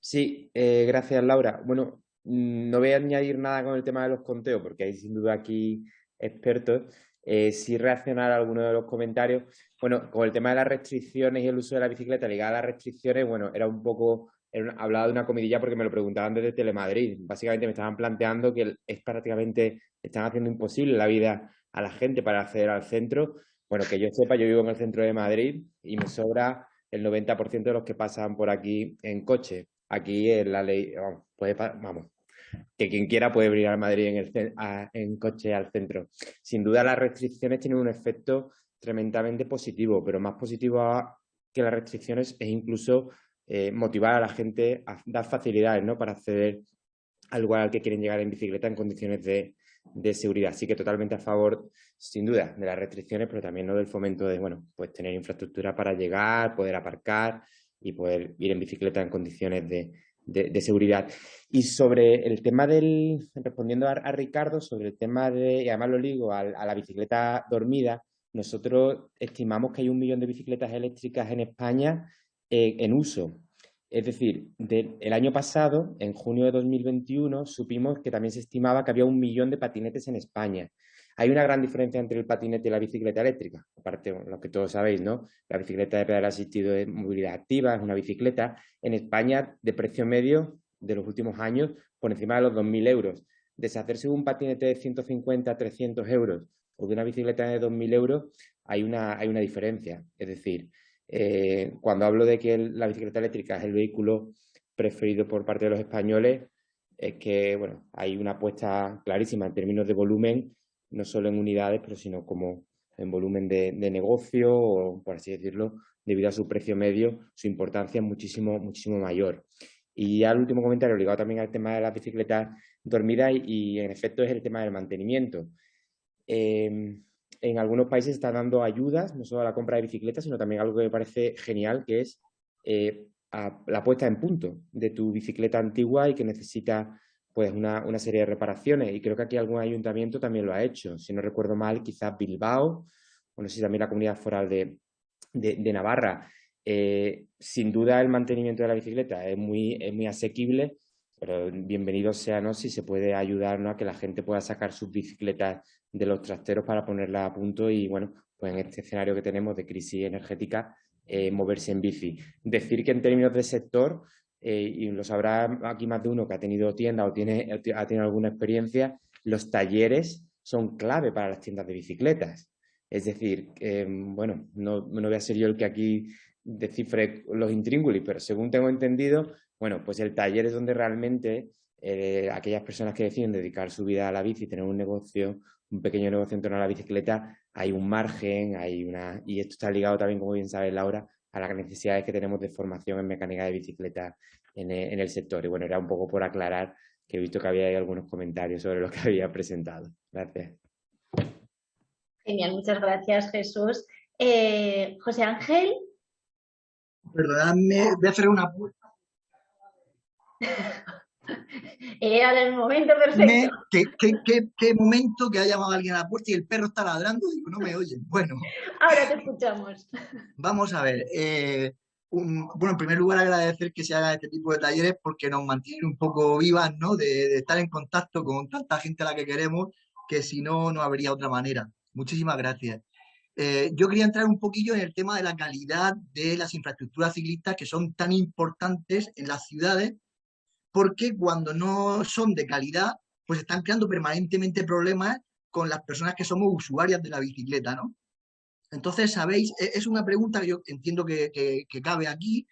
Speaker 6: Sí, eh, gracias, Laura. Bueno, no voy a añadir nada con el tema de los conteos, porque hay sin duda aquí expertos. Eh, sí reaccionar a algunos de los comentarios. Bueno, con el tema de las restricciones y el uso de la bicicleta ligada a las restricciones, bueno, era un poco, hablaba de una comidilla porque me lo preguntaban desde Telemadrid. Básicamente me estaban planteando que es prácticamente, están haciendo imposible la vida a la gente para acceder al centro. Bueno, que yo sepa, yo vivo en el centro de Madrid y me sobra el 90% de los que pasan por aquí en coche. Aquí en la ley, vamos, vamos que quien quiera puede venir a Madrid en, el, en coche al centro. Sin duda las restricciones tienen un efecto tremendamente positivo, pero más positivo que las restricciones es incluso eh, motivar a la gente a dar facilidades ¿no? para acceder al lugar al que quieren llegar en bicicleta en condiciones de, de, seguridad. Así que totalmente a favor, sin duda, de las restricciones, pero también ¿no? del fomento de bueno, pues tener infraestructura para llegar, poder aparcar y poder ir en bicicleta en condiciones de, de, seguridad. Y sobre el tema del, respondiendo a, Ricardo, sobre el tema de, y además lo ligo a, la bicicleta dormida, nosotros estimamos que hay un millón de bicicletas eléctricas en España eh, en uso. Es decir, el año pasado, en junio de 2021, supimos que también se estimaba que había un millón de patinetes en España. Hay una gran diferencia entre el patinete y la bicicleta eléctrica, aparte lo que todos sabéis, ¿no? La bicicleta de pedal asistido de movilidad activa es una bicicleta en España de precio medio de los últimos años por encima de los 2.000 euros. Deshacerse de un patinete de 150, 300 euros o de una bicicleta de 2.000 euros hay una, hay una diferencia. Es decir, eh, cuando hablo de que la bicicleta eléctrica es el vehículo preferido por parte de los españoles, es que bueno, hay una apuesta clarísima en términos de volumen no solo en unidades, pero sino como en volumen de, negocio o, por así decirlo, debido a su precio medio, su importancia es muchísimo, muchísimo mayor. Y ya el último comentario ligado también al tema de las bicicletas dormidas y, en efecto es el tema del mantenimiento. Em, en algunos países están dando ayudas, no solo a la compra de bicicletas, sino también algo que me parece genial, que es eh, la puesta en punto de tu bicicleta antigua y que necesita pues una, serie de reparaciones y creo que aquí algún ayuntamiento también lo ha hecho. Si no recuerdo mal, quizás Bilbao, o no sé si también la comunidad foral de, Navarra. Eh, sin duda el mantenimiento de la bicicleta es muy, muy asequible, pero bienvenido sea ¿no? si se puede ayudar a que la gente pueda sacar sus bicicletas de los trasteros para ponerlas a punto y bueno, pues en este escenario que tenemos de crisis energética, eh, moverse en bici. Decir que en términos de sector, eh, y lo sabrá aquí más de uno que ha tenido tienda o tiene, ha tenido alguna experiencia, los talleres son clave para las tiendas de bicicletas. Es decir, bueno, no, no, voy a ser yo el que aquí
Speaker 11: descifre los intríngulis, pero según tengo entendido, bueno, pues el taller es donde realmente eh, aquellas personas que deciden dedicar su vida a la bici, tener un negocio, un pequeño negocio en torno a la bicicleta, hay un margen, hay una y esto está ligado también, como bien sabe Laura, a las necesidades que tenemos de formación en mecánica de bicicleta en el, en el sector. Y bueno, era un poco por aclarar que he visto que había algunos comentarios sobre lo que había presentado. Gracias.
Speaker 1: Genial, muchas gracias Jesús. Eh, José Ángel.
Speaker 12: Perdóname, voy a hacer una
Speaker 1: Era el momento perfecto.
Speaker 12: ¿qué, momento que ha llamado alguien a la puerta y el perro está ladrando? Digo, no me oyen. Bueno.
Speaker 1: Ahora te escuchamos.
Speaker 12: Vamos a ver. Eh, bueno, en primer lugar agradecer que se haga este tipo de talleres porque nos mantiene un poco vivas, ¿no? De, estar en contacto con tanta gente a la que queremos que si no, no habría otra manera. Muchísimas gracias. Eh, yo quería entrar un poquillo en el tema de la calidad de las infraestructuras ciclistas que son tan importantes en las ciudades porque cuando no son de calidad, pues están creando permanentemente problemas con las personas que somos usuarias de la bicicleta, ¿no? Entonces, sabéis, e-, es una pregunta que yo entiendo que, cabe aquí.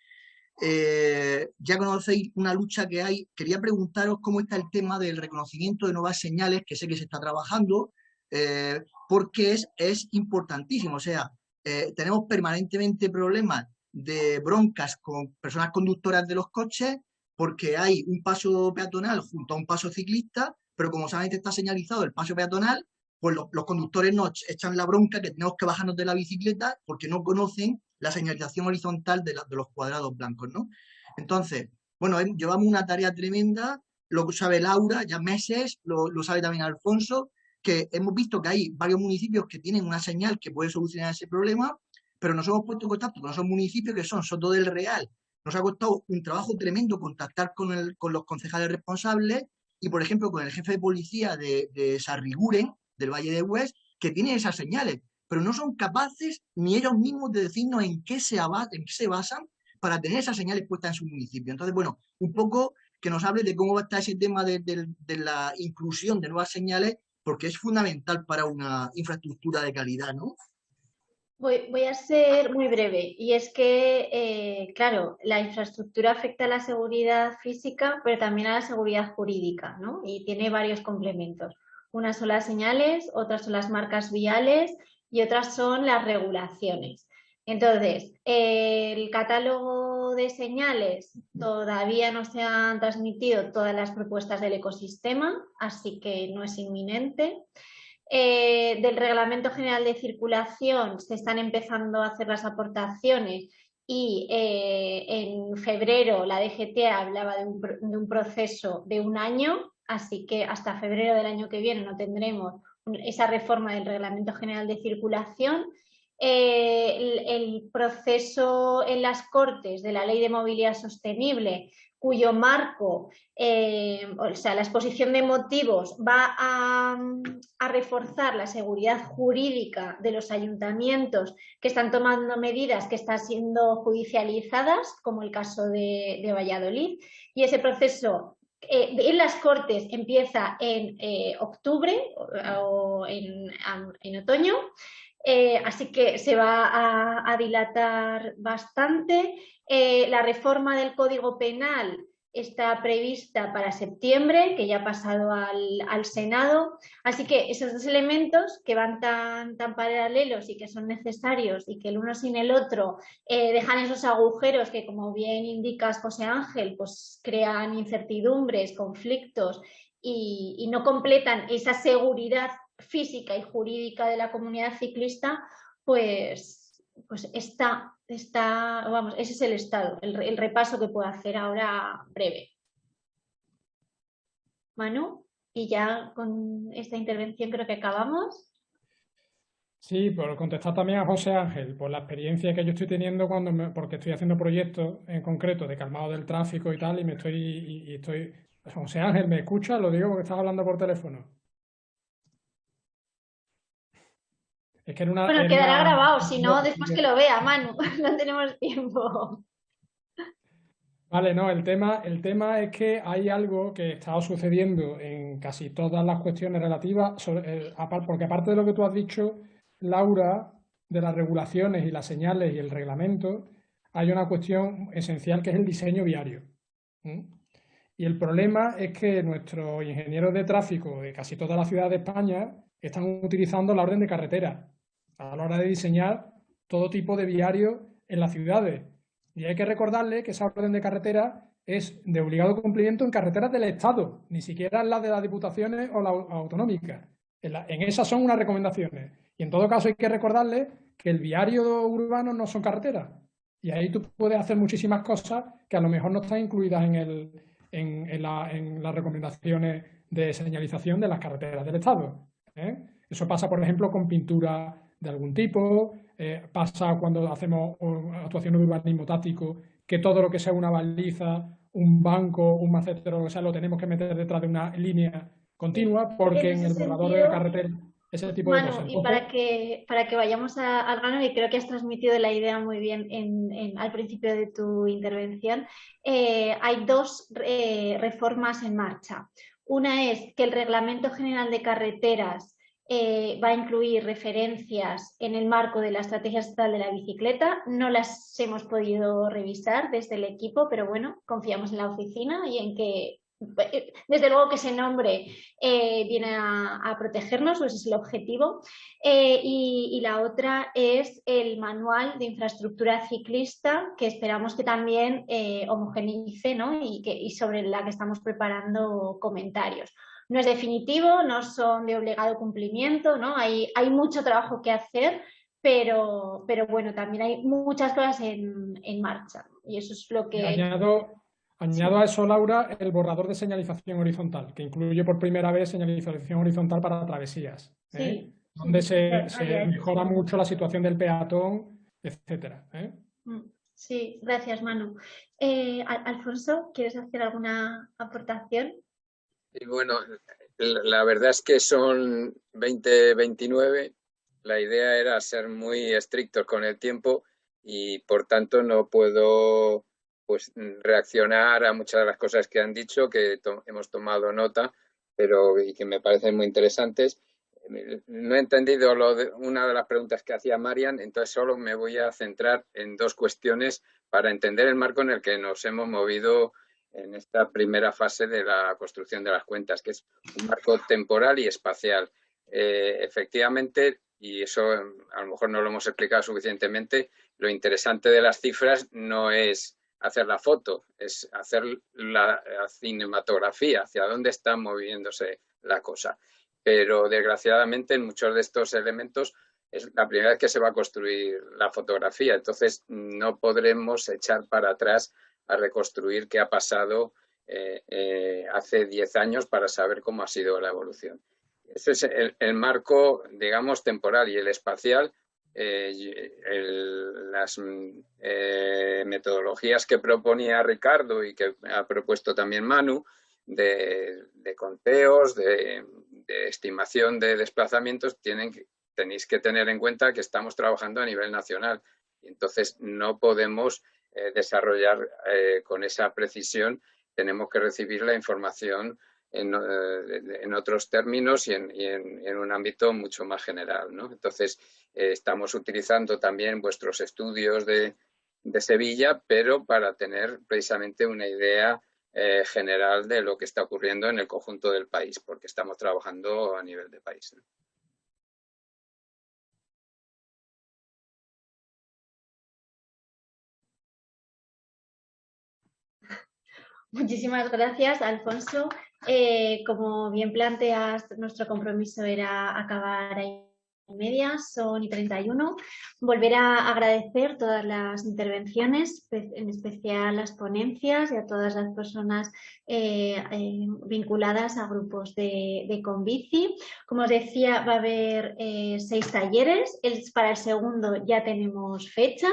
Speaker 12: Eh, ya conocéis una lucha que hay. Quería preguntaros cómo está el tema del reconocimiento de nuevas señales, que sé que se está trabajando, eh, porque es, es importantísimo. O sea, eh, tenemos permanentemente problemas de broncas con personas conductoras de los coches porque hay un paso peatonal junto a un paso ciclista, pero como solamente está señalizado el paso peatonal, pues los, conductores nos echan la bronca que tenemos que bajarnos de la bicicleta porque no conocen la señalización horizontal de, los cuadrados blancos, ¿no? Entonces, bueno, llevamos una tarea tremenda, lo sabe Laura, ya meses, lo, lo sabe también Alfonso, que hemos visto que hay varios municipios que tienen una señal que puede solucionar ese problema, pero nos hemos puesto en contacto con esos municipios que son Soto del Real nos ha costado un trabajo tremendo contactar con, el, con los concejales responsables y, por ejemplo, con el jefe de policía de, de Sarriguren, del Valle de Hues, que tiene esas señales, pero no son capaces ni ellos mismos de decirnos en qué se, basan para tener esas señales puestas en su municipio. Entonces, bueno, un poco que nos hable de cómo va a estar ese tema de la inclusión de nuevas señales, porque es fundamental para una infraestructura de calidad, ¿no?
Speaker 1: Voy, a ser muy breve y es que, eh, claro, la infraestructura afecta a la seguridad física, pero también a la seguridad jurídica, ¿no? Y tiene varios complementos. Unas son las señales, otras son las marcas viales y otras son las regulaciones. Entonces, el catálogo de señales todavía no se han transmitido todas las propuestas del ecosistema, así que no es inminente. Eh, del Reglamento General de Circulación se están empezando a hacer las aportaciones y eh, en febrero la DGT hablaba de un, proceso de un año, así que hasta febrero del año que viene no tendremos esa reforma del Reglamento General de Circulación. Eh, el, proceso en las Cortes de la Ley de Movilidad Sostenible cuyo marco, eh, o sea, la exposición de motivos va a, reforzar la seguridad jurídica de los ayuntamientos que están tomando medidas que están siendo judicializadas, como el caso de, Valladolid, y ese proceso eh, en las Cortes empieza en eh, octubre o en, otoño, así que se va a dilatar bastante. Eh, la reforma del Código Penal está prevista para septiembre, que ya ha pasado al, Senado. Así que esos dos elementos que van tan, paralelos y que son necesarios y que el uno sin el otro eh, dejan esos agujeros que, como bien indicas, José Ángel, pues crean incertidumbres, conflictos y no completan esa seguridad física y jurídica de la comunidad ciclista, pues pues está, está, vamos, ese es el estado, el, repaso que puedo hacer ahora breve. Manu, y ya con esta intervención creo que acabamos.
Speaker 7: Sí, por contestar también a José Ángel, por la experiencia que yo estoy teniendo cuando porque estoy haciendo proyectos en concreto de calmado del tráfico y tal, y me estoy, y estoy, José Ángel, ¿me escucha? Lo digo porque estás hablando por teléfono.
Speaker 1: Es que una, bueno, quedará grabado, si no, después que lo vea, Manu, no tenemos tiempo.
Speaker 7: Vale, no, el tema, el tema es que hay algo que está sucediendo en casi todas las cuestiones relativas, eh, porque aparte de lo que tú has dicho, Laura, de las regulaciones y las señales y el reglamento, hay una cuestión esencial que es el diseño viario. Y el problema es que nuestros ingenieros de tráfico de casi toda la ciudad de España están utilizando la orden de carretera a la hora de diseñar todo tipo de viarios en las ciudades. Y hay que recordarle que esa orden de carretera es de obligado cumplimiento en carreteras del Estado, ni siquiera en las de las diputaciones o las autonómicas. En, esas son unas recomendaciones. Y en todo caso hay que recordarle que el viario urbano no son carreteras. Y ahí tú puedes hacer muchísimas cosas que a lo mejor no están incluidas en, el, en, las recomendaciones de señalización de las carreteras del Estado. ¿eh? Eso pasa, por ejemplo, con pintura de algún tipo, eh, pasa cuando hacemos actuaciones de urbanismo táctico, que todo lo que sea una baliza, un banco, un macetero, o sea, lo tenemos que meter detrás de una línea continua, porque en, el borrador de la carretera ese tipo de cosas.
Speaker 1: Y para que, para que vayamos al grano, y creo que has transmitido la idea muy bien en, al principio de tu intervención, eh, hay dos eh, reformas en marcha. Una es que el Reglamento General de Carreteras eh, va a incluir referencias en el marco de la Estrategia Estatal de la Bicicleta. No las hemos podido revisar desde el equipo, pero bueno, confiamos en la oficina y en que eh, desde luego que ese nombre eh, viene a, protegernos, ese es el objetivo. y, la otra es el manual de infraestructura ciclista, que esperamos que también homogeneice ¿no? y, que, y sobre la que estamos preparando comentarios no es definitivo, no son de obligado cumplimiento, ¿no? Hay, hay mucho trabajo que hacer, pero, pero bueno, también hay muchas cosas en, marcha y eso es lo que...
Speaker 7: Añado, añado a eso, Laura, el borrador de señalización horizontal, que incluye por primera vez señalización horizontal para travesías, ¿eh? donde se, mejora mucho la situación del peatón, etcétera. ¿eh?
Speaker 1: Mm, sí, gracias Manu. Eh, Alfonso, ¿quieres hacer alguna aportación?
Speaker 5: Y bueno, la verdad es que son 2029. La idea era ser muy estrictos con el tiempo y por tanto no puedo pues reaccionar a muchas de las cosas que han dicho, que hemos tomado nota, pero y que me parecen muy interesantes. No he entendido lo de, una de las preguntas que hacía Marian, entonces solo me voy a centrar en dos cuestiones para entender el marco en el que nos hemos movido en esta primera fase de la construcción de las cuentas, que es un marco temporal y espacial. Eh, efectivamente, y eso a lo mejor no lo hemos explicado suficientemente, lo interesante de las cifras no es hacer la foto, es hacer la, cinematografía, hacia dónde está moviéndose la cosa. Pero desgraciadamente en muchos de estos elementos es la primera vez que se va a construir la fotografía, entonces no podremos echar para atrás a reconstruir qué ha pasado eh, eh, hace 10 años para saber cómo ha sido la evolución. Ese es el, marco, digamos, temporal y el espacial. Eh, las metodologías que proponía Ricardo y que ha propuesto también Manu de, conteos, de, estimación de desplazamientos, tienen, tenéis que tener en cuenta que estamos trabajando a nivel nacional. Entonces no podemos eh, desarrollar eh, con esa precisión, tenemos que recibir la información en, eh, otros términos y, en, un ámbito mucho más general. Entonces, estamos utilizando también vuestros estudios de, Sevilla, pero para tener precisamente una idea general de lo que está ocurriendo en el conjunto del país, porque estamos trabajando a nivel de país.
Speaker 1: Muchísimas gracias, Alfonso. Eh, como bien planteas, nuestro compromiso era acabar ahí media, son y 31. Volver a agradecer todas las intervenciones, en especial las ponencias y a todas las personas eh, eh, vinculadas a grupos de, de, Convici. Como os decía, va a haber seis talleres. para el segundo ya tenemos fecha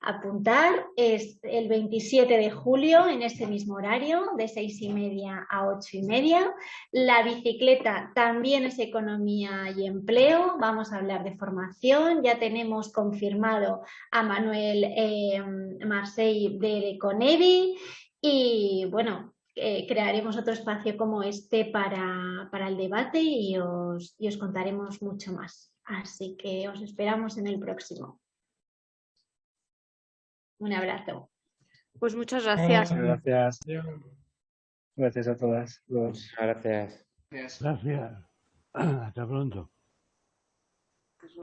Speaker 1: apuntar es el 27 de julio en este mismo horario de seis y media a ocho y media. La bicicleta también es economía y empleo. Vamos a hablar de formación. Ya tenemos confirmado a Manuel eh, Marseille de Conevi y bueno, eh, crearemos otro espacio como este para, para el debate y os, y os contaremos mucho más. Así que os esperamos en el próximo. Un abrazo.
Speaker 9: Pues muchas gracias.
Speaker 3: Gracias. Gracias a todas.
Speaker 11: Gracias.
Speaker 8: Gracias. Hasta pronto.